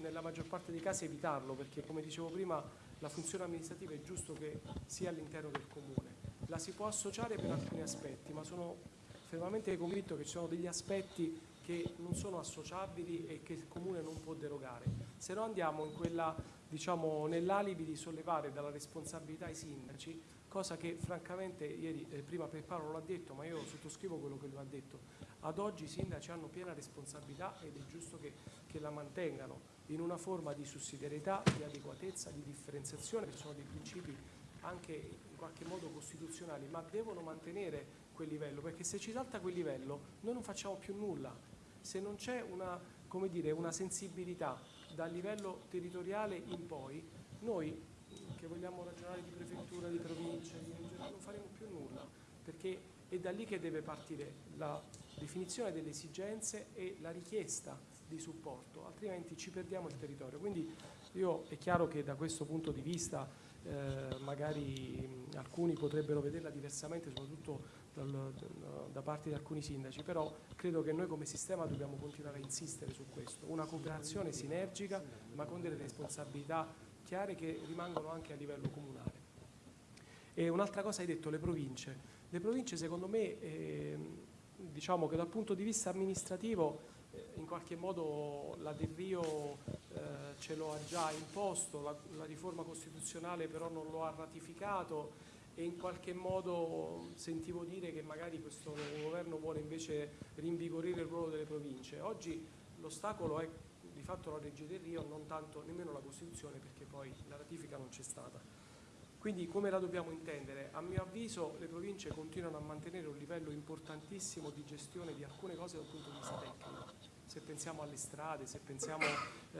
nella maggior parte dei casi evitarlo perché come dicevo prima la funzione amministrativa è giusto che sia all'interno del comune, la si può associare per alcuni aspetti ma sono fermamente convinto che ci sono degli aspetti che non sono associabili e che il Comune non può derogare. Se no andiamo diciamo, nell'alibi di sollevare dalla responsabilità i sindaci, cosa che francamente ieri, eh, prima per Paolo l'ha detto, ma io sottoscrivo quello che lui ha detto. Ad oggi i sindaci hanno piena responsabilità ed è giusto che, che la mantengano in una forma di sussidiarietà, di adeguatezza, di differenziazione, che sono dei principi anche in qualche modo costituzionali, ma devono mantenere quel livello, perché se ci salta quel livello noi non facciamo più nulla. Se non c'è una, una sensibilità dal livello territoriale in poi, noi che vogliamo ragionare di prefettura, di provincia, di non faremo più nulla, perché è da lì che deve partire la definizione delle esigenze e la richiesta di supporto, altrimenti ci perdiamo il territorio. Quindi io è chiaro che da questo punto di vista eh, magari alcuni potrebbero vederla diversamente, soprattutto dal, da parte di alcuni sindaci, però credo che noi come sistema dobbiamo continuare a insistere su questo, una cooperazione sinergica ma con delle responsabilità chiare che rimangono anche a livello comunale. E un'altra cosa hai detto, le province. Le province secondo me, eh, diciamo che dal punto di vista amministrativo in qualche modo la Del Rio eh, ce lo ha già imposto, la, la riforma costituzionale però non lo ha ratificato, e in qualche modo sentivo dire che magari questo governo vuole invece rinvigorire il ruolo delle province. Oggi l'ostacolo è di fatto la legge del Rio, non tanto nemmeno la Costituzione perché poi la ratifica non c'è stata. Quindi come la dobbiamo intendere? A mio avviso le province continuano a mantenere un livello importantissimo di gestione di alcune cose dal punto di vista tecnico. Se pensiamo alle strade, se pensiamo eh,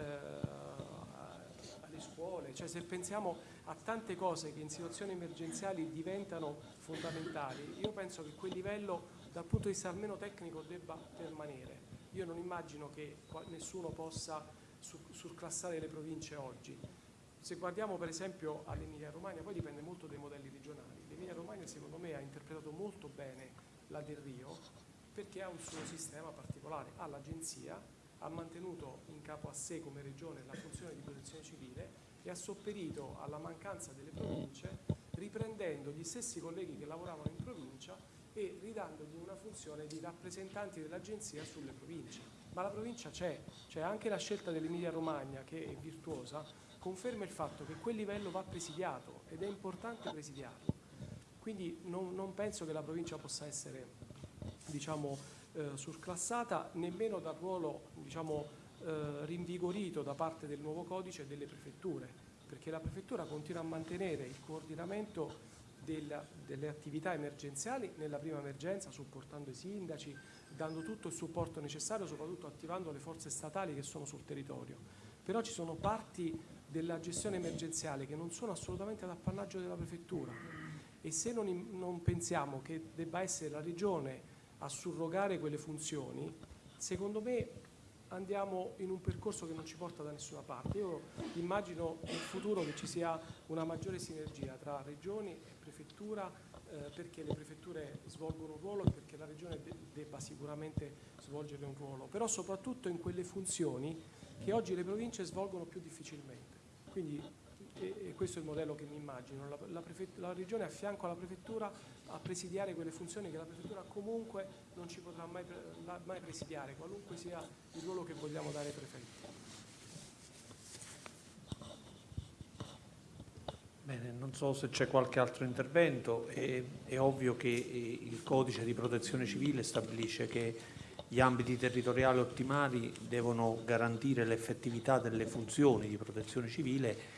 alle scuole, cioè se pensiamo a tante cose che in situazioni emergenziali diventano fondamentali, io penso che quel livello dal punto di vista almeno tecnico debba permanere. Io non immagino che nessuno possa surclassare le province oggi. Se guardiamo per esempio all'Emilia Romagna, poi dipende molto dai modelli regionali. L'Emilia Romagna secondo me ha interpretato molto bene la Del Rio perché ha un suo sistema particolare, ha l'agenzia ha mantenuto in capo a sé come regione la funzione di protezione civile e ha sopperito alla mancanza delle province riprendendo gli stessi colleghi che lavoravano in provincia e ridandogli una funzione di rappresentanti dell'agenzia sulle province. Ma la provincia c'è, c'è anche la scelta dell'Emilia Romagna che è virtuosa, conferma il fatto che quel livello va presidiato ed è importante presidiarlo. Quindi non, non penso che la provincia possa essere diciamo, eh, surclassata nemmeno dal ruolo diciamo, eh, rinvigorito da parte del nuovo codice delle prefetture, perché la prefettura continua a mantenere il coordinamento della, delle attività emergenziali nella prima emergenza, supportando i sindaci, dando tutto il supporto necessario, soprattutto attivando le forze statali che sono sul territorio. Però ci sono parti della gestione emergenziale che non sono assolutamente ad appannaggio della prefettura e se non, non pensiamo che debba essere la regione a surrogare quelle funzioni, secondo me andiamo in un percorso che non ci porta da nessuna parte. Io immagino in futuro che ci sia una maggiore sinergia tra regioni e prefettura eh, perché le prefetture svolgono un ruolo e perché la regione de debba sicuramente svolgere un ruolo, però soprattutto in quelle funzioni che oggi le province svolgono più difficilmente. Quindi e, questo è il modello che mi immagino, la, la, la regione a fianco alla prefettura a presidiare quelle funzioni che la prefettura comunque non ci potrà mai, mai presidiare, qualunque sia il ruolo che vogliamo dare ai prefetti.
Bene, non so se c'è qualche altro intervento, è, è, ovvio che eh, il codice di protezione civile stabilisce che gli ambiti territoriali ottimali devono garantire l'effettività delle funzioni di protezione civile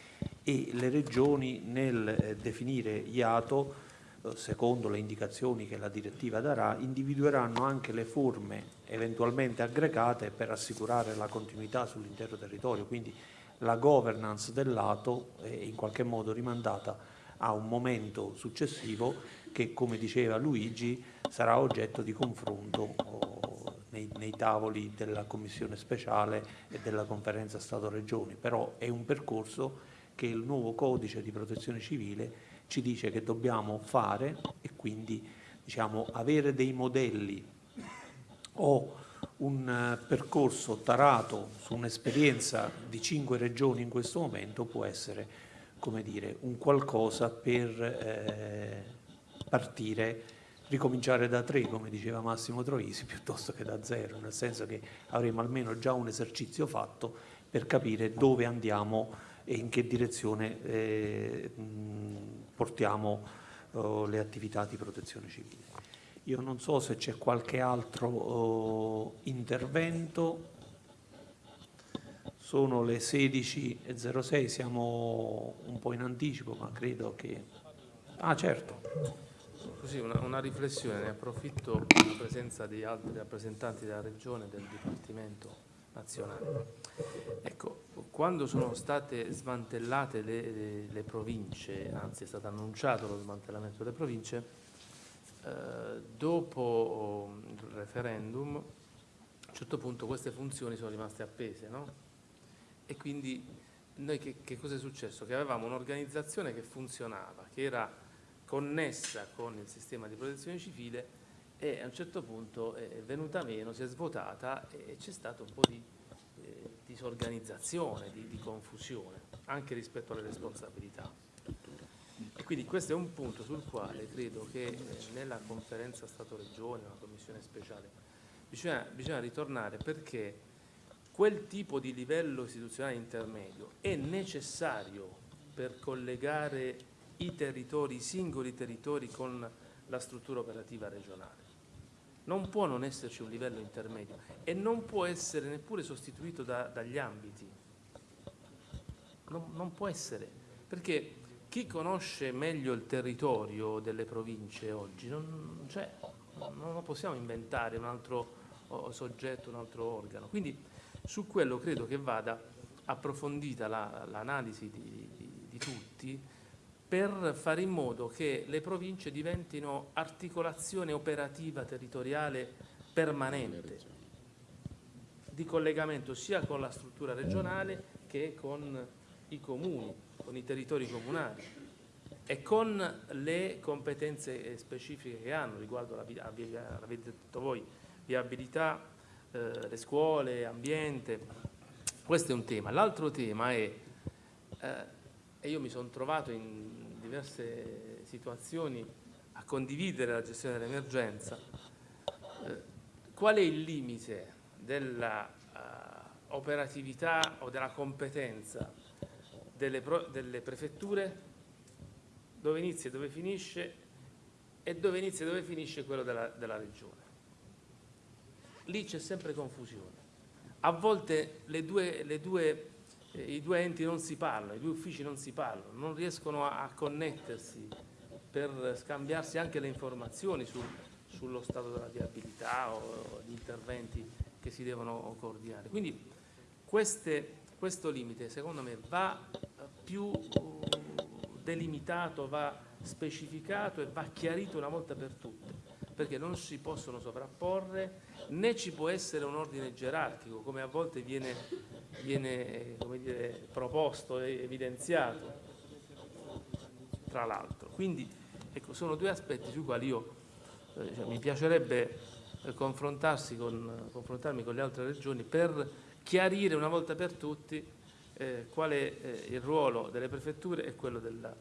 e le regioni nel eh, definire IATO, eh, secondo le indicazioni che la direttiva darà, individueranno anche le forme eventualmente aggregate per assicurare la continuità sull'intero territorio, quindi la governance del lato è in qualche modo rimandata a un momento successivo che, come diceva Luigi, sarà oggetto di confronto oh, nei, nei tavoli della commissione speciale e della conferenza Stato-Regioni, però è un percorso che il nuovo codice di protezione civile ci dice che dobbiamo fare e quindi diciamo, avere dei modelli o un eh, percorso tarato su un'esperienza di cinque regioni in questo momento può essere come dire, un qualcosa per eh, partire, ricominciare da tre, come diceva Massimo Troisi, piuttosto che da zero, nel senso che avremo almeno già un esercizio fatto per capire dove andiamo e in che direzione eh, portiamo eh, le attività di protezione civile. Io non so se c'è qualche altro eh, intervento. Sono le 16.06, siamo un po' in anticipo, ma credo che... Ah, certo.
Così una, una riflessione, ne approfitto della presenza di altri rappresentanti della Regione e del Dipartimento nazionale. Ecco, quando sono state smantellate le, le, le, province, anzi è stato annunciato lo smantellamento delle province, eh, dopo il referendum a un certo punto queste funzioni sono rimaste appese, no? E quindi noi che, che cosa è successo? Che avevamo un'organizzazione che funzionava, che era connessa con il sistema di protezione civile e a un certo punto è venuta meno, si è svuotata e c'è stato un po' di disorganizzazione, di, di, confusione, anche rispetto alle responsabilità. E quindi questo è un punto sul quale credo che eh, nella conferenza Stato-Regione, una commissione speciale, bisogna, bisogna ritornare perché quel tipo di livello istituzionale intermedio è necessario per collegare i territori, i singoli territori con la struttura operativa regionale. Non può non esserci un livello intermedio e non può essere neppure sostituito da, dagli ambiti. Non, non può essere, perché chi conosce meglio il territorio delle province oggi, non, cioè, non possiamo inventare un altro soggetto, un altro organo. Quindi su quello credo che vada approfondita l'analisi la, di, di, di tutti per fare in modo che le province diventino articolazione operativa territoriale permanente di collegamento sia con la struttura regionale che con i comuni, con i territori comunali e con le competenze specifiche che hanno riguardo la, l'avete detto voi, viabilità, eh, le scuole, ambiente. Questo è un tema. L'altro tema è, eh, e io mi sono trovato in diverse situazioni a condividere la gestione dell'emergenza, eh, qual è il limite della uh, operatività o della competenza delle, delle, prefetture, dove inizia e dove finisce e dove inizia e dove finisce quello della, della regione. Lì c'è sempre confusione. A volte le due, le due i due enti non si parlano, i due uffici non si parlano, non riescono a, a connettersi per scambiarsi anche le informazioni sul, sullo stato della viabilità o gli interventi che si devono coordinare. Quindi queste, questo limite secondo me va più uh, delimitato, va specificato e va chiarito una volta per tutte, perché non si possono sovrapporre né ci può essere un ordine gerarchico come a volte viene viene dire, proposto e evidenziato, tra l'altro. Quindi ecco, sono due aspetti sui quali io eh, cioè, mi piacerebbe eh, con, confrontarmi con le altre regioni per chiarire una volta per tutti eh, qual è eh, il ruolo delle prefetture e quello della,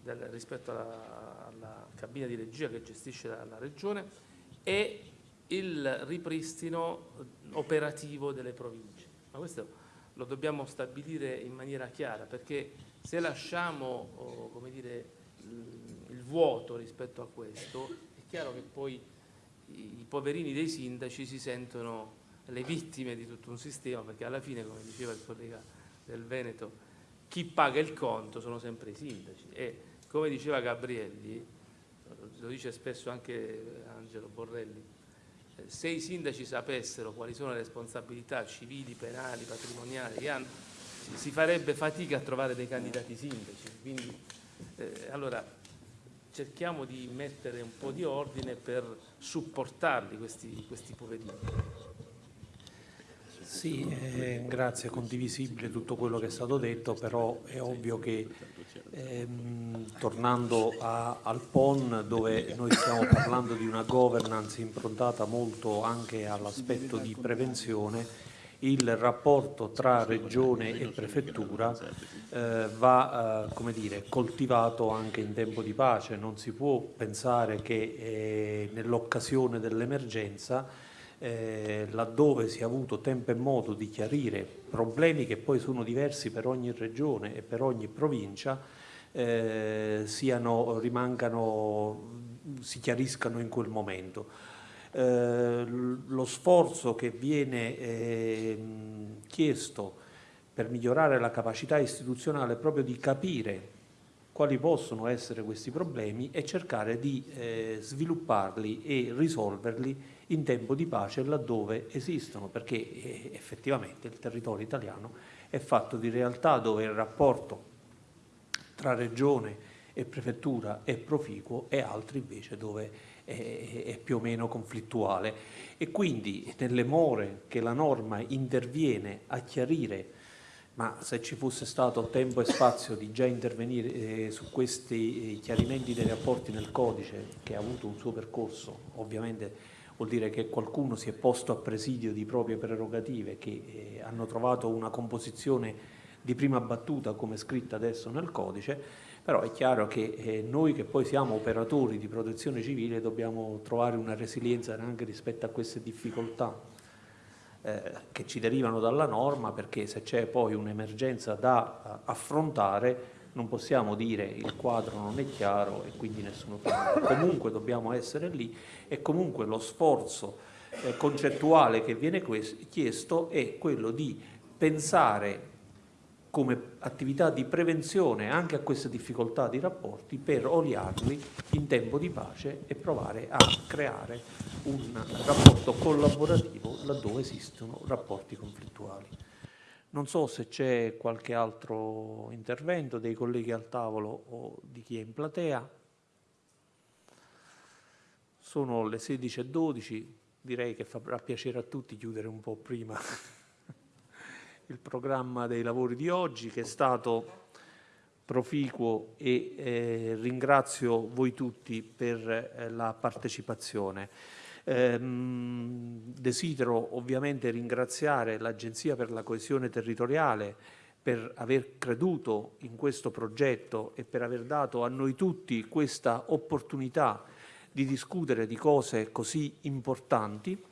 del, rispetto alla, alla, cabina di regia che gestisce la, la regione e il ripristino operativo delle province. Ma questo lo dobbiamo stabilire in maniera chiara perché se lasciamo oh, dire, il vuoto rispetto a questo è chiaro che poi i poverini dei sindaci si sentono le vittime di tutto un sistema perché alla fine come diceva il collega del Veneto chi paga il conto sono sempre i sindaci. E come diceva Gabrielli lo dice spesso anche Angelo Borrelli se i sindaci sapessero quali sono le responsabilità civili, penali, patrimoniali che hanno, si farebbe fatica a trovare dei candidati sindaci. Quindi, eh, allora, cerchiamo di mettere un po' di ordine per supportarli questi, questi poverini.
Sì, eh, grazie, è condivisibile tutto quello che è stato detto, però è ovvio che ehm, tornando a, al PON dove noi stiamo parlando di una governance improntata molto anche all'aspetto di prevenzione, il rapporto tra regione e prefettura eh, va eh, dire, coltivato anche in tempo di pace, non si può pensare che eh, nell'occasione dell'emergenza eh, laddove si è avuto tempo e modo di chiarire problemi che poi sono diversi per ogni regione e per ogni provincia, eh, siano, rimangano, si chiariscano in quel momento. Eh, lo sforzo che viene eh, chiesto per migliorare la capacità istituzionale è proprio di capire quali possono essere questi problemi e cercare di eh, svilupparli e risolverli in tempo di pace laddove esistono, perché eh, effettivamente il territorio italiano è fatto di realtà dove il rapporto tra regione e prefettura è proficuo e altri invece dove è, è più o meno conflittuale. E quindi nelle more che la norma interviene a chiarire ma se ci fosse stato tempo e spazio di già intervenire eh, su questi eh, chiarimenti dei rapporti nel codice che ha avuto un suo percorso, ovviamente vuol dire che qualcuno si è posto a presidio di proprie prerogative che eh, hanno trovato una composizione di prima battuta come scritta adesso nel codice, però è chiaro che eh, noi che poi siamo operatori di protezione civile dobbiamo trovare una resilienza anche rispetto a queste difficoltà eh, che ci derivano dalla norma perché se c'è poi un'emergenza da uh, affrontare non possiamo dire il quadro non è chiaro e quindi nessuno fa comunque dobbiamo essere lì e comunque lo sforzo eh, concettuale che viene chiesto è quello di pensare come attività di prevenzione anche a queste difficoltà di rapporti per oliarli in tempo di pace e provare a creare un rapporto collaborativo laddove esistono rapporti conflittuali. Non so se c'è qualche altro intervento dei colleghi al tavolo o di chi è in platea. Sono le 16.12, direi che farà piacere a tutti chiudere un po' prima il programma dei lavori di oggi che è stato proficuo e eh, ringrazio voi tutti per eh, la partecipazione. Eh, desidero ovviamente ringraziare l'Agenzia per la coesione territoriale per aver creduto in questo progetto e per aver dato a noi tutti questa opportunità di discutere di cose così importanti.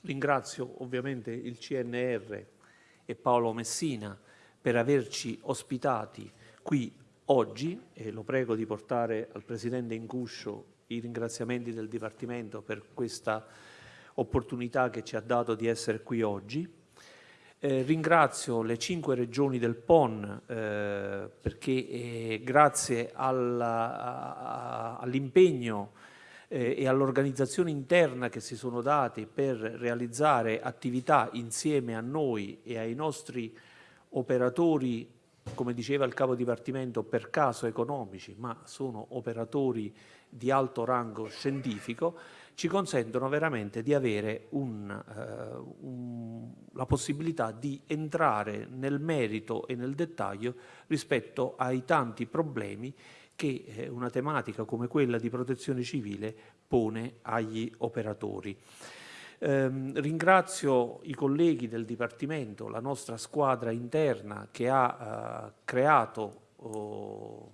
Ringrazio ovviamente il CNR e Paolo Messina per averci ospitati qui oggi e lo prego di portare al Presidente Incuscio i ringraziamenti del Dipartimento per questa opportunità che ci ha dato di essere qui oggi. Eh, ringrazio le cinque regioni del PON eh, perché eh, grazie all'impegno eh, e all'organizzazione interna che si sono dati per realizzare attività insieme a noi e ai nostri operatori, come diceva il capo dipartimento, per caso economici, ma sono operatori di alto rango scientifico, ci consentono veramente di avere un, uh, un, la possibilità di entrare nel merito e nel dettaglio rispetto ai tanti problemi che eh, una tematica come quella di protezione civile pone agli operatori. Eh, ringrazio i colleghi del Dipartimento, la nostra squadra interna che ha eh, creato oh,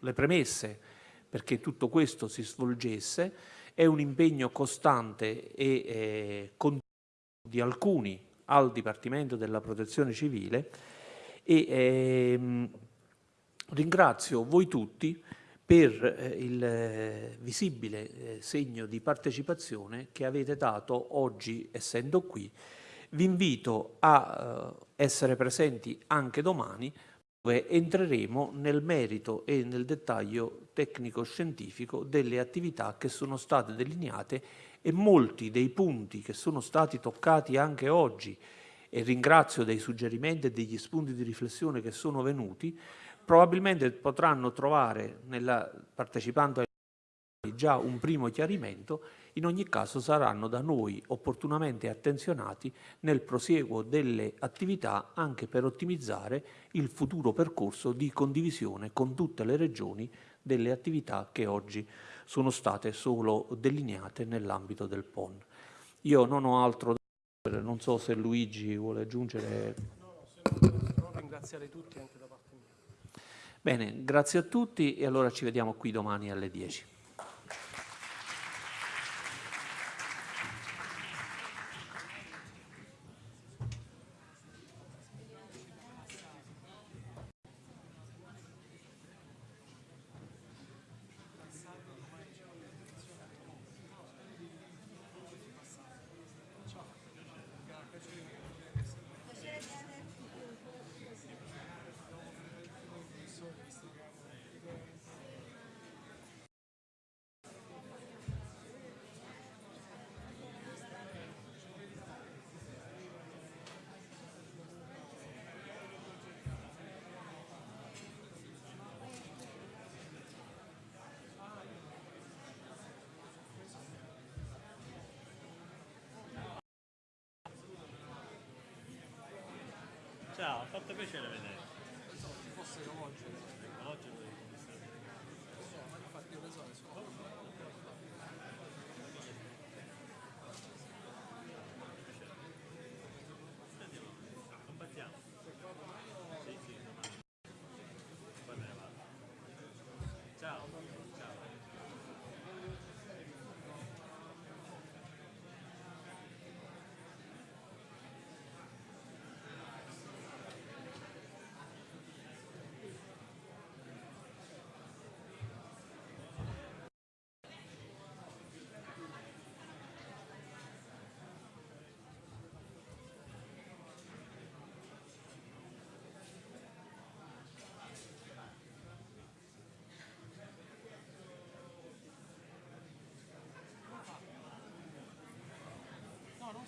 le premesse perché tutto questo si svolgesse, è un impegno costante e eh, continuo di alcuni al Dipartimento della Protezione Civile e ehm, Ringrazio voi tutti per eh, il eh, visibile eh, segno di partecipazione che avete dato oggi essendo qui. Vi invito a essere presenti anche domani dove entreremo nel merito e nel dettaglio tecnico-scientifico delle attività che sono state delineate e molti dei punti che sono stati toccati anche oggi. E ringrazio dei suggerimenti e degli spunti di riflessione che sono venuti. Probabilmente potranno trovare, nella, partecipando ai già un primo chiarimento, in ogni caso saranno da noi opportunamente attenzionati nel prosieguo delle attività anche per ottimizzare il futuro percorso di condivisione con tutte le regioni delle attività che oggi sono state solo delineate nell'ambito del PON. Io non ho altro da dire, non so se Luigi vuole aggiungere.
Però ringraziare tutti anche da parte mia.
Bene, grazie a tutti e allora ci vediamo qui domani alle 10.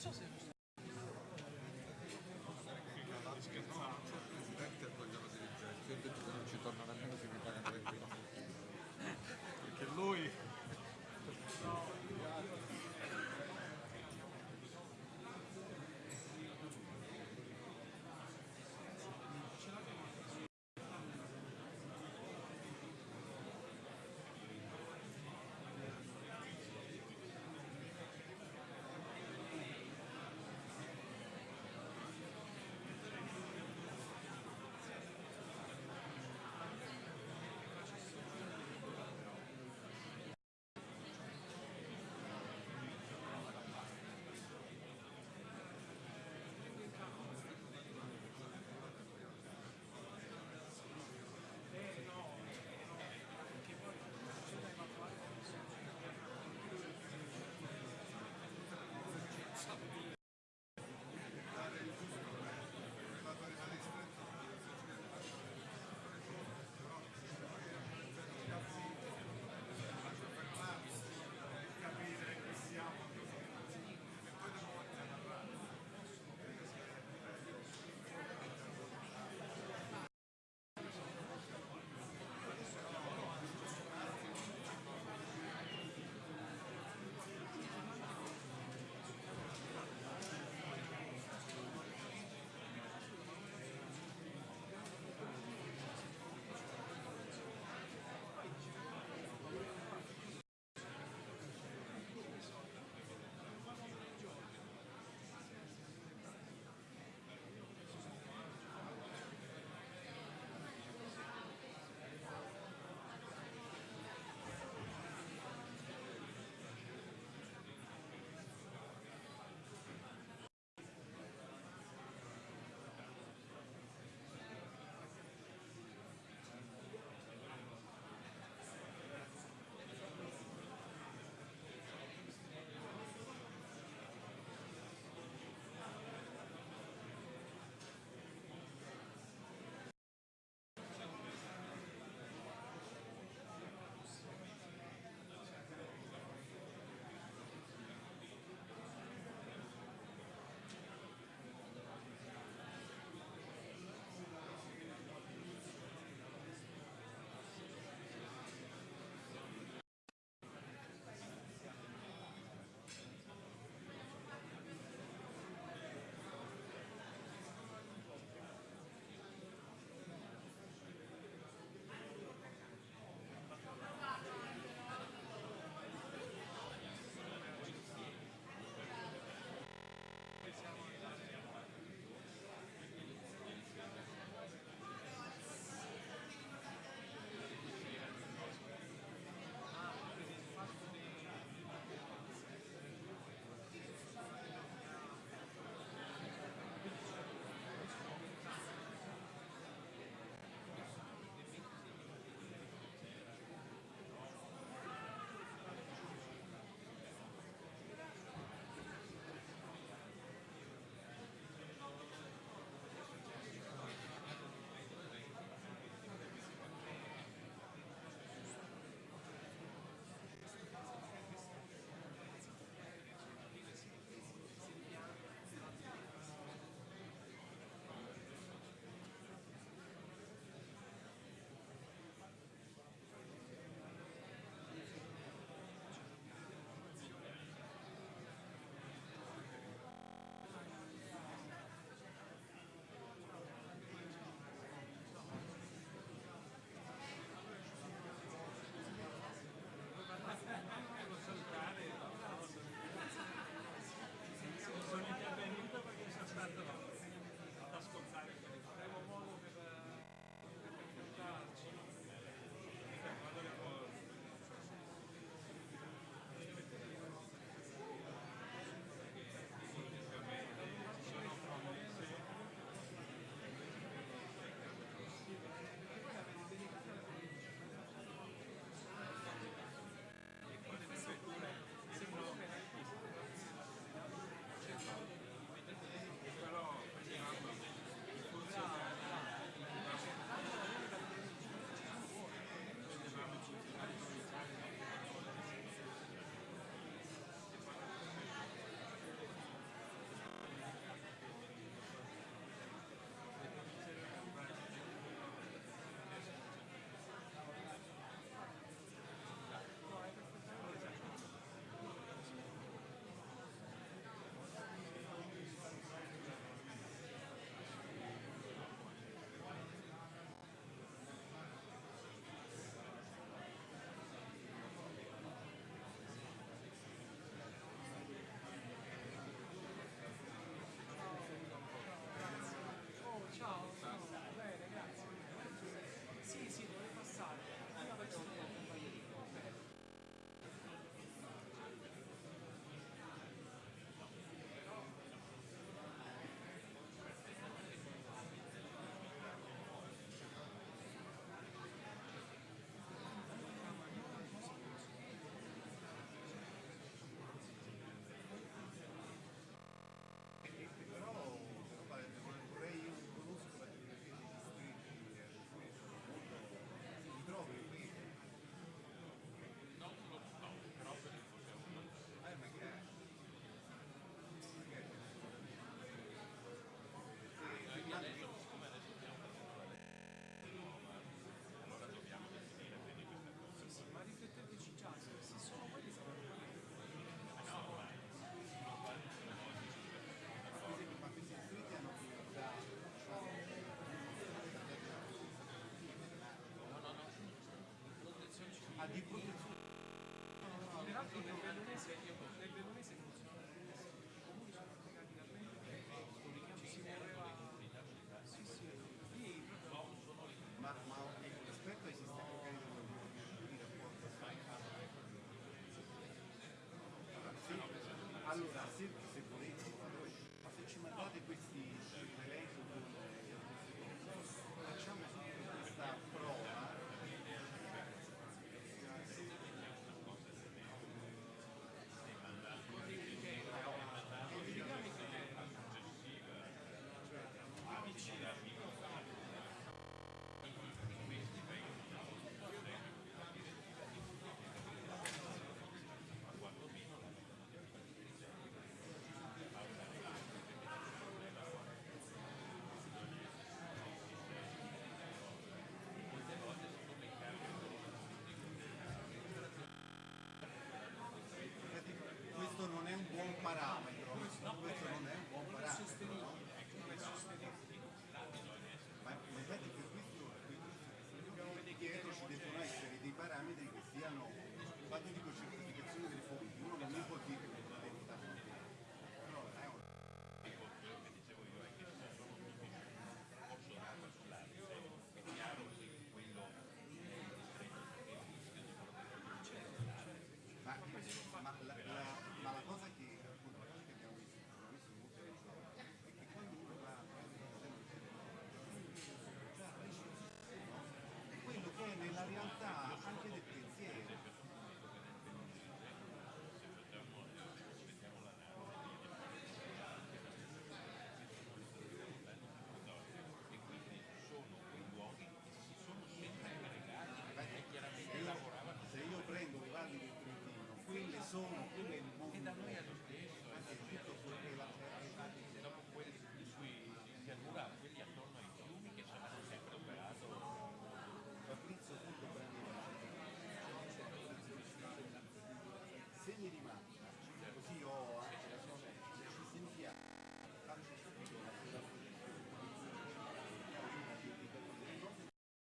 No, non so se...
di protezione